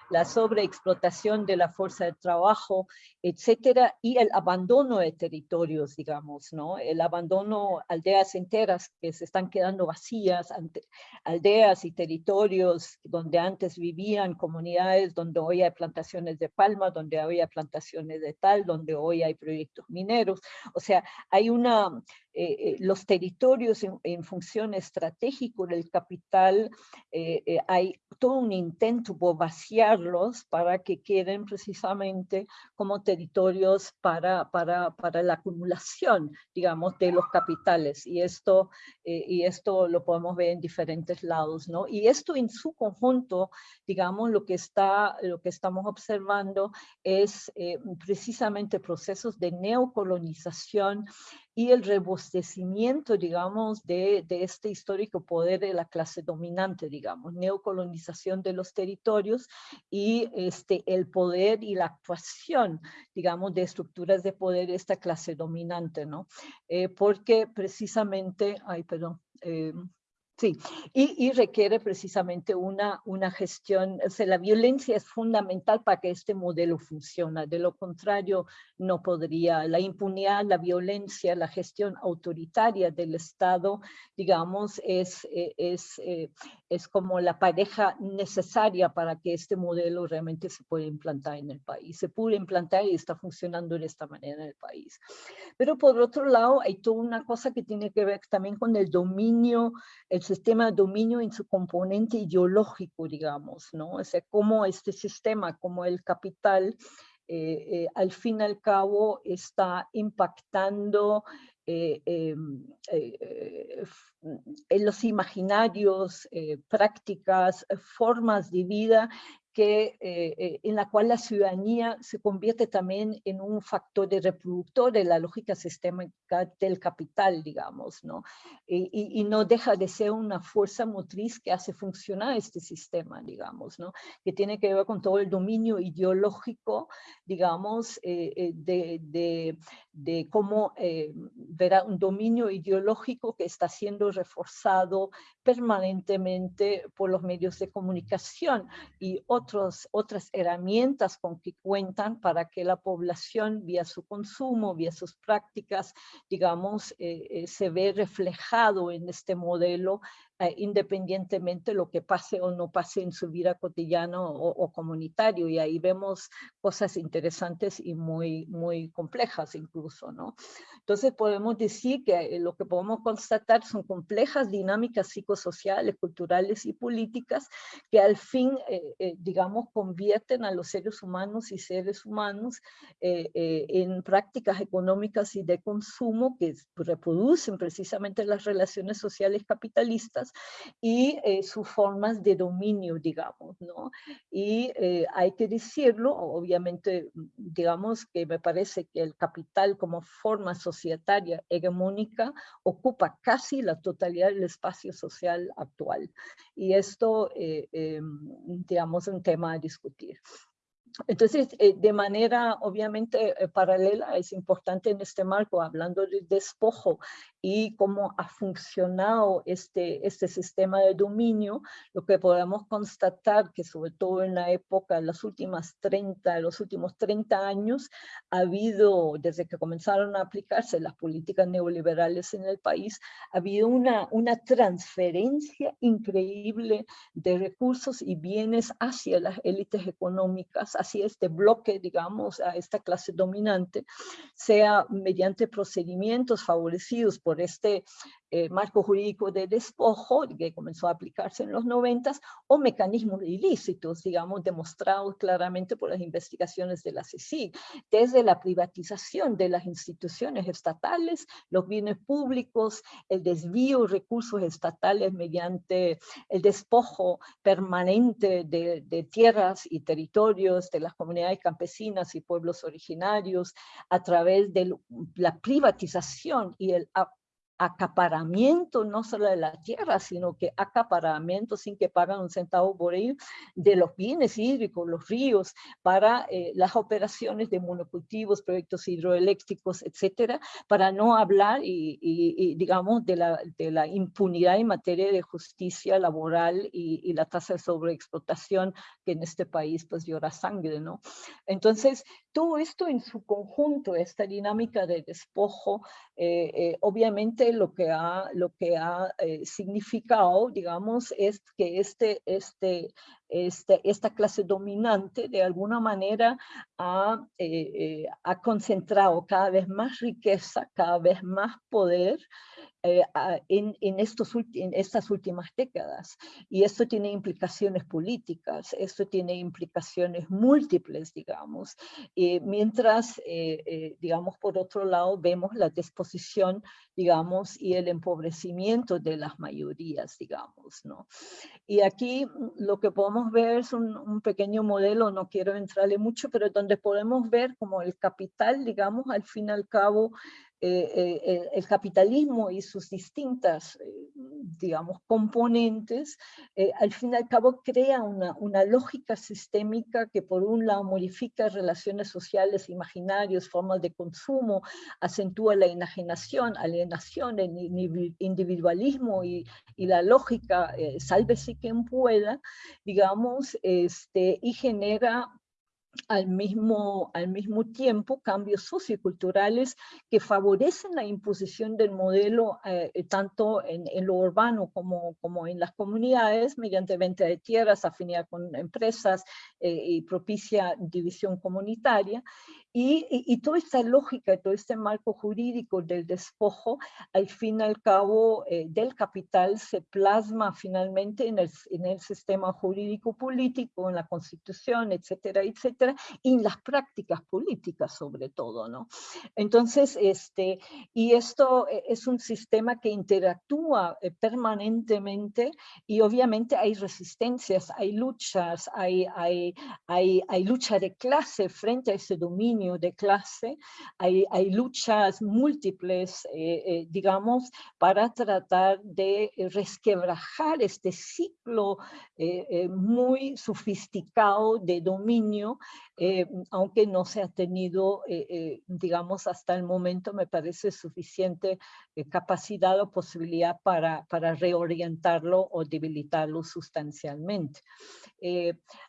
la sobreexplotación de la fuerza de trabajo, etcétera, y el abandono de territorios, digamos, ¿no? El abandono, aldeas enteras que se están quedando vacías, aldeas y territorios donde antes vivían comunidades, donde hoy hay plantaciones de palma, donde hoy hay plantaciones de tal, donde hoy hay proyectos mineros. O sea, hay una, eh, eh, los territorios en, función estratégica del capital, eh, hay todo un intento por vaciarlos para que queden precisamente como territorios para, para, para la acumulación, digamos, de los capitales. Y esto, y esto lo podemos ver en diferentes lados, ¿no? Y esto en su conjunto, digamos, lo que, está, lo que estamos observando es precisamente procesos de neocolonización y el rebostecimiento, digamos, de, de, este histórico poder de la clase dominante, digamos, neocolonización de los territorios y este, el poder y la actuación, digamos, de estructuras de poder de esta clase dominante, ¿no? Eh, porque precisamente, ay, perdón, eh, Sí, y, requiere precisamente una, una gestión, o sea, la violencia es fundamental para que este modelo funcione, de lo contrario no podría, la impunidad, la violencia, la gestión autoritaria del Estado, digamos, es, eh, es, eh, es como la pareja necesaria para que este modelo realmente se pueda implantar en el país. Se puede implantar y está funcionando de esta manera en el país. Pero por otro lado, hay toda una cosa que tiene que ver también con el dominio, el sistema de dominio en su componente ideológico, digamos, ¿no? O sea, cómo este sistema, como el capital, eh, eh, al fin y al cabo está impactando eh, em, en los imaginarios, prácticas, formas de vida que, eh, eh, en la cual la ciudadanía se convierte también en un factor de reproductor de la lógica sistémica del capital, digamos, ¿no? Y, no deja de ser una fuerza motriz que hace funcionar este sistema, digamos, ¿no? Que tiene que ver con todo el dominio ideológico, digamos, eh, de, de, cómo verá un dominio ideológico que está siendo reforzado permanentemente por los medios de comunicación y otras herramientas con que cuentan para que la población, vía su consumo, vía sus prácticas, digamos, eh, eh, se ve reflejado en este modelo eh, independientemente lo que pase o no pase en su vida cotidiana o, comunitario. Y ahí vemos cosas interesantes y muy, muy complejas incluso, ¿no? Entonces podemos decir que lo que podemos constatar son complejas dinámicas psicosociales, culturales y políticas que al fin, digamos, convierten a los seres humanos y seres humanos en prácticas económicas y de consumo que reproducen precisamente las relaciones sociales capitalistas y eh, sus formas de dominio, digamos, ¿no? Y eh, hay que decirlo, obviamente, digamos que me parece que el capital como forma societaria hegemónica ocupa casi la totalidad del espacio social actual. Y esto, eh, digamos, es un tema a discutir. Entonces, eh, de manera obviamente eh, paralela, es importante en este marco, hablando del despojo y cómo ha funcionado este, este sistema de dominio, lo que podemos constatar que sobre todo en la época, en las últimas 30, los últimos 30 años, ha habido, desde que comenzaron a aplicarse las políticas neoliberales en el país, ha habido una, una transferencia increíble de recursos y bienes hacia las élites económicas, así este bloque, digamos, a esta clase dominante, sea mediante procedimientos favorecidos por este eh, marco jurídico de despojo que comenzó a aplicarse en los noventas o mecanismos ilícitos, digamos, demostrados claramente por las investigaciones de la CICIG, desde la privatización de las instituciones estatales, los bienes públicos, el desvío de recursos estatales mediante el despojo permanente de, de tierras y territorios de las comunidades campesinas y pueblos originarios a través de la privatización y el acaparamiento no solo de la tierra, sino que acaparamiento sin que paguen un centavo por ello de los bienes hídricos, los ríos, para eh, las operaciones de monocultivos, proyectos hidroeléctricos, etcétera, para no hablar y, digamos de la, de la, impunidad en materia de justicia laboral y, la tasa de sobreexplotación que en este país pues llora sangre, ¿no? Entonces, todo esto en su conjunto, esta dinámica de despojo, eh, eh, obviamente lo que ha, lo que ha eh, significado, digamos, es que este, este, este, esta clase dominante de alguna manera ha, ha concentrado cada vez más riqueza, cada vez más poder eh, en, en, estos, en estas últimas décadas. Y esto tiene implicaciones políticas, esto tiene implicaciones múltiples, digamos. Eh, mientras, eh, digamos, por otro lado, vemos la disposición, digamos, y el empobrecimiento de las mayorías, digamos, ¿no? Y aquí mm, lo que podemos ver es un, pequeño modelo, no quiero entrarle mucho, pero donde podemos ver como el capital, digamos, al fin y al cabo, eh, eh, el capitalismo y sus distintas, eh, digamos, componentes, al fin y al cabo crea una, una, lógica sistémica que por un lado modifica relaciones sociales, imaginarios, formas de consumo, acentúa la enajenación, alienación, el individualismo y, y la lógica, sálvese quien pueda, digamos, este, y genera al mismo, al mismo tiempo cambios socioculturales que favorecen la imposición del modelo eh, eh, tanto en, lo urbano como, como en las comunidades mediante venta de tierras, afinidad con empresas eh, y propicia división comunitaria y, toda esta lógica, todo este marco jurídico del despojo, al fin y al cabo eh, del capital, se plasma finalmente en el, en el sistema jurídico político, en la constitución, etcétera, etcétera, y en las prácticas políticas sobre todo, ¿no? Entonces, este, y esto eh, es un sistema que interactúa eh, permanentemente y obviamente hay resistencias, hay luchas, hay, hay, hay, hay lucha de clase frente a ese dominio de clase, hay, hay luchas múltiples, eh, eh, digamos, para tratar de resquebrajar este ciclo eh, muy sofisticado de dominio, aunque no se ha tenido, digamos, hasta el momento, me parece suficiente capacidad o posibilidad para, para reorientarlo o debilitarlo sustancialmente.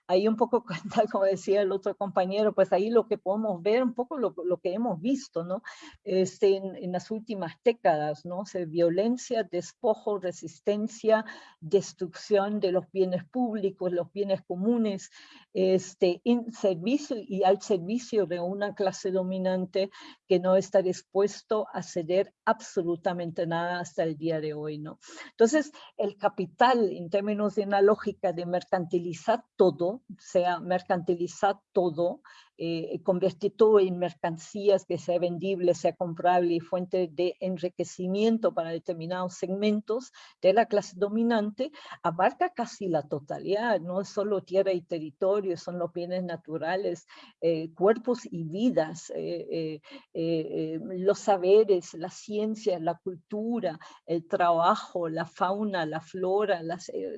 Ahí un poco, [LAUGHS] como decía el otro compañero, pues ahí lo que podemos ver un poco lo, lo que hemos visto, ¿no? Este, en, en, las últimas décadas, ¿no? Se violencia, despojo, resistencia, destrucción de los bienes públicos, los bienes comunes, este, en servicio y al servicio de una clase dominante que no está dispuesto a ceder absolutamente nada hasta el día de hoy, ¿no? Entonces, el capital, en términos de una lógica de mercantilizar todo, sea mercantilizar todo, eh, convertir todo en mercancías que sea vendible, sea comprable y fuente de enriquecimiento para determinados segmentos de la clase dominante, abarca casi la totalidad, no es solo tierra y territorio, son los bienes naturales, eh, cuerpos y vidas, eh, los saberes, la ciencia, la cultura, el trabajo, la fauna, la flora,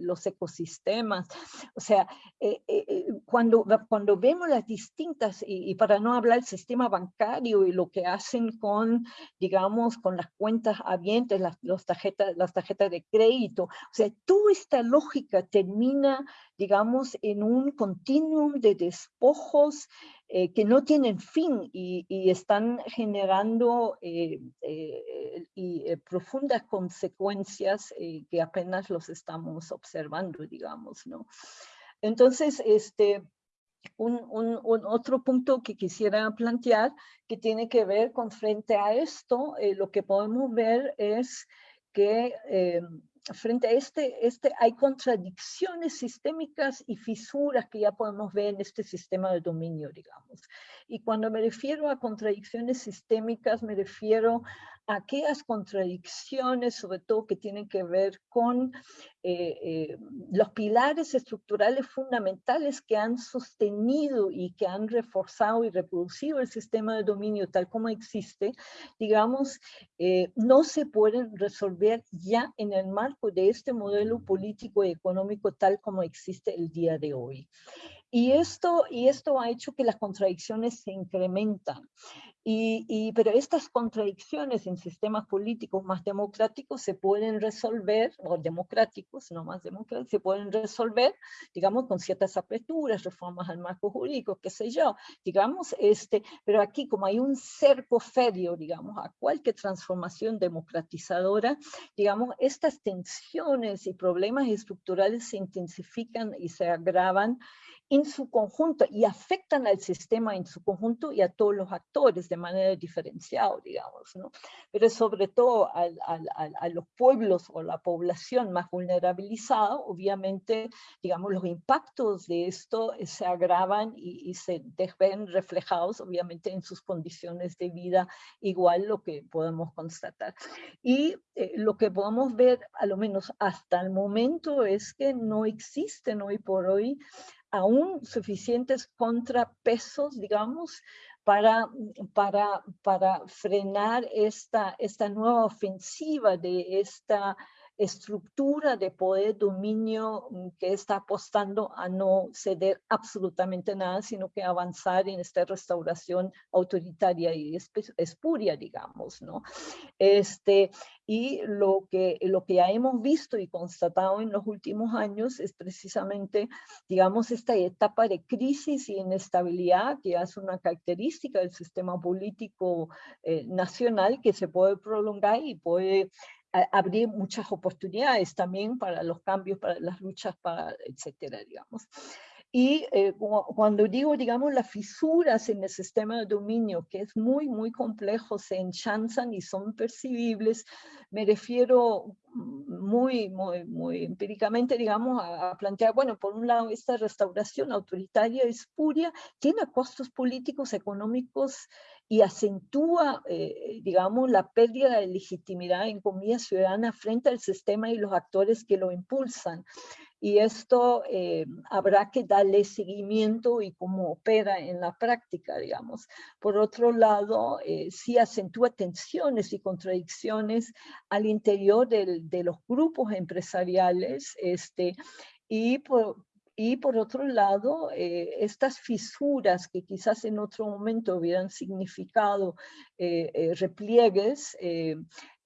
los ecosistemas. O sea, cuando, cuando vemos las distintas y, para no hablar del sistema bancario y lo que hacen con, digamos, con las cuentas abiertas, las, los tarjetas, las tarjetas de crédito. O sea, toda esta lógica termina, digamos, en un continuum de despojos eh, que no tienen fin y, están generando eh, eh, y, profundas consecuencias que apenas los estamos observando, digamos, ¿no? Entonces, este, un, otro punto que quisiera plantear que tiene que ver con frente a esto, eh, lo que podemos ver es que eh, frente a este, este hay contradicciones sistémicas y fisuras que ya podemos ver en este sistema de dominio, digamos. Y cuando me refiero a contradicciones sistémicas, me refiero aquellas contradicciones, sobre todo que tienen que ver con eh, eh, los pilares estructurales fundamentales que han sostenido y que han reforzado y reproducido el sistema de dominio tal como existe, digamos, eh, no se pueden resolver ya en el marco de este modelo político y económico tal como existe el día de hoy. Y esto, y esto ha hecho que las contradicciones se incrementan. Y, pero estas contradicciones en sistemas políticos más democráticos se pueden resolver, o democráticos, no más democráticos, se pueden resolver, digamos, con ciertas aperturas, reformas al marco jurídico, qué sé yo, digamos, este, pero aquí como hay un cerco ferio, digamos, a cualquier transformación democratizadora, digamos, estas tensiones y problemas estructurales se intensifican y se agravan en su conjunto y afectan al sistema en su conjunto y a todos los actores de manera diferenciada, digamos, ¿no? Pero sobre todo a los pueblos o la población más vulnerabilizada, obviamente, digamos, los impactos de esto se agravan y, se ven reflejados, obviamente, en sus condiciones de vida, igual lo que podemos constatar. Y eh, lo que podemos ver, a lo menos hasta el momento, es que no existen hoy por hoy aún suficientes contrapesos, digamos, para, para, para frenar esta, esta nueva ofensiva de esta estructura de poder, dominio mm, que está apostando a no ceder absolutamente nada, sino que avanzar en esta restauración autoritaria y espuria, digamos, ¿no? Este, y lo que, lo que ya hemos visto y constatado en los últimos años es precisamente, digamos, esta etapa de crisis y inestabilidad que es una característica del sistema político eh, nacional que se puede prolongar y puede abrir muchas oportunidades también para los cambios, para las luchas, para etcétera, digamos. Y eh, cuando digo, digamos, las fisuras en el sistema de dominio, que es muy, muy complejo, se enchanzan y son percibibles, me refiero muy, muy, muy empíricamente, digamos, a, plantear, bueno, por un lado, esta restauración autoritaria espuria tiene costos políticos, económicos y acentúa, eh, digamos, la pérdida de legitimidad en comida ciudadana frente al sistema y los actores que lo impulsan y esto eh, habrá que darle seguimiento y cómo opera en la práctica, digamos. Por otro lado, eh, sí acentúa tensiones y contradicciones al interior de los grupos empresariales este, y por, y por otro lado, eh, estas fisuras que quizás en otro momento hubieran significado repliegues,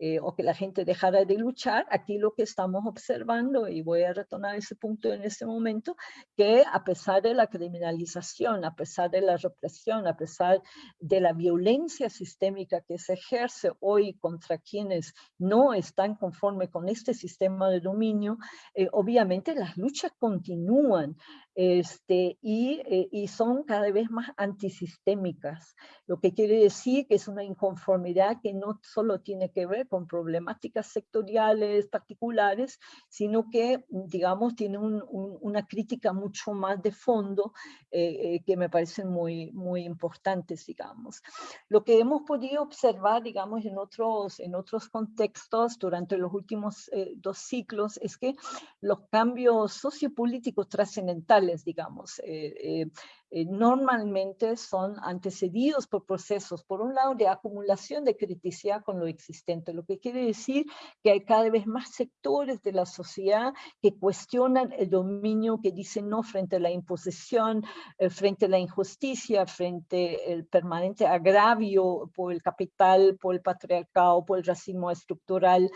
eh, o que la gente dejara de luchar, aquí lo que estamos observando, y voy a retornar ese punto en este momento, que a pesar de la criminalización, a pesar de la represión, a pesar de la violencia sistémica que se ejerce hoy contra quienes no están conforme con este sistema de dominio, eh, obviamente las luchas continúan este, y, eh, y, son cada vez más antisistémicas, lo que quiere decir que es una inconformidad que no solo tiene que ver con problemáticas sectoriales particulares, sino que, digamos, tiene una crítica mucho más de fondo eh, eh, que me parecen muy, muy importantes, digamos. Lo que hemos podido observar, digamos, en otros, en otros contextos durante los últimos dos ciclos es que los cambios sociopolíticos trascendentales digamos, eh, eh, eh, normalmente son antecedidos por procesos, por un lado, de acumulación de criticidad con lo existente, lo que quiere decir que hay cada vez más sectores de la sociedad que cuestionan el dominio, que dicen no frente a la imposición, eh, frente a la injusticia, frente al permanente agravio por el capital, por el patriarcado, por el racismo estructural.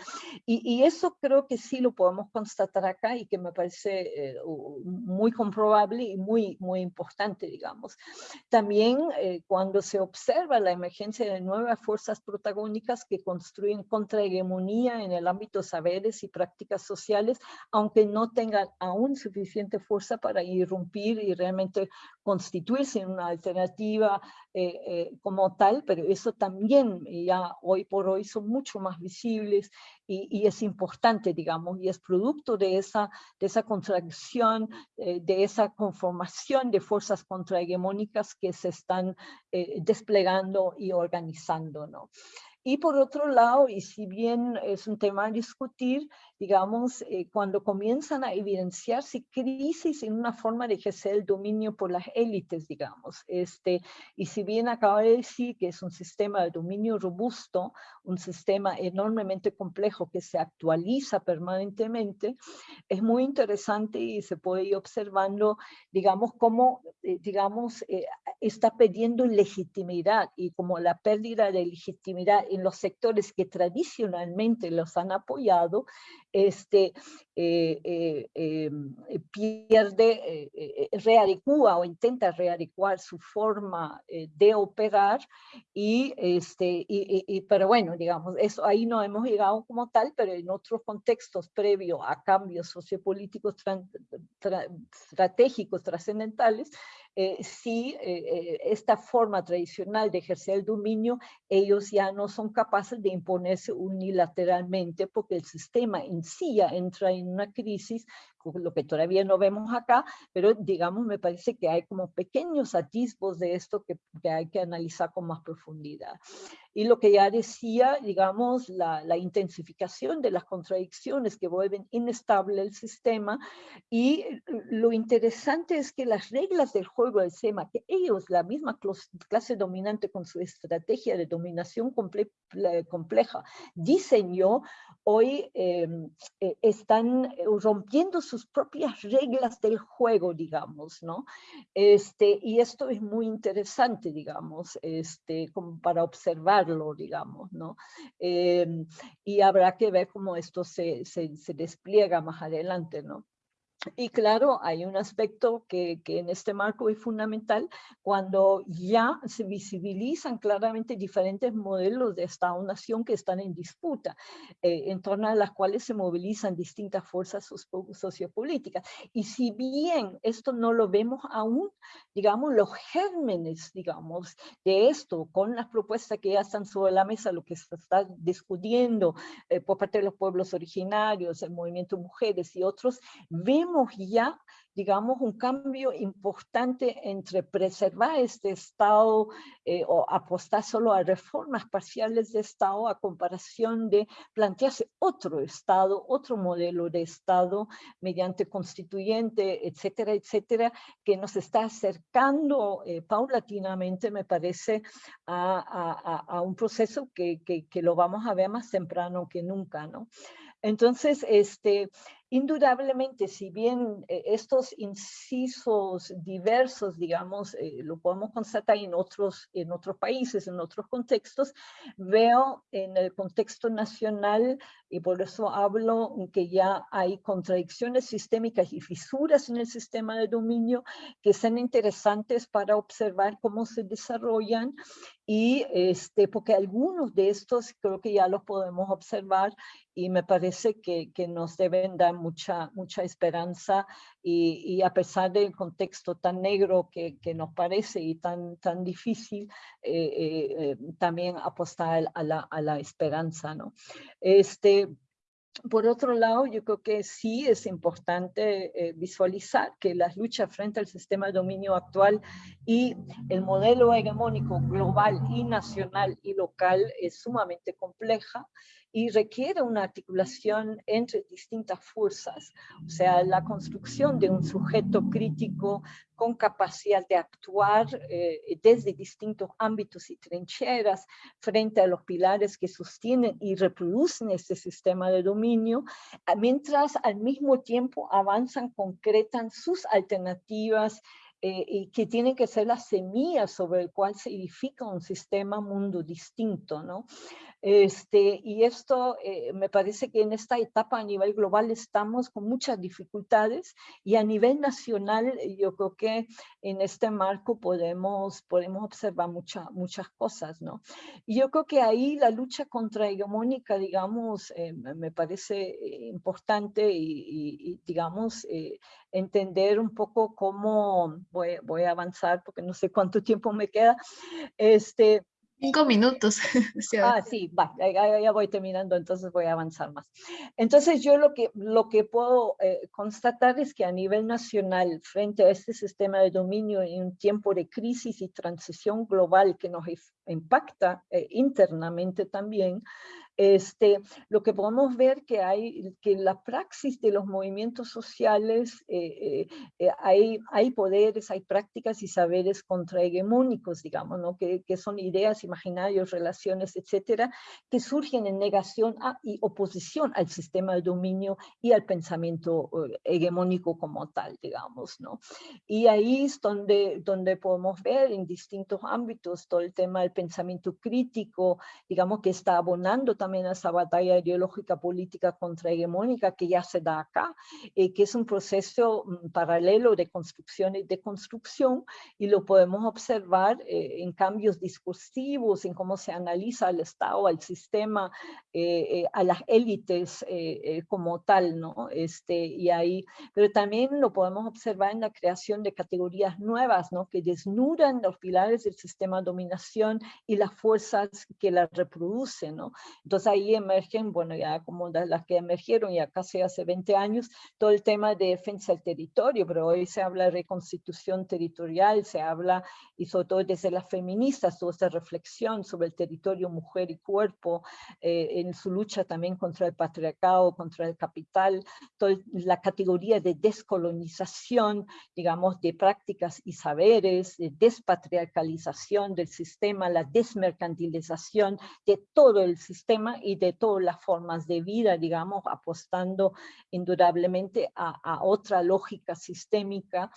Y, eso creo que sí lo podemos constatar acá y que me parece eh, muy comprobable y muy, muy importante digamos. También eh, cuando se observa la emergencia de nuevas fuerzas protagónicas que construyen contrahegemonía en el ámbito saberes y prácticas sociales, aunque no tengan aún suficiente fuerza para irrumpir y realmente constituirse en una alternativa eh, eh, como tal, pero eso también ya hoy por hoy son mucho más visibles y, es importante, digamos, y es producto de esa, de esa contracción, eh, de esa conformación de fuerzas contrahegemónicas que se están desplegando y organizando, ¿no? Y por otro lado, y si bien es un tema a discutir, digamos, eh, cuando comienzan a evidenciarse crisis en una forma de ejercer el dominio por las élites, digamos. Este, y si bien acaba de decir que es un sistema de dominio robusto, un sistema enormemente complejo que se actualiza permanentemente, es muy interesante y se puede ir observando, digamos, cómo, eh, digamos, eh, está perdiendo legitimidad y como la pérdida de legitimidad en los sectores que tradicionalmente los han apoyado, este, eh, eh, eh, pierde, readecua o intenta readecuar su forma de operar y, este, y, pero bueno, digamos, eso ahí no hemos llegado como tal, pero en otros contextos previos a cambios sociopolíticos estratégicos trascendentales, eh, si eh, esta forma tradicional de ejercer el dominio, ellos ya no son capaces de imponerse unilateralmente porque el sistema en sí ya entra en una crisis lo que todavía no vemos acá, pero digamos, me parece que hay como pequeños atisbos de esto que, que hay que analizar con más profundidad. Y lo que ya decía, digamos, la, la, intensificación de las contradicciones que vuelven inestable el sistema y lo interesante es que las reglas del juego del SEMA, que ellos, la misma clase dominante con su estrategia de dominación compleja, diseñó, hoy em, eh, están rompiendo su sus propias reglas del juego, digamos, ¿no? Este, y esto es muy interesante, digamos, este, como para observarlo, digamos, ¿no? Em, y habrá que ver cómo esto se, se, se despliega más adelante, ¿no? Y claro, hay un aspecto que, que, en este marco es fundamental cuando ya se visibilizan claramente diferentes modelos de Estado-Nación que están en disputa, eh, en torno a las cuales se movilizan distintas fuerzas sociopolíticas. Y si bien esto no lo vemos aún, digamos, los gérmenes, digamos, de esto, con las propuestas que ya están sobre la mesa, lo que se está discutiendo eh, por parte de los pueblos originarios, el movimiento mujeres y otros, vemos ya, digamos, un cambio importante entre preservar este Estado eh, o apostar solo a reformas parciales de Estado a comparación de plantearse otro Estado, otro modelo de Estado mediante constituyente, etcétera, etcétera, que nos está acercando eh, paulatinamente, me parece, a, a, un proceso que, que, que, lo vamos a ver más temprano que nunca, ¿no? Entonces, este, Indudablemente, si bien eh, estos incisos diversos, digamos, eh, lo podemos constatar en otros, en otros países, en otros contextos, veo en el contexto nacional, y por eso hablo que ya hay contradicciones sistémicas y fisuras en el sistema de dominio que son interesantes para observar cómo se desarrollan y este, porque algunos de estos creo que ya los podemos observar y me parece que, que nos deben dar mucha, mucha esperanza y, y, a pesar del contexto tan negro que, que nos parece y tan, tan difícil, eh, eh, también apostar a la, a la esperanza. ¿no? Este, por otro lado, yo creo que sí es importante eh, visualizar que las luchas frente al sistema de dominio actual y el modelo hegemónico global y nacional y local es sumamente compleja y requiere una articulación entre distintas fuerzas, o sea, la construcción de un sujeto crítico con capacidad de actuar eh, desde distintos ámbitos y trincheras frente a los pilares que sostienen y reproducen este sistema de dominio, mientras al mismo tiempo avanzan, concretan sus alternativas eh, y que tienen que ser las semillas sobre el cual se edifica un sistema mundo distinto, ¿no? Este, y esto eh, me parece que en esta etapa a nivel global estamos con muchas dificultades y a nivel nacional eh, yo creo que en este marco podemos, podemos observar mucha, muchas cosas, ¿no? Y yo creo que ahí la lucha contra hegemónica, digamos, eh, me parece importante y, y digamos, entender un poco cómo voy, voy a avanzar porque no sé cuánto tiempo me queda, este, Cinco minutos. [LAUGHS] ah, sí, va, ya, voy terminando, entonces voy a avanzar más. Entonces yo lo que, lo que puedo eh, constatar es que a nivel nacional, frente a este sistema de dominio en un tiempo de crisis y transición global que nos impacta eh, internamente también, este, lo que podemos ver que hay que la praxis de los movimientos sociales, eh, eh, eh, hay, hay poderes, hay prácticas y saberes contrahegemónicos, digamos, ¿no? que, que son ideas, imaginarios, relaciones, etcétera, que surgen en negación a, y oposición al sistema de dominio y al pensamiento hegemónico como tal, digamos. ¿no? Y ahí es donde, donde podemos ver en distintos ámbitos todo el tema del pensamiento crítico, digamos, que está abonando también a esa batalla ideológica política contrahegemónica que ya se da acá, eh, que es un proceso mm, paralelo de construcción y de construcción, y lo podemos observar eh, en cambios discursivos, en cómo se analiza al Estado, al sistema, eh, a las élites como tal, ¿no? Este, y ahí, pero también lo podemos observar en la creación de categorías nuevas, ¿no? Que desnudan los pilares del sistema de dominación y las fuerzas que la reproducen, ¿no? Entonces ahí emergen, bueno, ya como las que emergieron ya casi hace 20 años, todo el tema de defensa del territorio, pero hoy se habla de reconstitución territorial, se habla, y sobre todo desde las feministas, toda esta reflexión sobre el territorio mujer y cuerpo, eh, en su lucha también contra el patriarcado, contra el capital, toda la categoría de descolonización, digamos, de prácticas y saberes, de despatriarcalización del sistema, la desmercantilización de todo el sistema y de todas las formas de vida, digamos, apostando indudablemente a, otra lógica sistémica.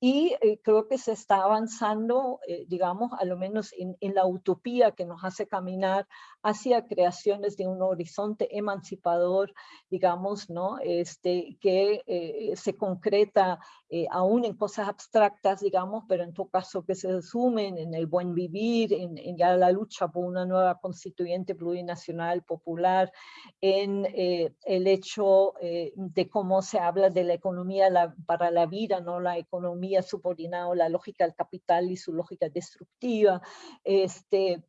Y eh, creo que se está avanzando, eh, digamos, a lo menos en, en la utopía que nos hace caminar hacia creaciones de un horizonte emancipador, digamos, ¿no? Este, que eh, se concreta eh, aún en cosas abstractas, digamos, pero en todo caso que se resumen en el buen vivir, en, ya la lucha por una nueva constituyente plurinacional popular, en eh, el hecho de cómo se habla de la economía para la vida, no la economía subordinada la lógica del capital y su lógica destructiva, este,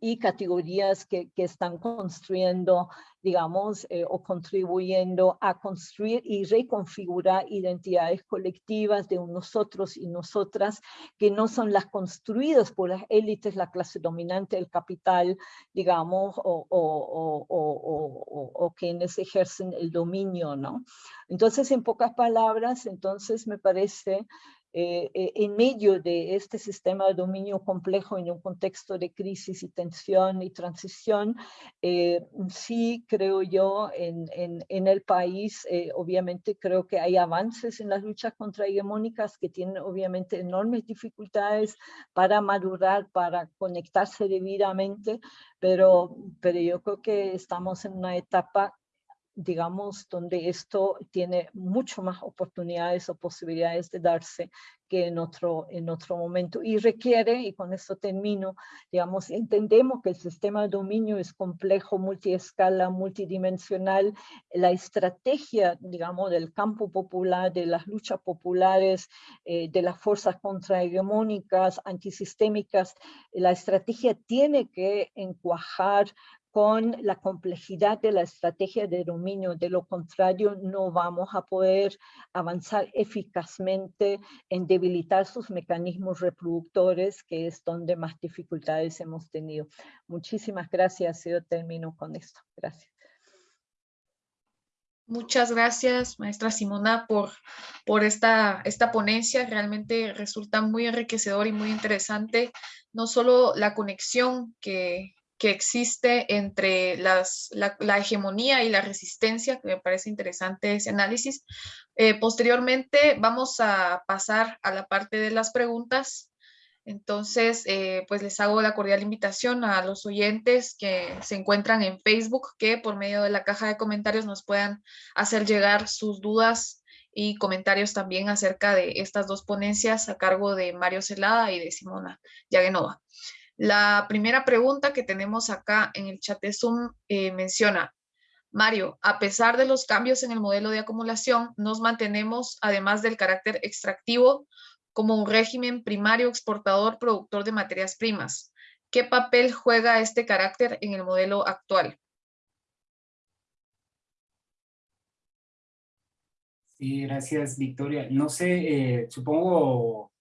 y categorías que, que están construyendo, digamos, eh, o contribuyendo a construir y reconfigurar identidades colectivas de nosotros y nosotras que no son las construidas por las élites, la clase dominante, el capital, digamos, o, o, o, o quienes ejercen el dominio, ¿no? Entonces, en pocas palabras, entonces me parece eh, eh, en medio de este sistema de dominio complejo en un contexto de crisis y tensión y transición, eh, sí creo yo en, en, el país, obviamente creo que hay avances en las luchas contra hegemónicas que tienen obviamente enormes dificultades para madurar, para conectarse debidamente, pero, pero yo creo que estamos en una etapa digamos, donde esto tiene mucho más oportunidades o posibilidades de darse que en otro, en otro momento. Y requiere, y con esto termino, digamos, entendemos que el sistema de dominio es complejo, multiescala, multidimensional. La estrategia, digamos, del campo popular, de las luchas populares, eh, de las fuerzas contrahegemónicas, antisistémicas, la estrategia tiene que encuajar con la complejidad de la estrategia de dominio. De lo contrario, no vamos a poder avanzar eficazmente en debilitar sus mecanismos reproductores, que es donde más dificultades hemos tenido. Muchísimas gracias. Yo termino con esto. Gracias. Muchas gracias, maestra Simona, por, por esta, esta ponencia. Realmente resulta muy enriquecedor y muy interesante, no solo la conexión que, que existe entre las, la, hegemonía y la resistencia, que me parece interesante ese análisis. Eh, posteriormente vamos a pasar a la parte de las preguntas. Entonces, eh, pues les hago la cordial invitación a los oyentes que se encuentran en Facebook, que por medio de la caja de comentarios nos puedan hacer llegar sus dudas y comentarios también acerca de estas dos ponencias a cargo de Mario Celada y de Simona Yagenova. La primera pregunta que tenemos acá en el chat de Zoom eh, menciona, Mario, a pesar de los cambios en el modelo de acumulación, nos mantenemos, además del carácter extractivo, como un régimen primario exportador productor de materias primas. ¿Qué papel juega este carácter en el modelo actual? Sí, gracias, Victoria. No sé, eh, supongo,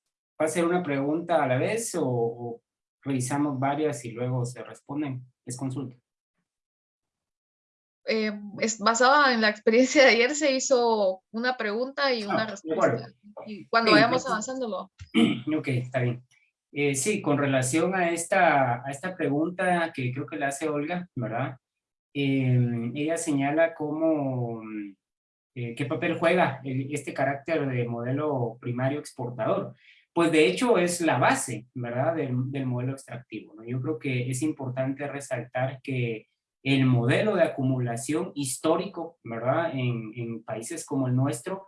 ¿va a ser una pregunta a la vez o, revisamos varias y luego se responden. Es consulta. Eh, es basada en la experiencia de ayer, se hizo una pregunta y una ah, respuesta. Y cuando vayamos avanzándolo. [CLEARS THROAT] Ok, está bien. Eh, sí, con relación a esta, a esta pregunta que creo que la hace Olga, ¿verdad? Eh, ella señala cómo, qué papel juega este carácter de modelo primario exportador pues de hecho es la base, ¿verdad?, del, modelo extractivo. ¿no? Yo creo que es importante resaltar que el modelo de acumulación histórico, ¿verdad?, en, países como el nuestro,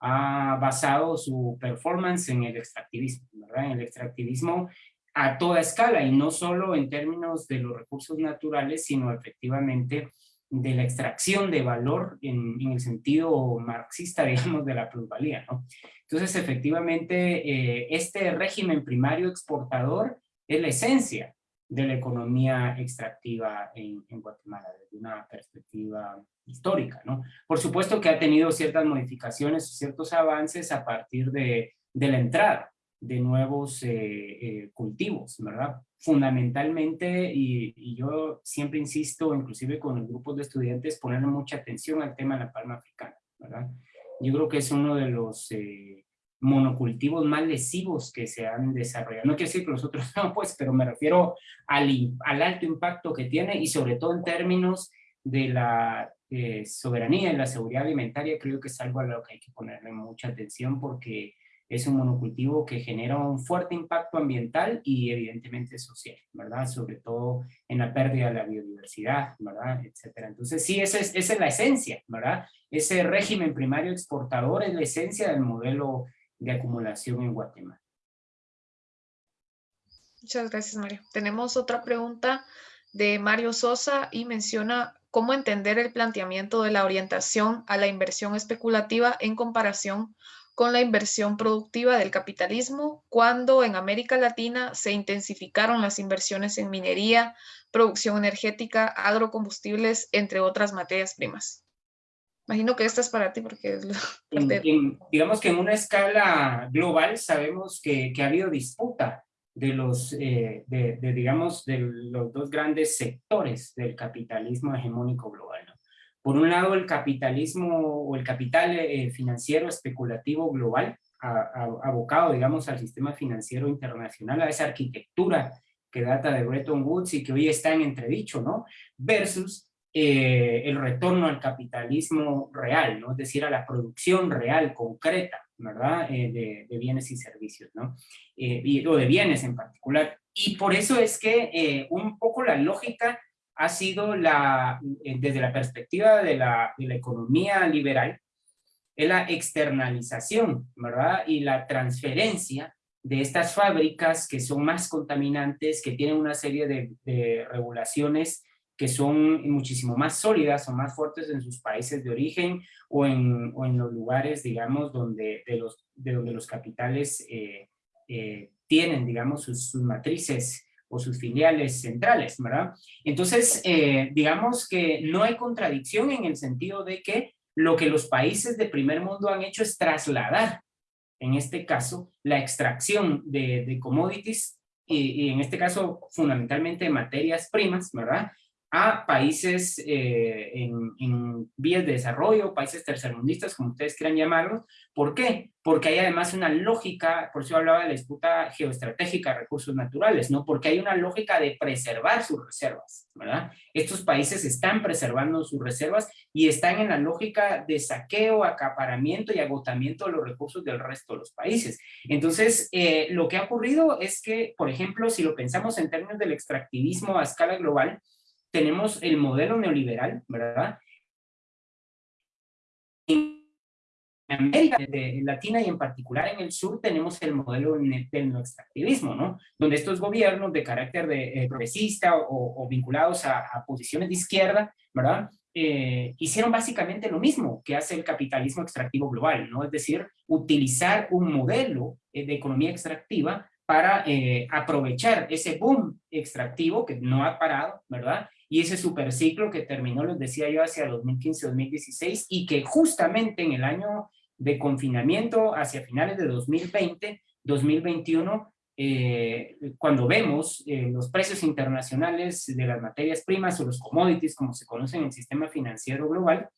ha basado su performance en el extractivismo, ¿verdad? En el extractivismo a toda escala y no solo en términos de los recursos naturales, sino efectivamente de la extracción de valor en, en el sentido marxista, [LAUGHS] digamos, de la plusvalía, ¿no? Entonces, efectivamente, eh, este régimen primario exportador es la esencia de la economía extractiva en, Guatemala, desde una perspectiva histórica, ¿no? Por supuesto que ha tenido ciertas modificaciones, ciertos avances a partir de, la entrada de nuevos eh, eh, cultivos, ¿verdad? Fundamentalmente, y, yo siempre insisto, inclusive con los grupos de estudiantes, poner mucha atención al tema de la palma africana, ¿verdad? Yo creo que es uno de los, eh, monocultivos más lesivos que se han desarrollado. No quiero decir que los otros [LAUGHS] no, pues, pero me refiero al, al alto impacto que tiene y sobre todo en términos de la eh, soberanía y la seguridad alimentaria, creo que es algo a lo que hay que ponerle mucha atención porque es un monocultivo que genera un fuerte impacto ambiental y evidentemente social, ¿verdad? Sobre todo en la pérdida de la biodiversidad, ¿verdad? Etcétera. Entonces sí, esa es, esa es la esencia, ¿verdad? Ese régimen primario exportador es la esencia del modelo de acumulación en Guatemala. Muchas gracias, Mario. Tenemos otra pregunta de Mario Sosa y menciona cómo entender el planteamiento de la orientación a la inversión especulativa en comparación con la inversión productiva del capitalismo, cuando en América Latina se intensificaron las inversiones en minería, producción energética, agrocombustibles, entre otras materias primas. Imagino que esta es para ti porque es digamos que en una escala global sabemos que, que ha habido disputa de los, eh, de, digamos, de los dos grandes sectores del capitalismo hegemónico global. Por un lado, el capitalismo o el capital eh, financiero especulativo global, abocado, digamos, al sistema financiero internacional, a esa arquitectura que data de Bretton Woods y que hoy está en entredicho, ¿no? Versus eh, el retorno al capitalismo real, ¿no? Es decir, a la producción real, concreta, ¿verdad? Eh, de, bienes y servicios, ¿no? y, o de bienes en particular. Y por eso es que un poco la lógica ha sido la, eh, desde la perspectiva de la, de la economía liberal, es la externalización, ¿verdad? Y la transferencia de estas fábricas que son más contaminantes, que tienen una serie de, de, regulaciones que son muchísimo más sólidas o más fuertes en sus países de origen o en, o en los lugares, digamos, donde, de, los, de donde los capitales eh, eh, tienen, digamos, sus, sus matrices o sus filiales centrales, ¿verdad? Entonces, eh, digamos que no hay contradicción en el sentido de que lo que los países de primer mundo han hecho es trasladar, en este caso, la extracción de, commodities, y, en este caso fundamentalmente materias primas, ¿verdad? A países eh, en, vías de desarrollo, países tercermundistas, como ustedes quieran llamarlos. ¿Por qué? Porque hay además una lógica, por eso hablaba de la disputa geoestratégica de recursos naturales, ¿no? Porque hay una lógica de preservar sus reservas, ¿verdad? Estos países están preservando sus reservas y están en la lógica de saqueo, acaparamiento y agotamiento de los recursos del resto de los países. Entonces, eh, lo que ha ocurrido es que, por ejemplo, si lo pensamos en términos del extractivismo a escala global, tenemos el modelo neoliberal, ¿verdad? En América Latina y en particular en el sur tenemos el modelo del extractivismo, ¿no? Donde estos gobiernos de carácter de, eh, progresista o, vinculados a, posiciones de izquierda, ¿verdad? Eh, hicieron básicamente lo mismo que hace el capitalismo extractivo global, ¿no? Es decir, utilizar un modelo eh, de economía extractiva para aprovechar ese boom extractivo que no ha parado, ¿verdad? Y ese superciclo que terminó, les decía yo, hacia 2015-2016 y que justamente en el año de confinamiento hacia finales de 2020, 2021, eh, cuando vemos eh, los precios internacionales de las materias primas o los commodities, como se conocen en el sistema financiero global,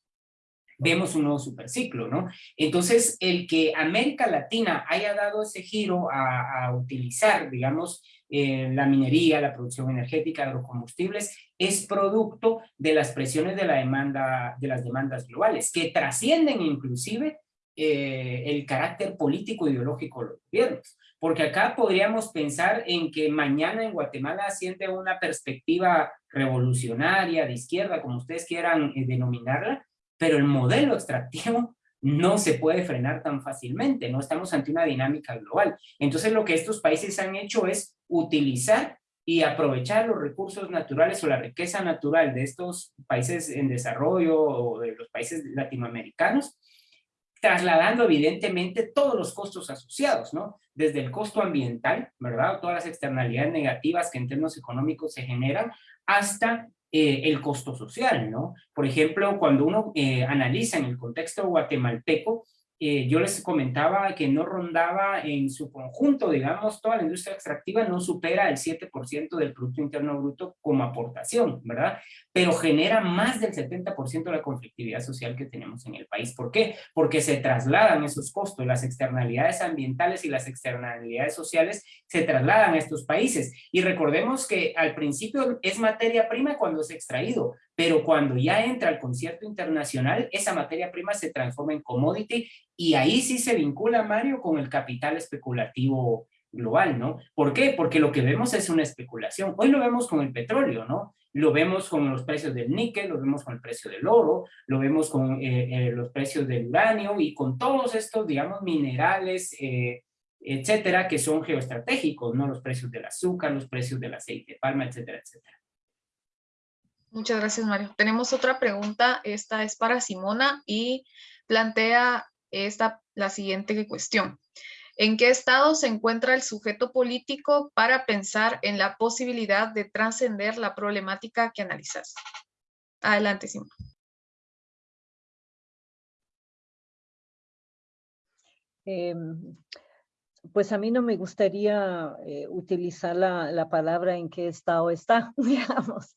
vemos un nuevo superciclo, ¿no? Entonces, el que América Latina haya dado ese giro a, a utilizar, digamos, eh, la minería, la producción energética, agrocombustibles, es producto de las presiones de, la demanda, de las demandas globales, que trascienden inclusive eh, el carácter político e ideológico de los gobiernos. Porque acá podríamos pensar en que mañana en Guatemala asciende una perspectiva revolucionaria, de izquierda, como ustedes quieran eh, denominarla, pero el modelo extractivo no se puede frenar tan fácilmente, no estamos ante una dinámica global. Entonces lo que estos países han hecho es utilizar y aprovechar los recursos naturales o la riqueza natural de estos países en desarrollo o de los países latinoamericanos, trasladando evidentemente todos los costos asociados, ¿no? Desde el costo ambiental, ¿verdad? Todas las externalidades negativas que en términos económicos se generan, hasta eh, el costo social, ¿no? Por ejemplo, cuando uno eh, analiza en el contexto guatemalteco, eh, yo les comentaba que no rondaba en su conjunto, digamos, toda la industria extractiva no supera el 7% del Producto Interno Bruto como aportación, ¿verdad? Pero genera más del 70% de la conflictividad social que tenemos en el país. ¿Por qué? Porque se trasladan esos costos, las externalidades ambientales y las externalidades sociales se trasladan a estos países. Y recordemos que al principio es materia prima cuando es extraído, pero cuando ya entra al concierto internacional, esa materia prima se transforma en commodity y ahí sí se vincula, Mario, con el capital especulativo global, ¿no? ¿Por qué? Porque lo que vemos es una especulación. Hoy lo vemos con el petróleo, ¿no? Lo vemos con los precios del níquel, lo vemos con el precio del oro, lo vemos con eh, eh, los precios del uranio y con todos estos, digamos, minerales, eh, etcétera, que son geoestratégicos, ¿no? Los precios del azúcar, los precios del aceite de palma, etcétera, etcétera. Muchas gracias, Mario. Tenemos otra pregunta. Esta es para Simona y plantea esta, la siguiente cuestión. ¿En qué estado se encuentra el sujeto político para pensar en la posibilidad de trascender la problemática que analizas? Adelante, Simona. Em, pues a mí no me gustaría eh, utilizar la, la, palabra en qué estado está, [LAUGHS] digamos.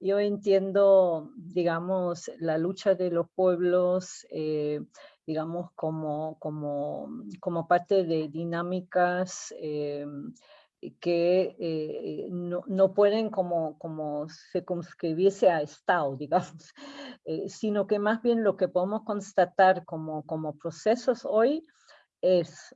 Yo entiendo, digamos, la lucha de los pueblos, eh, digamos, como, como, como parte de dinámicas eh, que no, no, pueden como, como circunscribirse a Estado, [LAUGHS] digamos, sino que más bien lo que podemos constatar como, como procesos hoy es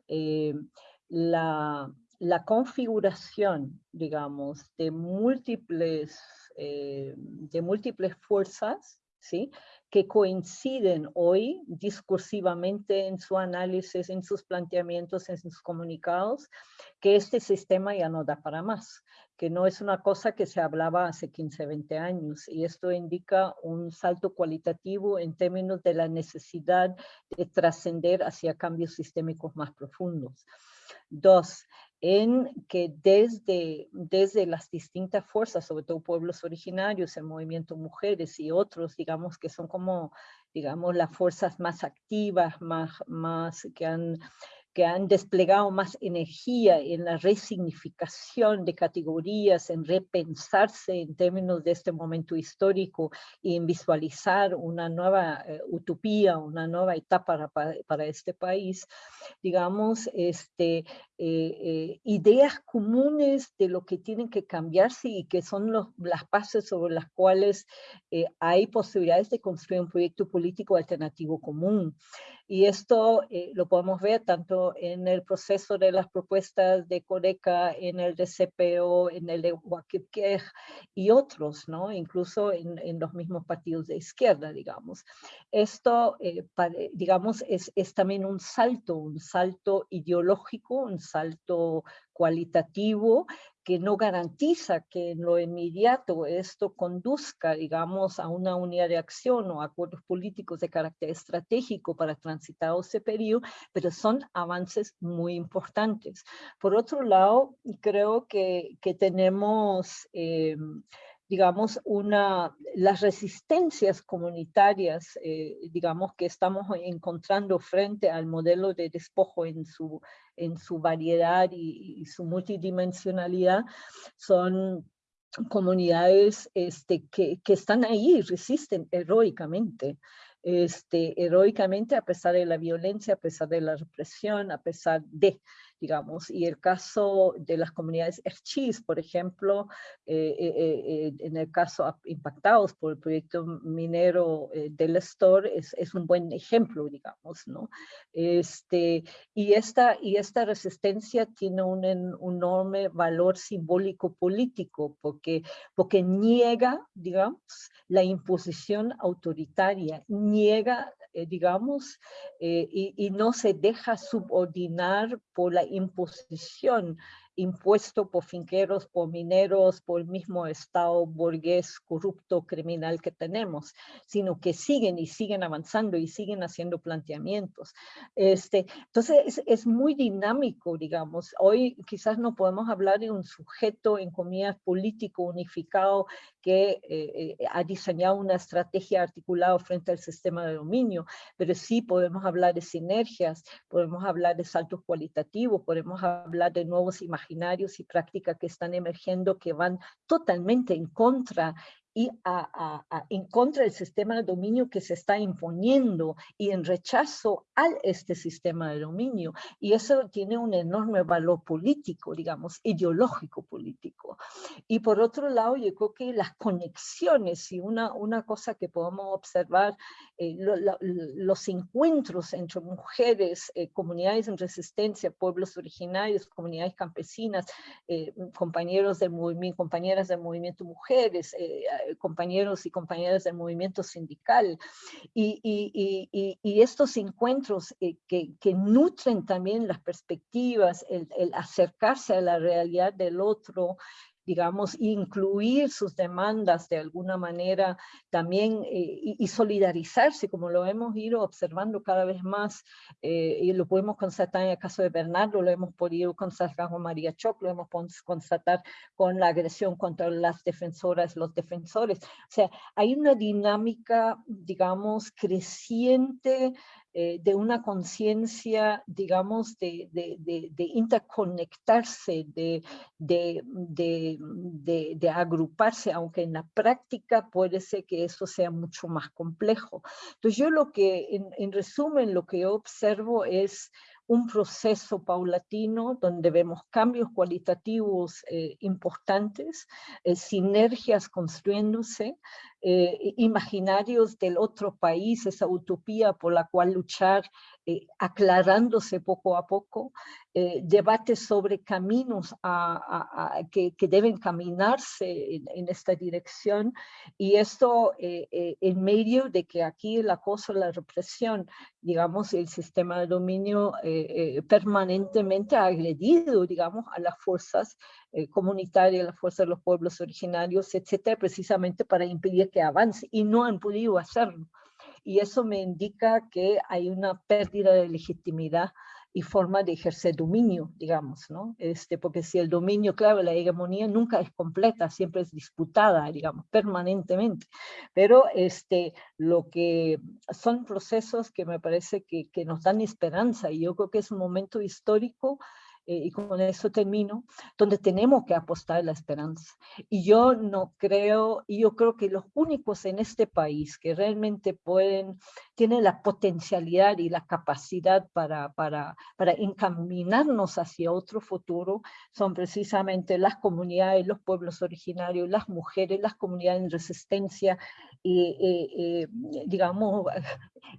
la, la configuración, digamos, de múltiples eh, de múltiples fuerzas, ¿sí? que coinciden hoy discursivamente en su análisis, en sus planteamientos, en sus comunicados, que este sistema ya no da para más, que no es una cosa que se hablaba hace 15, 20 años, y esto indica un salto cualitativo en términos de la necesidad de trascender hacia cambios sistémicos más profundos. Dos, en que desde, desde las distintas fuerzas, sobre todo pueblos originarios, el movimiento mujeres y otros, digamos, que son como, digamos, las fuerzas más activas, más, más que han que han desplegado más energía en la resignificación de categorías, en repensarse en términos de este momento histórico y en visualizar una nueva eh, utopía, una nueva etapa para, para, este país, digamos, este, eh, eh, ideas comunes de lo que tienen que cambiarse y que son los, las bases sobre las cuales hay posibilidades de construir un proyecto político alternativo común. Y esto lo podemos ver tanto en el proceso de las propuestas de Coreca, en el de CPO, en el de y otros, ¿no? incluso en, en, los mismos partidos de izquierda, digamos. Esto, digamos, es, es también un salto, un salto ideológico, un salto cualitativo que no garantiza que en lo inmediato esto conduzca, digamos, a una unidad de acción o acuerdos políticos de carácter estratégico para transitar ese periodo, pero son avances muy importantes. Por otro lado, creo que, que tenemos... Eh, digamos, una, las resistencias comunitarias, eh, digamos, que estamos encontrando frente al modelo de despojo en su, en su variedad y, su multidimensionalidad, son comunidades este, que, que están ahí, resisten heroicamente este, heroicamente a pesar de la violencia, a pesar de la represión, a pesar de digamos, y el caso de las comunidades Erchis, por ejemplo, eh, eh, eh, en el caso impactados por el proyecto minero del Estor, es, es, un buen ejemplo, digamos, ¿no? Este, y, esta, y esta resistencia tiene un, un enorme valor simbólico político, porque, porque niega, digamos, la imposición autoritaria, niega eh, digamos, eh, y, y, no se deja subordinar por la imposición impuesto por finqueros, por mineros, por el mismo Estado burgués, corrupto, criminal que tenemos, sino que siguen y siguen avanzando y siguen haciendo planteamientos. Este, entonces es, es muy dinámico, digamos. Hoy quizás no podemos hablar de un sujeto en comillas político unificado que eh, ha diseñado una estrategia articulada frente al sistema de dominio, pero sí podemos hablar de sinergias, podemos hablar de saltos cualitativos, podemos hablar de nuevos imaginarios y prácticas que están emergiendo que van totalmente en contra y a, en contra del sistema de dominio que se está imponiendo y en rechazo a este sistema de dominio. Y eso tiene un enorme valor político, digamos, ideológico político. Y por otro lado, yo creo que las conexiones y una, una cosa que podemos observar, eh, los encuentros entre mujeres, eh, comunidades en resistencia, pueblos originarios, comunidades campesinas, eh, compañeros del movimiento, compañeras del movimiento mujeres, compañeros y compañeras del movimiento sindical. Y, estos encuentros eh, que, nutren también las perspectivas, el acercarse a la realidad del otro, digamos, incluir sus demandas de alguna manera también eh, y, solidarizarse, como lo hemos ido observando cada vez más, eh, y lo podemos constatar en el caso de Bernardo, lo hemos podido constatar con María Choc, lo hemos podido constatar con la agresión contra las defensoras, los defensores. O sea, hay una dinámica, digamos, creciente eh, de una conciencia, digamos, de, interconectarse, de, de, agruparse, aunque en la práctica puede ser que eso sea mucho más complejo. Entonces yo lo que, en, resumen, lo que observo es un proceso paulatino donde vemos cambios cualitativos eh, importantes, eh, sinergias construyéndose, eh, imaginarios del otro país, esa utopía por la cual luchar, eh, aclarándose poco a poco, eh, debates sobre caminos que, deben caminarse en, esta dirección, y esto en medio de que aquí el acoso, la represión, digamos, el sistema de dominio permanentemente ha agredido, digamos, a las fuerzas comunitarias, las fuerzas de los pueblos originarios, etcétera, precisamente para impedir que avance y no han podido hacerlo. Y eso me indica que hay una pérdida de legitimidad y forma de ejercer dominio, digamos, ¿no? Este, porque si el dominio, claro, la hegemonía nunca es completa, siempre es disputada, digamos, permanentemente. Pero este, lo que son procesos que me parece que, que nos dan esperanza y yo creo que es un momento histórico eh, y con eso termino, donde tenemos que apostar la esperanza. Y yo no creo, y yo creo que los únicos en este país que realmente pueden, tienen la potencialidad y la capacidad para, para, para encaminarnos hacia otro futuro, son precisamente las comunidades, los pueblos originarios, las mujeres, las comunidades en resistencia, y, digamos,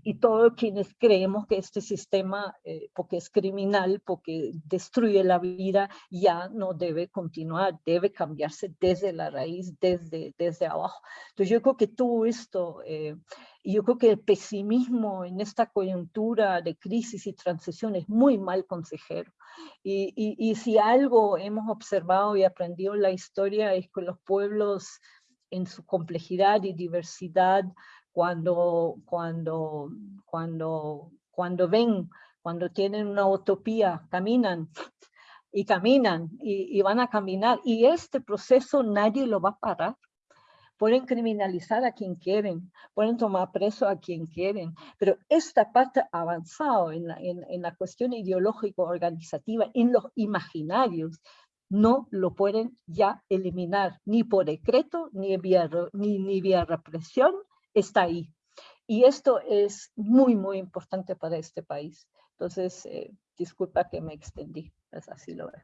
y todos quienes creemos que este sistema, eh, porque es criminal, porque destruye la vida, ya no debe continuar, debe cambiarse desde la raíz, desde, desde abajo. Entonces yo creo que todo esto, eh, yo creo que el pesimismo en esta coyuntura de crisis y transición es muy mal consejero. Y, y, y si algo hemos observado y aprendido en la historia es que los pueblos en su complejidad y diversidad cuando, cuando, cuando, cuando ven, cuando tienen una utopía, caminan [LAUGHS] y caminan y, van a caminar. Y este proceso nadie lo va a parar. Pueden criminalizar a quien quieren, pueden tomar preso a quien quieren, pero esta parte avanzado en la, en, en la cuestión ideológico organizativa, en los imaginarios, no lo pueden ya eliminar, ni por decreto, ni vía, ni, vía represión, está ahí. Y esto es muy, muy importante para este país. Entonces, eh, disculpa que me extendí, es así lo veo.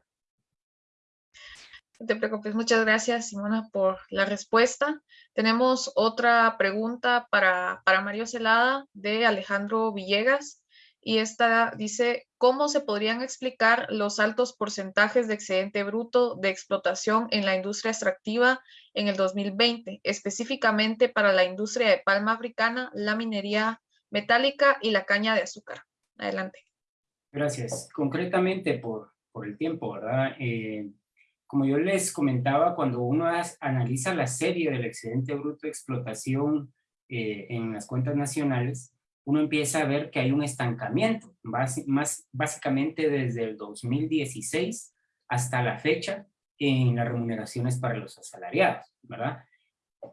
No te preocupes, muchas gracias Simona por la respuesta. Tenemos otra pregunta para, para Mario Celada de Alejandro Villegas y esta dice, ¿cómo se podrían explicar los altos porcentajes de excedente bruto de explotación en la industria extractiva en el 2020, específicamente para la industria de palma africana, la minería metálica y la caña de azúcar? Adelante. Gracias. Concretamente por, por el tiempo, ¿verdad? Eh, como yo les comentaba, cuando uno analiza la serie del excedente bruto de explotación eh, en las cuentas nacionales, uno empieza a ver que hay un estancamiento, más, básicamente desde el 2016 hasta la fecha en las remuneraciones para los asalariados, ¿verdad?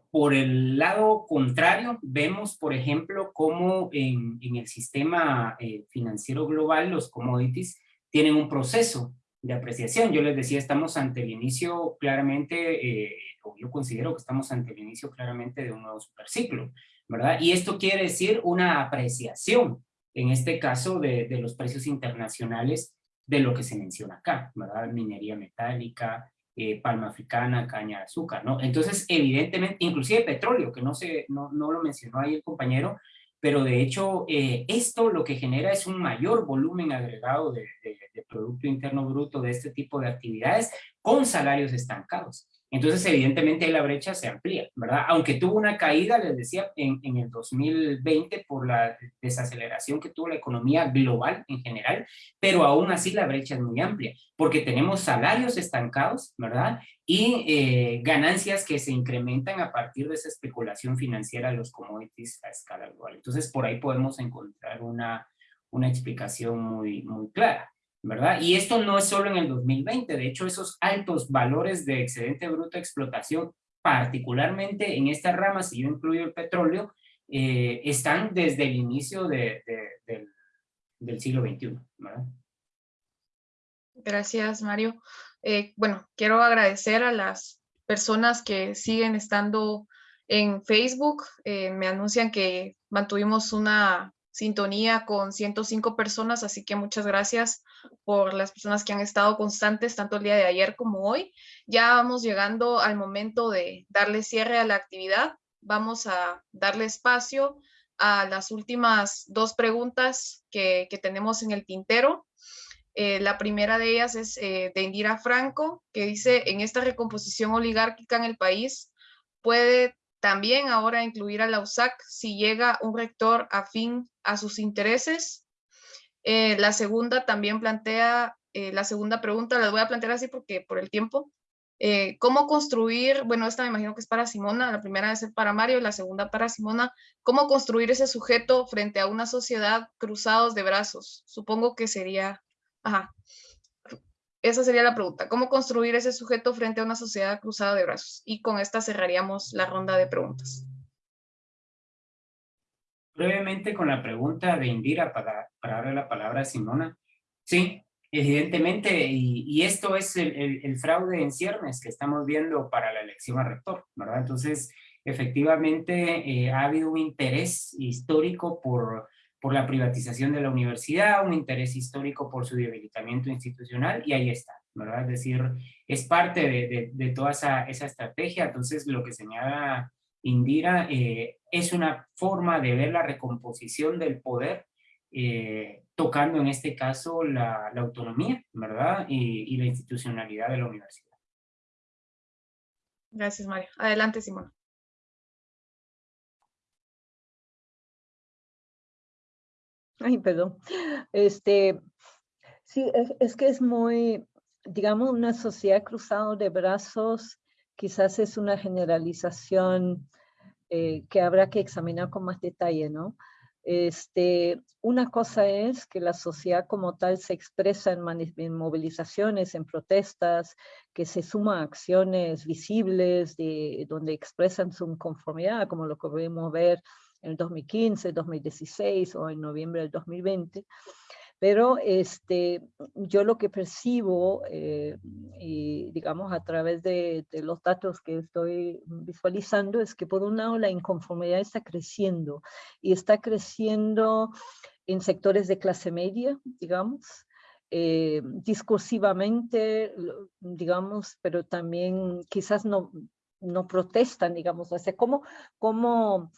Por el lado contrario, vemos, por ejemplo, cómo en, el sistema eh, financiero global los commodities tienen un proceso de apreciación. Yo les decía, estamos ante el inicio claramente, eh, o yo considero que estamos ante el inicio claramente de un nuevo superciclo, ¿verdad? Y esto quiere decir una apreciación, en este caso, de, los precios internacionales de lo que se menciona acá, ¿verdad? Minería metálica, eh, palma africana, caña de azúcar, ¿no? Entonces, evidentemente, inclusive petróleo, que no, se, no, no lo mencionó ahí el compañero, pero de hecho eh, esto lo que genera es un mayor volumen agregado de, Producto Interno Bruto de este tipo de actividades con salarios estancados. Entonces, evidentemente, la brecha se amplía, ¿verdad? Aunque tuvo una caída, les decía, en, el 2020 por la desaceleración que tuvo la economía global en general, pero aún así la brecha es muy amplia, porque tenemos salarios estancados, ¿verdad? Y eh, ganancias que se incrementan a partir de esa especulación financiera de los commodities a escala global. Entonces, por ahí podemos encontrar una, una explicación muy, muy clara. Y esto no es solo en el 2020, de hecho esos altos valores de excedente bruto de explotación, particularmente en esta rama, si yo incluyo el petróleo, eh, están desde el inicio de, de, de, del siglo XXI, ¿verdad? Gracias, Mario. Eh, bueno, quiero agradecer a las personas que siguen estando en Facebook. Eh, me anuncian que mantuvimos una sintonía con 105 personas, así que muchas gracias por las personas que han estado constantes tanto el día de ayer como hoy. Ya vamos llegando al momento de darle cierre a la actividad. Vamos a darle espacio a las últimas dos preguntas que, tenemos en el tintero. Eh, la primera de ellas es eh, de Indira Franco, que dice, en esta recomposición oligárquica en el país, ¿puede también ahora incluir a la USAC si llega un rector afín a sus intereses. Eh, la segunda también plantea, eh, la segunda pregunta la voy a plantear así porque por el tiempo. Eh, ¿Cómo construir, bueno, esta me imagino que es para Simona, la primera es para Mario, la segunda para Simona, ¿cómo construir ese sujeto frente a una sociedad cruzados de brazos? Supongo que sería, ajá, esa sería la pregunta. ¿Cómo construir ese sujeto frente a una sociedad cruzada de brazos? Y con esta cerraríamos la ronda de preguntas. Brevemente con la pregunta de Indira para, para darle la palabra a Simona. Sí, evidentemente, y, esto es el, fraude en ciernes que estamos viendo para la elección a rector, ¿verdad? Entonces, efectivamente, eh, ha habido un interés histórico por por la privatización de la universidad, un interés histórico por su debilitamiento institucional, y ahí está, ¿verdad? Es decir, es parte de, de, toda esa, esa, estrategia, entonces lo que señala Indira eh, es una forma de ver la recomposición del poder, eh, tocando en este caso la, la autonomía, ¿verdad? Y, y, la institucionalidad de la universidad. Gracias, Mario. Adelante, Simón. Ay, perdón. Este, sí, es, es, que es muy, digamos, una sociedad cruzada de brazos, quizás es una generalización eh, que habrá que examinar con más detalle, ¿no? Este, una cosa es que la sociedad como tal se expresa en, en movilizaciones, en protestas, que se suman acciones visibles de, donde expresan su inconformidad, como lo que podemos ver en el 2015, 2016 o en noviembre del 2020. Pero este, yo lo que percibo, eh, y digamos a través de, de, los datos que estoy visualizando, es que por un lado la inconformidad está creciendo y está creciendo en sectores de clase media, digamos, eh, discursivamente, digamos, pero también quizás no, no protestan, digamos, o sea, ¿cómo, cómo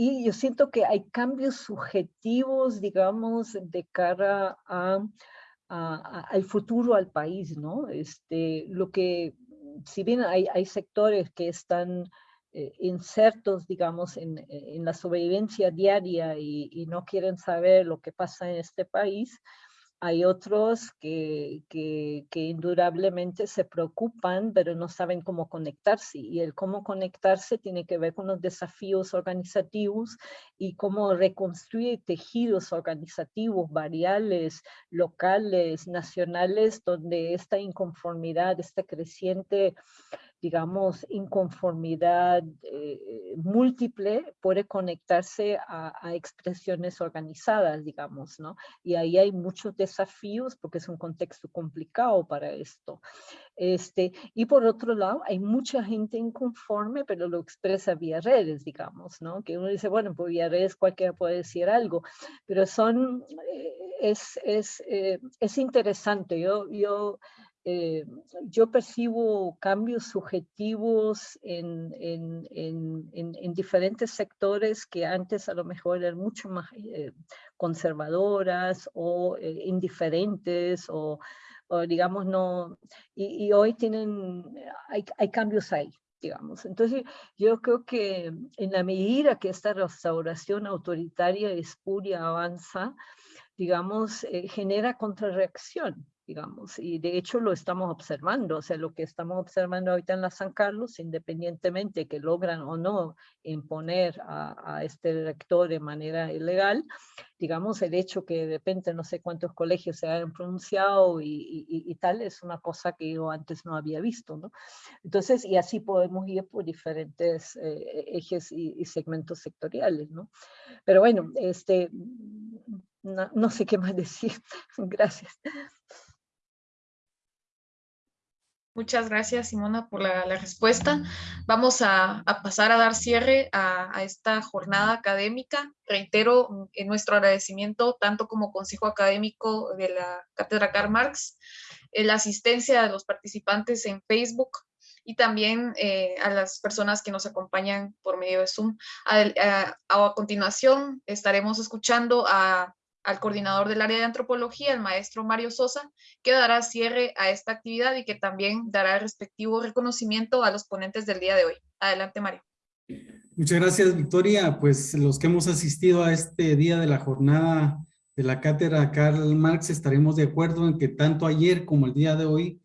y yo siento que hay cambios subjetivos, digamos, de cara a, a, al futuro al país, ¿no? Este, lo que, si bien hay, hay sectores que están eh, insertos, digamos, en, en, la sobrevivencia diaria y, no quieren saber lo que pasa en este país, hay otros que, indudablemente se preocupan, pero no saben cómo conectarse. Y el cómo conectarse tiene que ver con los desafíos organizativos y cómo reconstruir tejidos organizativos, variales, locales, nacionales, donde esta inconformidad, esta creciente digamos, inconformidad eh, múltiple puede conectarse a, expresiones organizadas, digamos, ¿no? Y ahí hay muchos desafíos porque es un contexto complicado para esto. Este, y por otro lado, hay mucha gente inconforme, pero lo expresa vía redes, digamos, ¿no? Que uno dice, bueno, pues vía redes cualquiera puede decir algo, pero son, eh, es, es, eh, es interesante. Yo, yo eh, yo percibo cambios subjetivos en, en, en, en, diferentes sectores que antes a lo mejor eran mucho más eh, conservadoras o eh, indiferentes o, o, digamos no, y, y, hoy tienen, hay, hay cambios ahí digamos. Entonces, yo creo que en la medida que esta restauración autoritaria espuria avanza, digamos, genera contrarreacción, digamos, y de hecho lo estamos observando, o sea, lo que estamos observando ahorita en la San Carlos, independientemente que logran o no imponer a, este rector de manera ilegal, digamos, el hecho que de repente no sé cuántos colegios se hayan pronunciado y, y, tal, es una cosa que yo antes no había visto, ¿no? Entonces, y así podemos ir por diferentes eh, ejes y, y, segmentos sectoriales, ¿no? Pero bueno, este, no, no sé qué más [LAUGHS] decir. Gracias. Muchas gracias, Simona, por la, respuesta. Vamos a, pasar a dar cierre a, esta jornada académica. Reitero en nuestro agradecimiento, tanto como Consejo Académico de la Cátedra Karl Marx, eh, la asistencia de los participantes en Facebook y también eh, a las personas que nos acompañan por medio de Zoom. a, a continuación, estaremos escuchando a al coordinador del área de antropología, el maestro Mario Sosa, que dará cierre a esta actividad y que también dará el respectivo reconocimiento a los ponentes del día de hoy. Adelante, Mario. Muchas gracias, Victoria. Pues los que hemos asistido a este día de la jornada de la cátedra Karl Marx estaremos de acuerdo en que tanto ayer como el día de hoy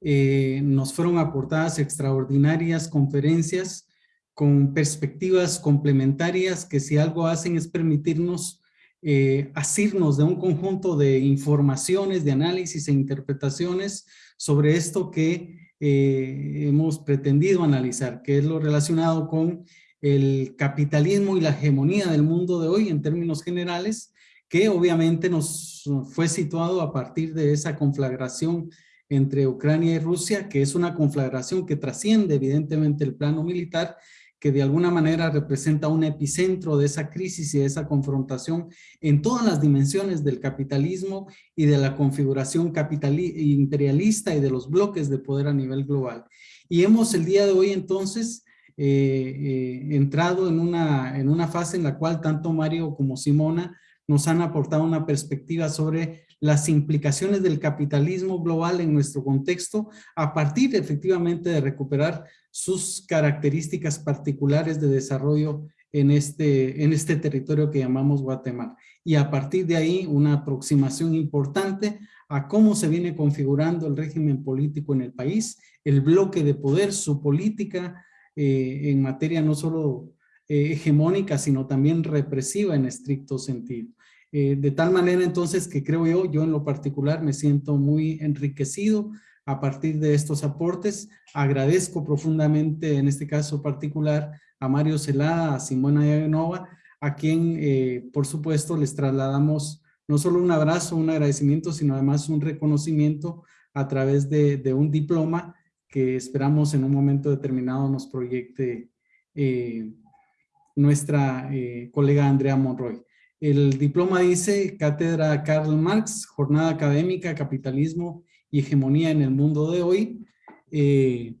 eh, nos fueron aportadas extraordinarias conferencias con perspectivas complementarias que si algo hacen es permitirnos eh, asirnos de un conjunto de informaciones, de análisis e interpretaciones sobre esto que eh, hemos pretendido analizar, que es lo relacionado con el capitalismo y la hegemonía del mundo de hoy en términos generales, que obviamente nos fue situado a partir de esa conflagración entre Ucrania y Rusia, que es una conflagración que trasciende evidentemente el plano militar que de alguna manera representa un epicentro de esa crisis y de esa confrontación en todas las dimensiones del capitalismo y de la configuración imperialista y de los bloques de poder a nivel global. Y hemos el día de hoy entonces eh, eh, entrado en una, en una fase en la cual tanto Mario como Simona nos han aportado una perspectiva sobre las implicaciones del capitalismo global en nuestro contexto a partir efectivamente de recuperar sus características particulares de desarrollo en este, en este territorio que llamamos Guatemala. Y a partir de ahí una aproximación importante a cómo se viene configurando el régimen político en el país, el bloque de poder, su política eh, en materia no solo eh, hegemónica, sino también represiva en estricto sentido. Eh, de tal manera entonces que creo yo, yo en lo particular me siento muy enriquecido a partir de estos aportes. Agradezco profundamente en este caso particular a Mario Celada, a Simona Yagenova, a quien eh, por supuesto les trasladamos no solo un abrazo, un agradecimiento, sino además un reconocimiento a través de, un diploma que esperamos en un momento determinado nos proyecte eh, nuestra colega Andrea Monroy. El diploma dice Cátedra Karl Marx, Jornada Académica, Capitalismo y Hegemonía en el Mundo de Hoy. Eh,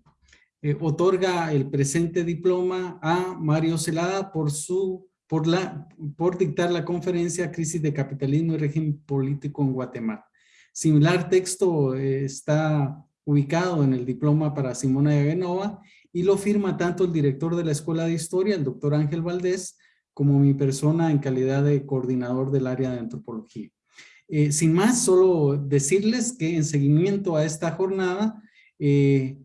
eh, otorga el presente diploma a Mario Celada por, su, por, la, por dictar la conferencia Crisis de Capitalismo y Régimen Político en Guatemala. Similar texto eh, está ubicado en el diploma para Simona Yagenova y lo firma tanto el director de la Escuela de Historia, el doctor Ángel Valdés, como mi persona en calidad de coordinador del área de antropología. Eh, sin más, solo decirles que en seguimiento a esta jornada eh,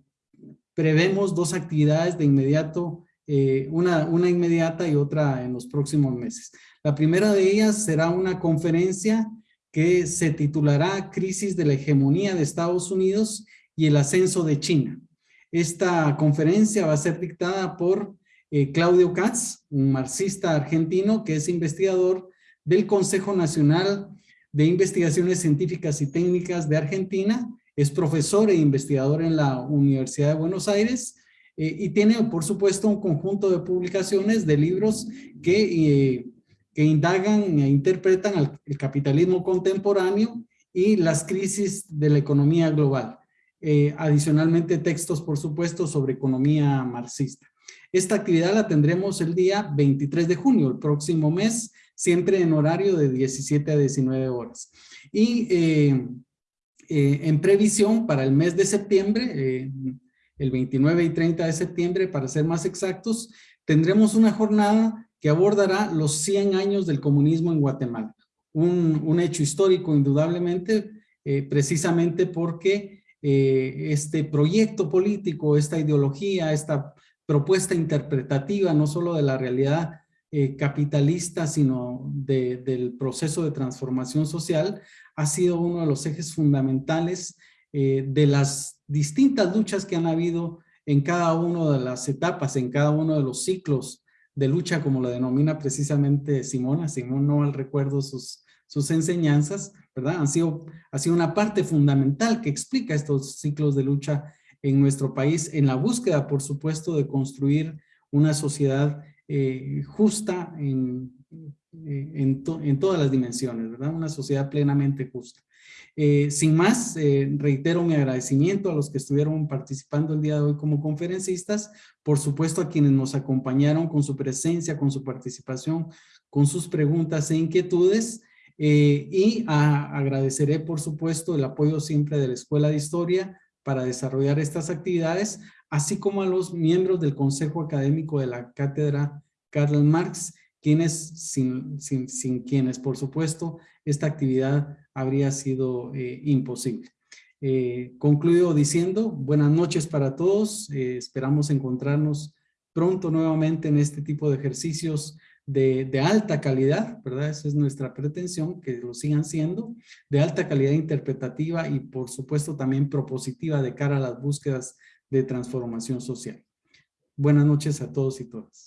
prevemos dos actividades de inmediato, eh, una, una inmediata y otra en los próximos meses. La primera de ellas será una conferencia que se titulará Crisis de la hegemonía de Estados Unidos y el ascenso de China. Esta conferencia va a ser dictada por eh, Claudio Katz, un marxista argentino que es investigador del Consejo Nacional de Investigaciones Científicas y Técnicas de Argentina, es profesor e investigador en la Universidad de Buenos Aires eh, y tiene, por supuesto, un conjunto de publicaciones de libros que, eh, que indagan e interpretan el capitalismo contemporáneo y las crisis de la economía global. Adicionalmente, textos, por supuesto, sobre economía marxista. Esta actividad la tendremos el día 23 de junio, el próximo mes, siempre en horario de 17 a 19 horas. Y en previsión para el mes de septiembre, el 29 y 30 de septiembre, para ser más exactos, tendremos una jornada que abordará los 100 años del comunismo en Guatemala. Un, hecho histórico, indudablemente, eh, precisamente porque eh, este proyecto político, esta ideología, esta propuesta interpretativa, no solo de la realidad eh, capitalista, sino del proceso de transformación social, ha sido uno de los ejes fundamentales de las distintas luchas que han habido en cada una de las etapas, en cada uno de los ciclos de lucha, como lo denomina precisamente Simona. Simón no al recuerdo sus, sus enseñanzas, ¿verdad? Han sido, ha sido una parte fundamental que explica estos ciclos de lucha en nuestro país, en la búsqueda, por supuesto, de construir una sociedad eh, justa en, en, en, todas las dimensiones, ¿verdad? Una sociedad plenamente justa. Eh, sin más, eh, reitero mi agradecimiento a los que estuvieron participando el día de hoy como conferencistas, por supuesto a quienes nos acompañaron con su presencia, con su participación, con sus preguntas e inquietudes, eh, y agradeceré por supuesto el apoyo siempre de la Escuela de Historia para desarrollar estas actividades, así como a los miembros del Consejo Académico de la Cátedra Karl Marx, quienes, sin, quienes por supuesto esta actividad habría sido eh, imposible. Eh, concluyo diciendo buenas noches para todos, eh, esperamos encontrarnos pronto nuevamente en este tipo de ejercicios de, alta calidad, ¿verdad? Esa es nuestra pretensión, que lo sigan siendo, de alta calidad interpretativa y por supuesto también propositiva de cara a las búsquedas de transformación social. Buenas noches a todos y todas.